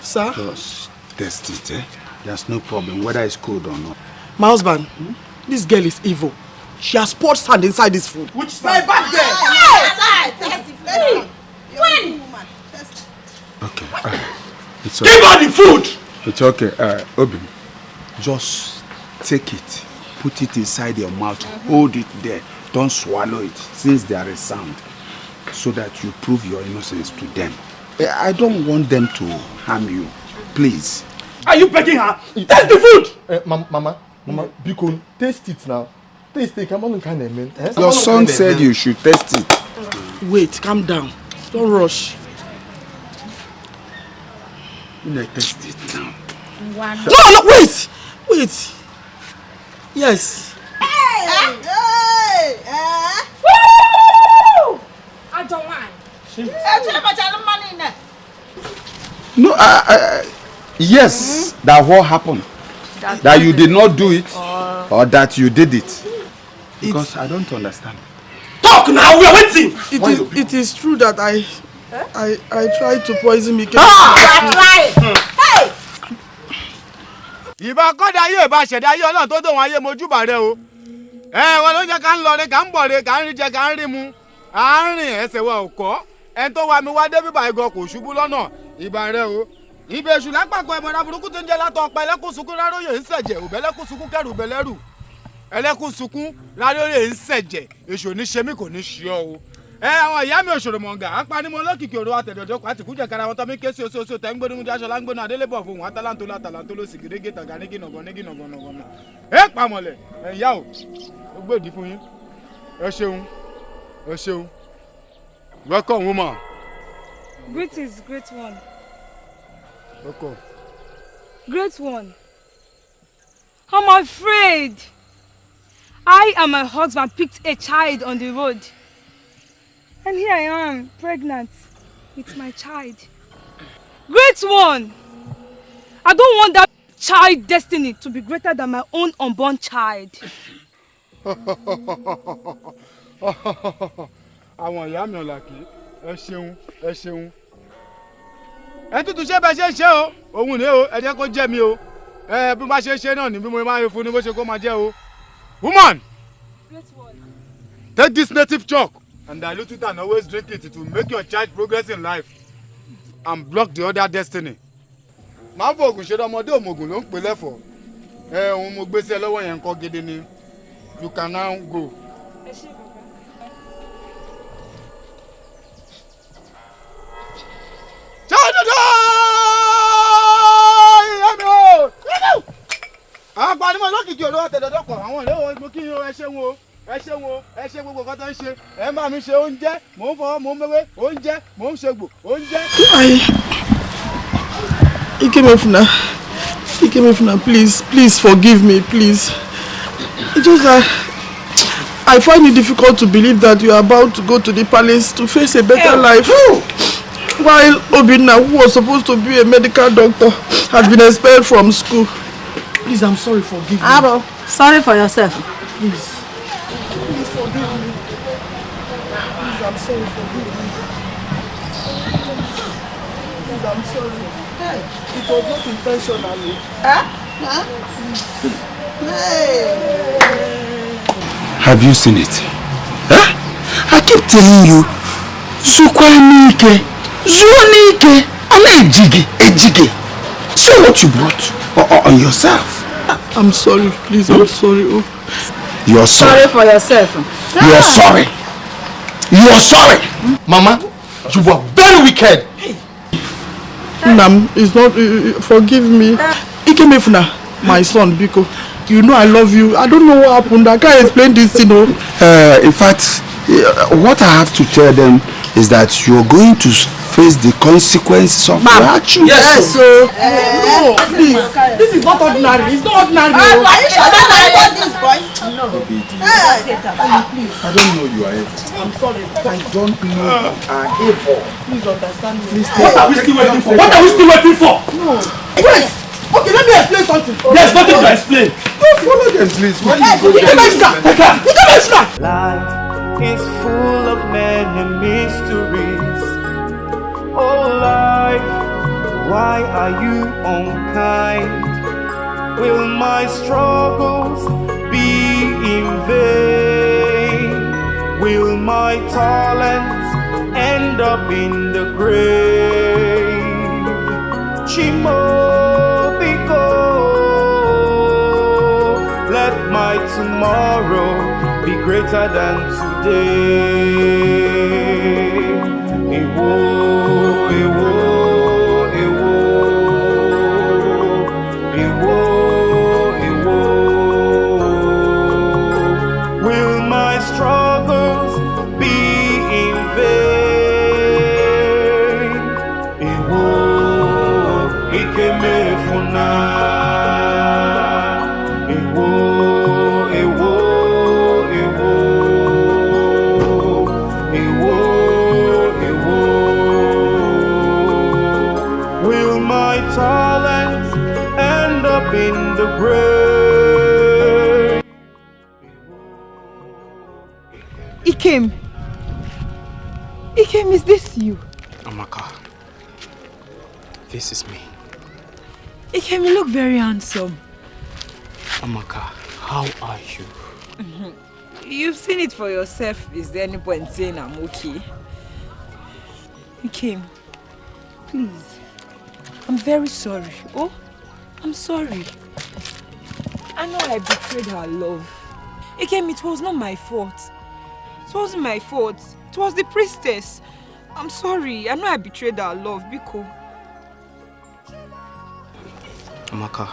Sir? just taste it, eh? There's no problem whether it's cold or not. My husband, this girl is evil. She has poured sand inside this food. Which My side? bad girl. When? Okay. Uh, it's Give her the food. It's okay. Uh, Obi, just take it, put it inside your mouth, hold it there. Don't swallow it since there is sound, so that you prove your innocence to them. Eh, I don't want them to harm you. Please. Are you begging her? Taste the food. Eh, mam mama, mama, biko, taste it now. Taste it, come on, kind of man. Eh? Your son said you should test it. Wait, calm down. Don't rush. Test it now. No, no, wait! Wait! Yes. Hey! Hey! Eh? Woo! I don't mind. Eh, tell me tell money in there. No, uh, uh, yes, Hmm? that what happened. That That you did not do it Or- or that you did it. Because I don't understand. Talk now, we are waiting! It is, it is true that I, I, I tried to poison Mike. Hey! ìbá kọ́dà ayé ìbá ṣẹ̀dá ayé ọlọ́run tó dòun ayé mojúbà rẹ o. Ẹ wọn ló ń jẹ ká ń lọ re ká ń bọ̀ re ká ń rí jẹ ká ń rí mu. À ń rìn ẹsẹ̀ wa ò kọ́. Ẹni tó wa mi wá dé bíbá igan kò ṣubú lọ́nà. Ìbá rẹ o. Ibè èṣù lápapọ̀ ẹ̀mọ̀ra burúkú tó ń jẹ́ látọ̀ ọ̀pá ẹlẹ́kùn sunkún ráróyè ń ṣẹ̀jẹ̀. Òbẹ́lẹ́kùn sunkún kẹrù bẹ́lẹ́rù ẹlẹ́kùn sunkún ráróyè ń ṣẹ̀jẹ̀. Èṣù ní ṣe mí kò ní ṣe ọ́ o ẹ àwọn ìyá mi òṣòro mọ̀ǹgà apanimọ̀ olókìkí òru àtẹ̀dọ̀dọ̀ kọ́ àtìkújẹ kára wọn tọ́mí ké sí oṣù oṣù tẹ́ ń gbóni mújá aṣọ láńgbóná adélébọ̀ fún wọn atalanto látàlanto ló sì gèrègè tàgà nígi nàgàn nígi nàgàn nàgàn nà ẹ pàmọ̀lẹ̀ ẹ yá o ó gbèdì fún yín ẹ ṣeun ẹ ṣeun welcome woman Greetings, great one. welcome. Great one. I'm afraid. I and my husband picked a child on the road. And here I am, pregnant with my child. Great one. I don't want that child destiny to be greater than my own unborn child. àwọn ìyá mi ọ̀làkì ẹ ṣeun ẹ ṣeun. Ẹ tútù ṣé bẹ ṣe ń ṣe o? Òun ni o ẹ jẹ́ kó jẹ́ mi o. Ẹ bí wọ́n ṣe ṣe náà ni bí mo máa ń fún ni bó ṣe kó máa jẹ́ o. Woman! Take this native chalk and dilute it and always drink it it will make your child progress in life and block the other destiny. máa ń fòògùn ṣe ọmọdé òmògùn ló ń pè lẹ́fọ̀ọ́ ẹ òun mo gbé sí ẹ lọ́wọ́ yẹn nǹkan gidi ni you can now go. Jọ́dọ̀dọ̀! Ìyá mi o! Àwọn apanimọ̀ lókìkí pọ̀. Àwọn ìlú wo mo kí ẹ o, ẹ ṣeun o, ẹ ṣe gbogbo nǹkan tó ń ṣe. Ẹ máa mi ṣe oúnjẹ, mò ń fọwọ́, mò ń mẹ́wé, oúnjẹ, mò ń ṣègbò, oúnjẹ. I, Ikemefuna, Ikemefuna, please, please forgive me, please. It's just that I find it difficult to believe that you are about to go to the palace to face a better life. While Obinna, who was supposed to be a medical doctor, has been expelled from school. Please, I'm sorry, forgive me. Abo, sorry for yourself. Please forgive me. Please, I'm sorry, forgive me. Please, I'm sorry. Hey, it was not intentionally. Huh? Huh? Hey. Have you seen it? Huh? I keep telling you, Zukwanike, Zuanike, and Ejige, Ejige. Say what you brought o- o- on yourself. I'm sorry, please, I'm sorry. Oh. You're sorry. Sorry for yourself. You're sorry. You're sorry. Mama, you were very wicked. Nam, it's not, uh, uh, forgive me. Ikemefuna, my son, Biko, you know I love you. I don't know what happened. I can't explain this, you know. Uh, in fact, uh, what I have to tell them is that you're going to face the consequences of your actions. Yes, so. no, please. This is not ordinary. It's not ordinary. Ah, oh. are you sure that I want this boy? No. I don't know you are evil. I'm sorry. I don't know you are evil. Please understand me. Please What are we still waiting for? What are we still waiting for? No. Wait. Okay, let me explain something. There's nothing to explain. No, follow them, please. Where Hey, you go? Ikemefuna, take her. Ikemefuna. Life is full of many mysteries. Oh, life, why are you unkind? Will my struggles be in vain? Will my talents end up in the grave? Chimobiko, let my tomorrow be greater than today. Ewo, ewo, very handsome. Amaka, how are you? You've seen it for yourself. Is there any point in saying I'm okay? Ikem, please. I'm very sorry. Oh, I'm sorry. I know I betrayed her love. Ikem, it was not my fault. It wasn't my fault. It was the priestess. I'm sorry. I know I betrayed her love, Biko. Amaka,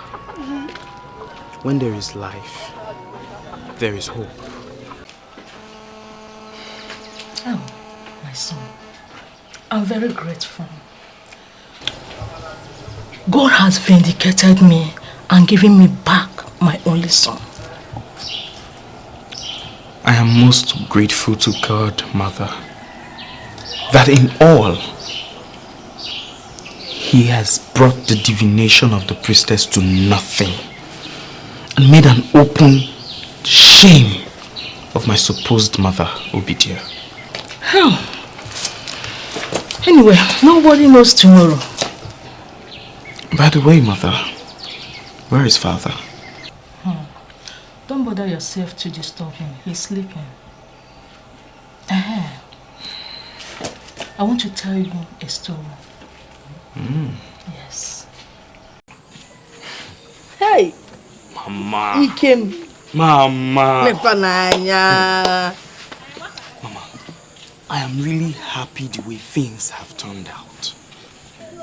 when there is life, there is hope. Oh, my son. I'm very grateful. God has vindicated me and given me back my only son. I am most grateful to God, Mother, that in all, He has brought the divination of the priestess to nothing and made an open shame of my supposed mother, Obidia. Oh. Anyway, nobody knows tomorrow. By the way, Mother, where is Father? Hmm. Don't bother yourself to disturb him. He's sleeping. Uh -huh. I want to tell you a story. Mm. Yes. Hey! Mama. Ikem. Mama. Mepananya. I am really happy the way things have turned out.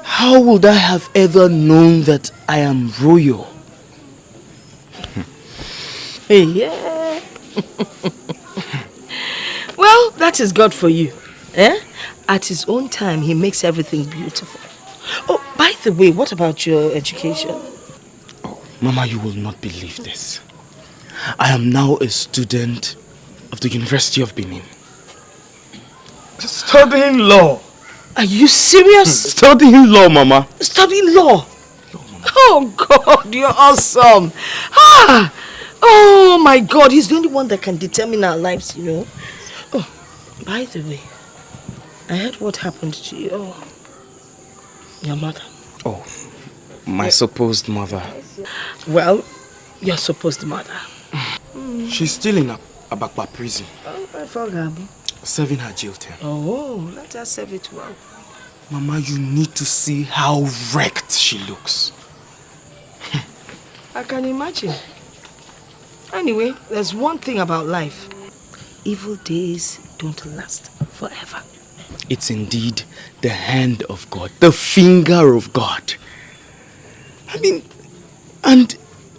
How would I have ever known that I am royal? Hey, yeah. well, that is God for you. Eh? At his own time, he makes everything beautiful. Oh, by the way, what about your education? Oh, Mama, you will not believe this. I am now a student of the University of Benin. Studying law. Are you serious? Studying law, Mama. Studying law? Oh God, you're awesome. Ah! Oh my God, he's the only one that can determine our lives, you know. Oh, by the way, I heard what happened to your, your mother. Oh, my supposed mother. Well, your supposed mother. She's still in Ab Abakpa prison, Oh, I forgot. serving her jail term. Oh, let her serve it well. Mama, you need to see how wrecked she looks. I can imagine. Anyway, there's one thing about life. Evil days don't last forever. It's indeed the hand of God, the finger of God. I mean, and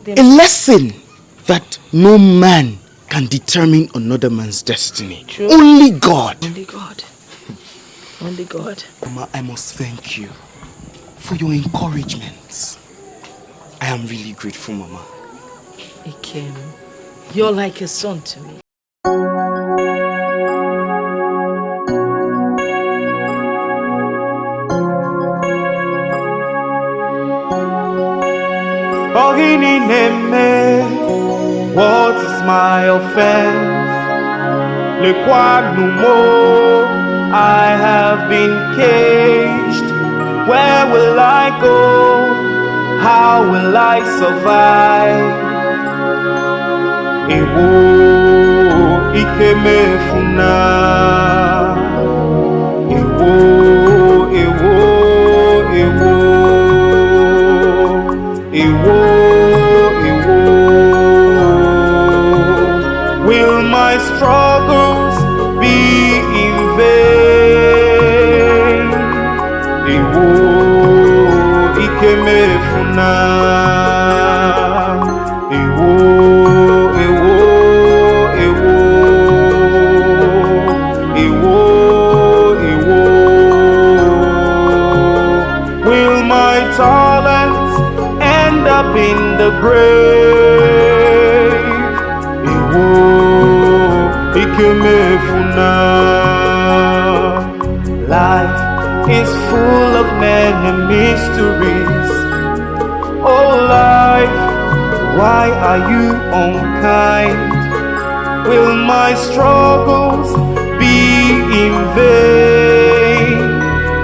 a lesson that no man can determine another man's destiny. True. Only God. Only God. Only God. Mama, I must thank you for your encouragements. I am really grateful, Mama. Ikem, you're like a son to me. Ogini neme, what is my offense? Lekwa mo, I have been caged. Where will I go? How will I survive? Ewo Ikemefuna. grave iwo Ikemefuna life is full of many mysteries. Oh life why are you unkind? Will my struggles be in vain?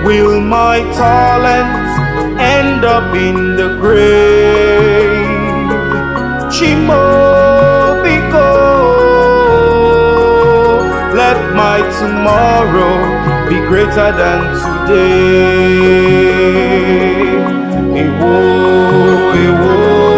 Will my talents end up in the grave? Chimbobiko. Let my tomorrow be greater than today. Ewo, ewo.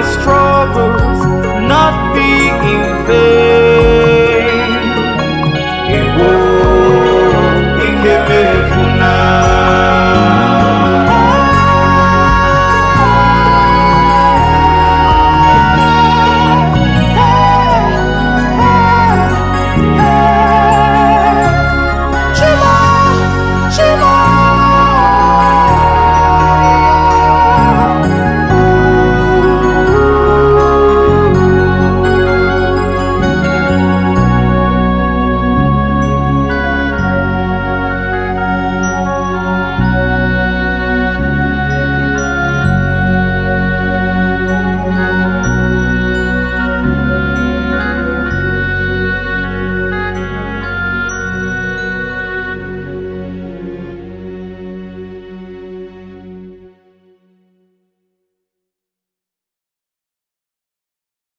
my strong